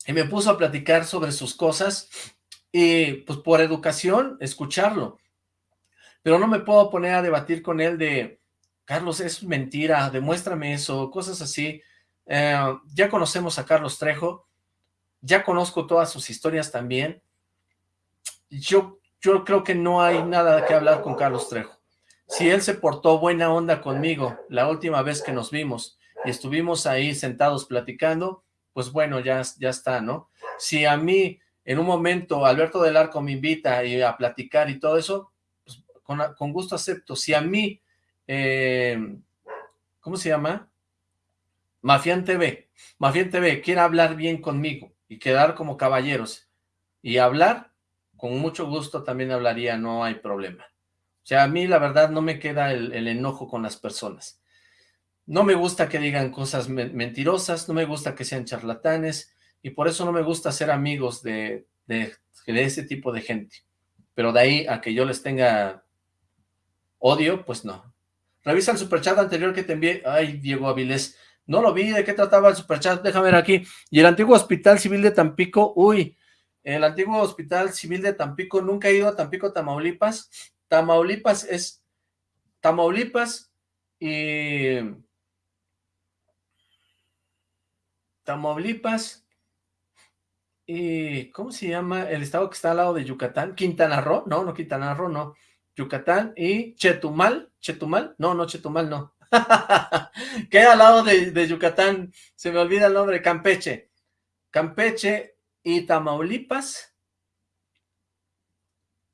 y me puso a platicar sobre sus cosas, y pues por educación, escucharlo. Pero no me puedo poner a debatir con él de, Carlos, es mentira, demuéstrame eso, cosas así. Eh, ya conocemos a Carlos Trejo, ya conozco todas sus historias también. Yo, yo creo que no hay nada que hablar con Carlos Trejo. Si él se portó buena onda conmigo la última vez que nos vimos y estuvimos ahí sentados platicando, pues bueno, ya, ya está, ¿no? Si a mí en un momento Alberto del Arco me invita y a platicar y todo eso, pues con, gusto acepto. Si a mí, eh, ¿cómo se llama? Mafián TV, Mafián TV quiere hablar bien conmigo y quedar como caballeros y hablar, con mucho gusto también hablaría, no hay problema. O sea, a mí la verdad no me queda el, enojo con las personas. No me gusta que digan cosas mentirosas, no me gusta que sean charlatanes, y por eso no me gusta ser amigos de, de, ese tipo de gente. Pero de ahí a que yo les tenga odio, pues no. Revisa el superchat anterior que te envié. Ay, Diego Avilés. No lo vi, ¿de qué trataba el superchat? Déjame ver aquí. Y el antiguo Hospital Civil de Tampico, uy, el antiguo Hospital Civil de Tampico, nunca he ido a Tampico, Tamaulipas. Tamaulipas es Tamaulipas y Tamaulipas y, ¿cómo se llama? El estado que está al lado de Yucatán, Quintana Roo, no, no Quintana Roo, no, Yucatán y Chetumal, Chetumal, no, no, Chetumal, no, [laughs] queda al lado de, Yucatán, se me olvida el nombre, Campeche, Campeche y Tamaulipas,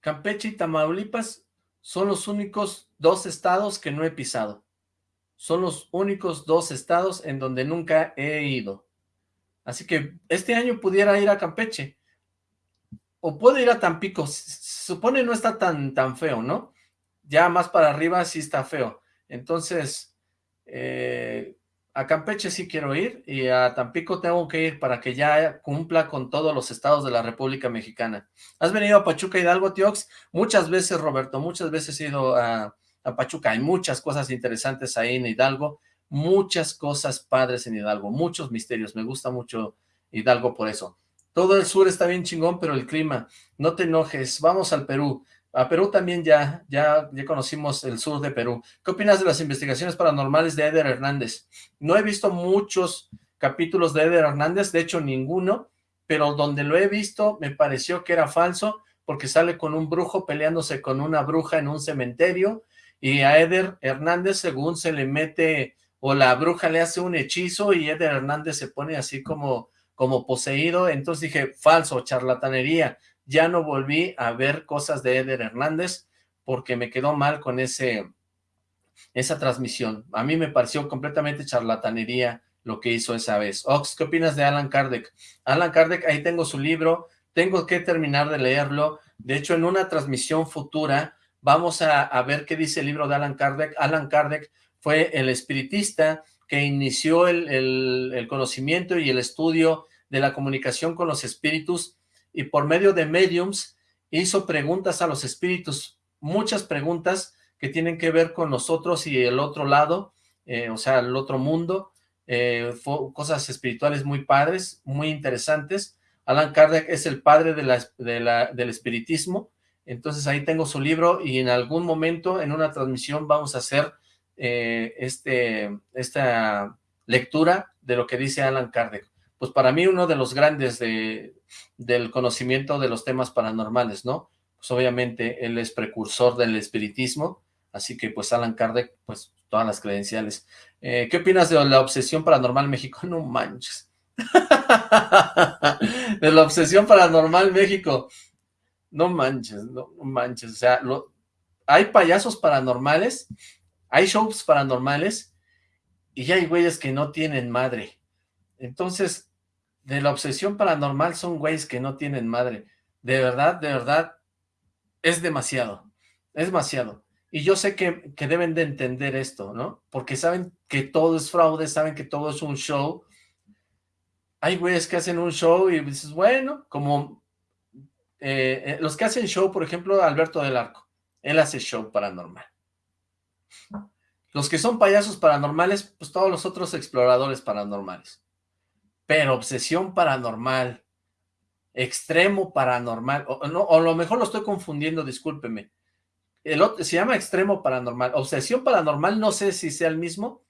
Campeche y Tamaulipas son los únicos dos estados que no he pisado, son los únicos dos estados en donde nunca he ido, Así que este año pudiera ir a Campeche. O puedo ir a Tampico. Se supone no está tan, tan feo, ¿no? Ya más para arriba sí está feo. Entonces, eh, a Campeche sí quiero ir y a Tampico tengo que ir para que ya cumpla con todos los estados de la República Mexicana. ¿Has venido a Pachuca Hidalgo, Tiox? Muchas veces, Roberto, muchas veces he ido a, a Pachuca. Hay muchas cosas interesantes ahí en Hidalgo, muchas cosas padres en Hidalgo, muchos misterios. Me gusta mucho Hidalgo por eso. Todo el sur está bien chingón, pero el clima, no te enojes, vamos al Perú. A Perú también ya, ya, ya conocimos el sur de Perú. ¿Qué opinas de las investigaciones paranormales de Eder Hernández? No he visto muchos capítulos de Eder Hernández, de hecho ninguno, pero donde lo he visto me pareció que era falso, porque sale con un brujo peleándose con una bruja en un cementerio, y a Eder Hernández según se le mete, o la bruja le hace un hechizo, y Eder Hernández se pone así como como poseído, entonces dije, falso, charlatanería, ya no volví a ver cosas de Eder Hernández, porque me quedó mal con ese esa transmisión, a mí me pareció completamente charlatanería lo que hizo esa vez. Ox, ¿qué opinas de Alan Kardec? Alan Kardec, ahí tengo su libro, tengo que terminar de leerlo, de hecho en una transmisión futura vamos a, a ver qué dice el libro de Alan Kardec. Alan Kardec fue el espiritista que inició el, el, conocimiento y el estudio de la comunicación con los espíritus y por medio de mediums hizo preguntas a los espíritus, muchas preguntas que tienen que ver con nosotros y el otro lado, eh, o sea, el otro mundo, eh, cosas espirituales muy padres, muy interesantes. Alan Kardec es el padre de la, de la, del espiritismo, entonces ahí tengo su libro y en algún momento en una transmisión vamos a hacer eh, este, esta lectura de lo que dice Alan Kardec pues para mí uno de los grandes de, del conocimiento de los temas paranormales, ¿no? Pues obviamente él es precursor del espiritismo, así que pues Alan Kardec, pues todas las credenciales. Eh, ¿Qué opinas de la obsesión paranormal México? [laughs] No manches. [laughs] de la obsesión paranormal México. No manches, no, manches. O sea, hay payasos paranormales, hay shows paranormales, y hay güeyes que no tienen madre. Entonces, de la obsesión paranormal son güeyes que no tienen madre. De verdad, de verdad, es demasiado. Es demasiado. Y yo sé que, que, deben de entender esto, ¿no? Porque saben que todo es fraude, saben que todo es un show. Hay güeyes que hacen un show y dices, bueno, como eh, eh, los que hacen show, por ejemplo, Alberto del Arco. Él hace show paranormal. Los que son payasos paranormales, pues todos los otros exploradores paranormales pero obsesión paranormal, extremo paranormal, o, no, o a lo mejor lo estoy confundiendo, discúlpeme. El otro, se llama extremo paranormal. Obsesión paranormal, no sé si sea el mismo,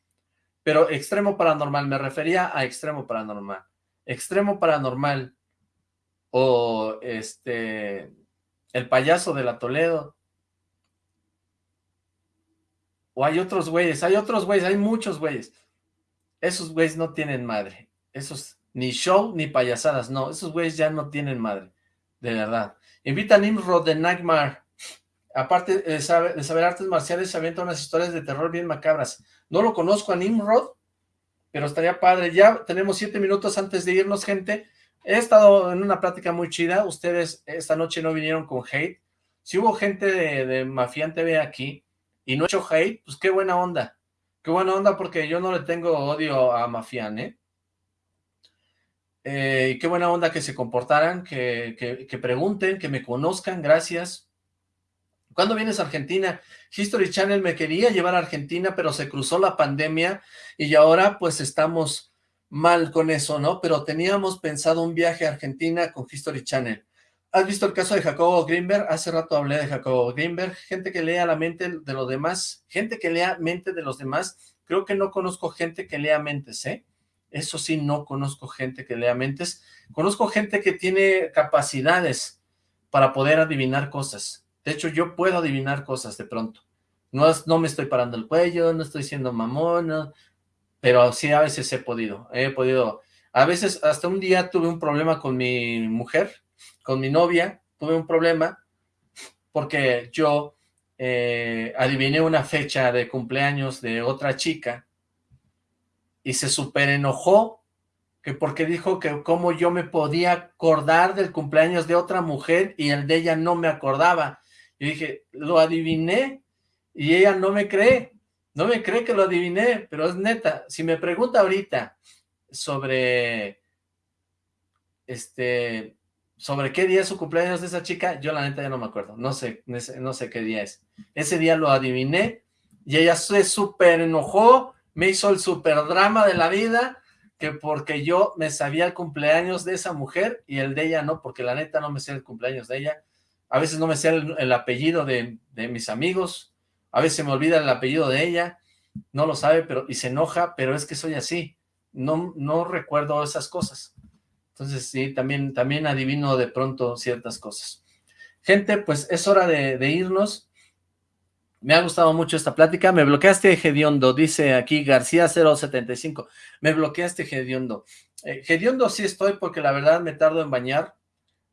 pero extremo paranormal, me refería a extremo paranormal. Extremo paranormal, o este, el payaso de la Toledo, o hay otros güeyes, hay otros güeyes, hay muchos güeyes. Esos güeyes no tienen madre. Esos, ni show ni payasadas, no, esos güeyes ya no tienen madre, de verdad. Invita a Nimrod de Nightmare. Aparte de saber, artes marciales, se unas historias de terror bien macabras. No lo conozco a Nimrod, pero estaría padre. Ya tenemos siete minutos antes de irnos, gente. He estado en una plática muy chida. Ustedes esta noche no vinieron con hate. Si hubo gente de, de Mafián TV aquí y no he hecho hate, pues qué buena onda. Qué buena onda porque yo no le tengo odio a Mafián, ¿eh? Eh, qué buena onda que se comportaran, que, que, pregunten, que me conozcan, gracias. ¿Cuándo vienes a Argentina? History Channel me quería llevar a Argentina, pero se cruzó la pandemia y ahora pues estamos mal con eso, ¿no? Pero teníamos pensado un viaje a Argentina con History Channel. ¿Has visto el caso de Jacobo Greenberg? Hace rato hablé de Jacobo Greenberg. Gente que lea la mente de los demás, gente que lea mente de los demás. Creo que no conozco gente que lea mentes, ¿eh? Eso sí, no conozco gente que lea mentes. Conozco gente que tiene capacidades para poder adivinar cosas. De hecho, yo puedo adivinar cosas de pronto. No, no me estoy parando el cuello, no estoy siendo mamón, pero sí a veces he podido. He podido. A veces, hasta un día tuve un problema con mi mujer, con mi novia, tuve un problema porque yo eh, adiviné una fecha de cumpleaños de otra chica y se super enojó que porque dijo que cómo yo me podía acordar del cumpleaños de otra mujer y el de ella no me acordaba. Yo dije, lo adiviné y ella no me cree. No me cree que lo adiviné, pero es neta. Si me pregunta ahorita sobre, este, sobre qué día es su cumpleaños de esa chica, yo la neta ya no me acuerdo. No sé, no sé qué día es. Ese día lo adiviné y ella se súper enojó, me hizo el súper drama de la vida, que porque yo me sabía el cumpleaños de esa mujer y el de ella no, porque la neta no me sé el cumpleaños de ella. A veces no me sé el, apellido de, de, mis amigos, a veces me olvida el apellido de ella, no lo sabe pero y se enoja, pero es que soy así, no, no recuerdo esas cosas. Entonces sí, también, también adivino de pronto ciertas cosas. Gente, pues es hora de, irnos. Me ha gustado mucho esta plática. Me bloqueaste, Gediondo, dice aquí García 075. Me bloqueaste, Gediondo. Eh, Gediondo sí estoy porque la verdad me tardo en bañar.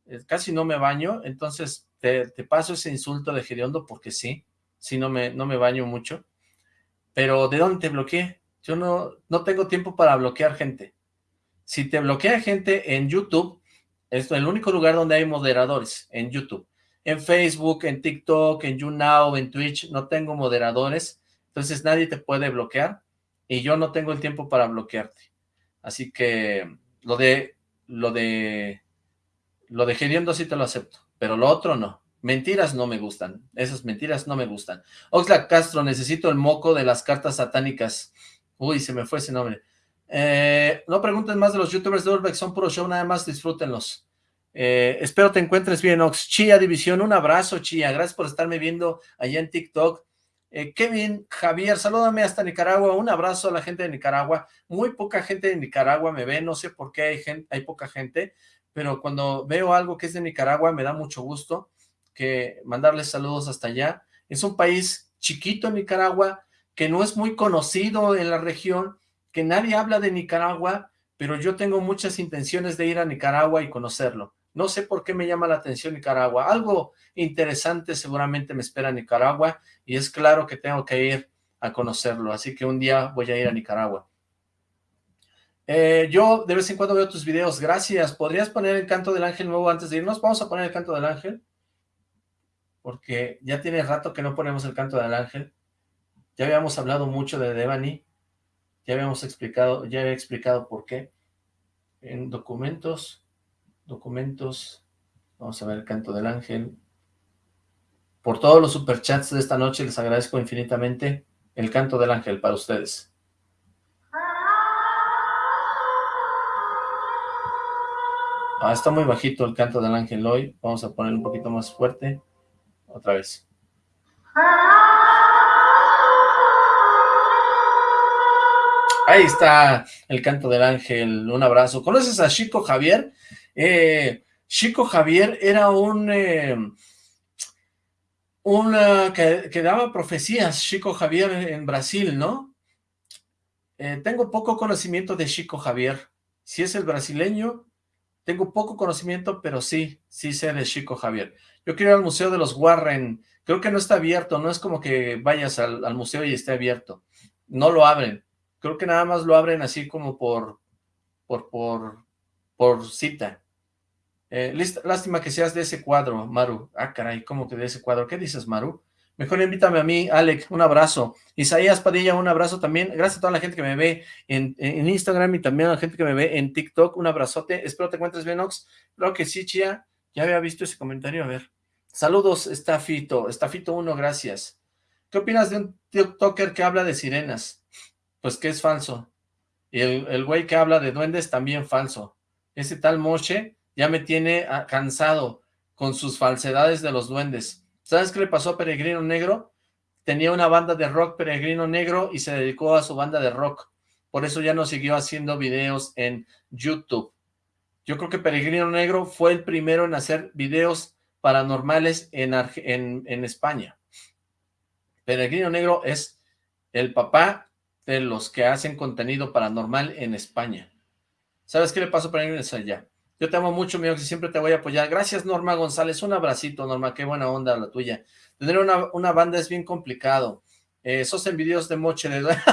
Eh, casi no me baño, entonces te, paso ese insulto de Gediondo porque sí, sí no me, no me baño mucho. Pero ¿de dónde te bloqueé? Yo no, no tengo tiempo para bloquear gente. Si te bloquea gente en YouTube, es el único lugar donde hay moderadores, en YouTube en Facebook, en TikTok, en YouNow, en Twitch, no tengo moderadores, entonces nadie te puede bloquear y yo no tengo el tiempo para bloquearte. Así que lo de, lo de, lo de geriendo sí te lo acepto, pero lo otro no. Mentiras no me gustan, esas mentiras no me gustan. Oxlack Castro, necesito el moco de las cartas satánicas. Uy, se me fue ese nombre. Eh, no pregunten más de los youtubers de Urbex, son puro show, nada más disfrútenlos. Eh, espero te encuentres bien, Ox. Chía División, un abrazo, Chía. Gracias por estarme viendo allá en TikTok. Eh, Kevin, Javier, salúdame hasta Nicaragua. Un abrazo a la gente de Nicaragua. Muy poca gente de Nicaragua me ve. No sé por qué hay, gente, hay poca gente, pero cuando veo algo que es de Nicaragua me da mucho gusto que mandarles saludos hasta allá. Es un país chiquito, Nicaragua, que no es muy conocido en la región, que nadie habla de Nicaragua, pero yo tengo muchas intenciones de ir a Nicaragua y conocerlo. No sé por qué me llama la atención Nicaragua. Algo interesante seguramente me espera Nicaragua y es claro que tengo que ir a conocerlo. Así que un día voy a ir a Nicaragua. Eh, yo de vez en cuando veo tus videos. Gracias. ¿Podrías poner el canto del ángel nuevo antes de irnos? Vamos a poner el canto del ángel. Porque ya tiene rato que no ponemos el canto del ángel. Ya habíamos hablado mucho de Devani. Ya habíamos explicado, ya había explicado por qué. En documentos documentos, vamos a ver el canto del ángel. Por todos los superchats de esta noche les agradezco infinitamente el canto del ángel para ustedes. Ah, está muy bajito el canto del ángel hoy, vamos a poner un poquito más fuerte, otra vez. Ahí está el canto del ángel, un abrazo. ¿Conoces a Chico Javier? Eh, Chico Javier era un... Eh, que, daba profecías, Chico Javier en Brasil, ¿no? Eh, tengo poco conocimiento de Chico Javier. Si es el brasileño, tengo poco conocimiento, pero sí, sí sé de Chico Javier. Yo quiero ir al Museo de los Warren. Creo que no está abierto, no es como que vayas al museo y esté abierto. No lo abren. Creo que nada más lo abren así como por, por, por, por cita. Eh, lástima que seas de ese cuadro, Maru. Ah, caray, ¿cómo que de ese cuadro? ¿Qué dices, Maru? Mejor invítame a mí, Alec, un abrazo. Isaías Padilla, un abrazo también. Gracias a toda la gente que me ve en, Instagram y también a la gente que me ve en TikTok. Un abrazote. Espero te encuentres bien, Ox. Creo que sí, Chia. Ya había visto ese comentario. A ver. Saludos, Estafito. Estafito 1, gracias. ¿Qué opinas de un TikToker que habla de sirenas? Pues que es falso. Y el, el güey que habla de duendes también falso. Ese tal Moche ya me tiene ah, cansado con sus falsedades de los duendes. ¿Sabes qué le pasó a Peregrino Negro? Tenía una banda de rock Peregrino Negro y se dedicó a su banda de rock. Por eso ya no siguió haciendo videos en YouTube. Yo creo que Peregrino Negro fue el primero en hacer videos paranormales en, en España. Peregrino Negro es el papá de los que hacen contenido paranormal en España. ¿Sabes qué le pasó a Peregrino allá? Yo te amo mucho, mi y siempre te voy a apoyar. Gracias, Norma González. Un abracito, Norma. Qué buena onda la tuya. Tener una, banda es bien complicado. Eh, sos envidioso de moche de duende.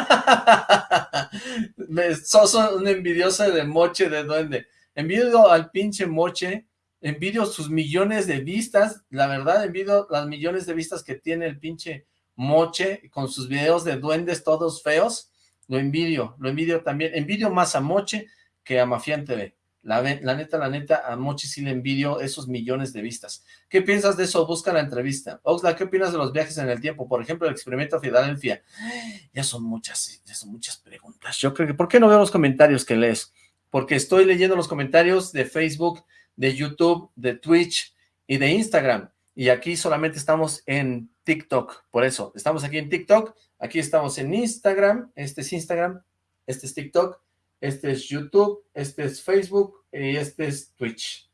[laughs] sos un envidioso de moche de duende. Envidio al pinche moche. Envidio sus millones de vistas. La verdad, envidio las millones de vistas que tiene el pinche Moche, con sus videos de duendes todos feos, lo envidio, lo envidio también, envidio más a Moche que a Mafián TV. La, neta, la neta, a Mochi sí le envidio esos millones de vistas. ¿Qué piensas de eso? Busca la entrevista. Oxla, ¿qué opinas de los viajes en el tiempo? Por ejemplo, el experimento Filadelfia. [gasps] Ya son muchas, ya son muchas preguntas. Yo creo que, ¿por qué no veo los comentarios que lees? Porque estoy leyendo los comentarios de Facebook, de YouTube, de Twitch y de Instagram. Y aquí solamente estamos en TikTok. Por eso, estamos aquí en TikTok, aquí estamos en Instagram, este es Instagram, este es TikTok, este es YouTube, este es Facebook y este es Twitch.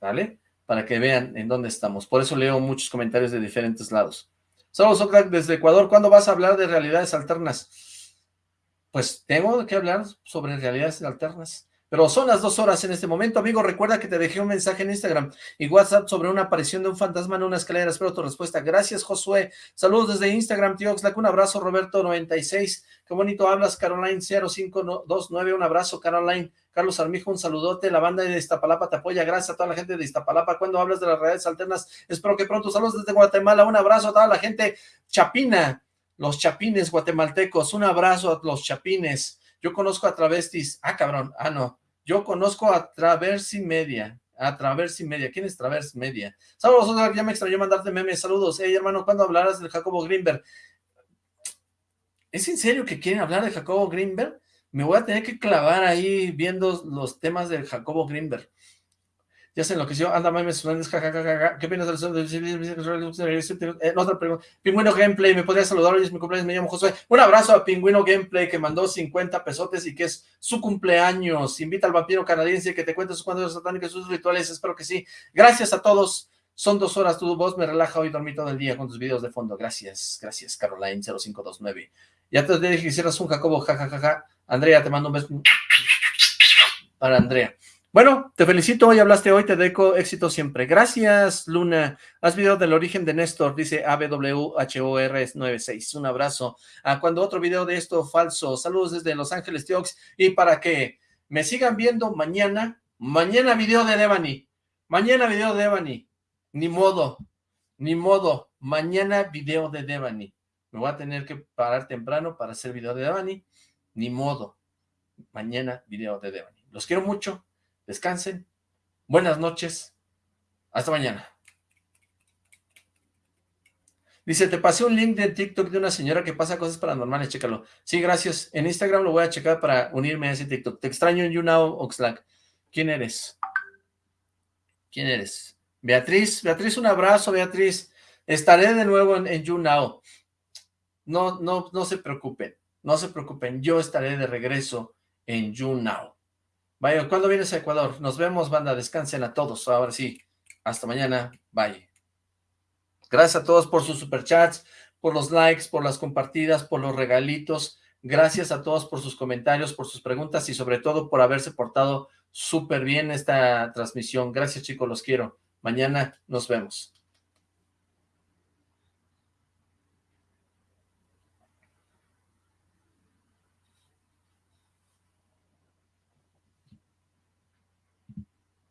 ¿Vale? Para que vean en dónde estamos. Por eso leo muchos comentarios de diferentes lados. Saludos, Ocrack, desde Ecuador. ¿Cuándo vas a hablar de realidades alternas? Pues tengo que hablar sobre realidades alternas. Pero son las dos horas en este momento, amigo. Recuerda que te dejé un mensaje en Instagram y WhatsApp sobre una aparición de un fantasma en una escalera. Espero tu respuesta. Gracias, Josué. Saludos desde Instagram, tío Oxlack. Un abrazo, Roberto96. Qué bonito hablas, Caroline0529. Un abrazo, Caroline. Carlos Armijo, un saludote. La banda de Iztapalapa te apoya. Gracias a toda la gente de Iztapalapa. Cuando hablas de las redes alternas, espero que pronto. Saludos desde Guatemala. Un abrazo a toda la gente chapina. Los chapines guatemaltecos. Un abrazo a los chapines. Yo conozco a travestis. Ah, cabrón. Ah, no. Yo conozco a Traversi Media. A Traversi Media. ¿Quién es Traversi Media? Saludos, ya me extrañó mandarte memes. Saludos. Hey, hermano, ¿cuándo hablarás del Jacobo Greenberg? ¿Es en serio que quieren hablar de Jacobo Greenberg? Me voy a tener que clavar ahí viendo los temas del Jacobo Greenberg ya se enloqueció, anda mames, jajajaja, ¿qué opinas del eh, otra pregunta, Pingüino Gameplay, ¿me podría saludar? Hoy es mi cumpleaños, me llamo Josué, un abrazo a Pingüino Gameplay, que mandó 50 pesotes y que es su cumpleaños, invita al vampiro canadiense que te cuente sus cuentos satánicos, sus rituales, espero que sí, gracias a todos, son dos horas, tu voz me relaja, hoy dormí todo el día con tus videos de fondo, gracias, gracias, Caroline0529, ya te dije que hicieras un Jacobo, jajajaja, Andrea, te mando un beso. Para Andrea, bueno, te felicito, hoy hablaste hoy, te deco éxito siempre. Gracias, Luna. Haz video del origen de Néstor, dice ABWHOR96. Un abrazo. Ah, cuando otro video de esto falso. Saludos desde Los Ángeles, Tiox. Y para que me sigan viendo mañana, mañana video de Devani. Mañana video de Devani. Ni modo, ni modo. Mañana video de Devani. Me voy a tener que parar temprano para hacer video de Devani. Ni modo. Mañana video de Devani. Los quiero mucho descansen, buenas noches, hasta mañana. Dice, te pasé un link de TikTok de una señora que pasa cosas paranormales, chécalo. Sí, gracias. En Instagram lo voy a checar para unirme a ese TikTok. Te extraño en YouNow, Oxlack. ¿Quién eres? ¿Quién eres? Beatriz. Beatriz, un abrazo, Beatriz. Estaré de nuevo en, en YouNow. No, no, no se preocupen. No se preocupen. Yo estaré de regreso en YouNow. Vaya, ¿cuándo vienes a Ecuador? Nos vemos, banda, descansen a todos, ahora sí. Hasta mañana, bye. Gracias a todos por sus superchats, por los likes, por las compartidas, por los regalitos. Gracias a todos por sus comentarios, por sus preguntas y sobre todo por haberse portado súper bien esta transmisión. Gracias chicos, los quiero. Mañana nos vemos.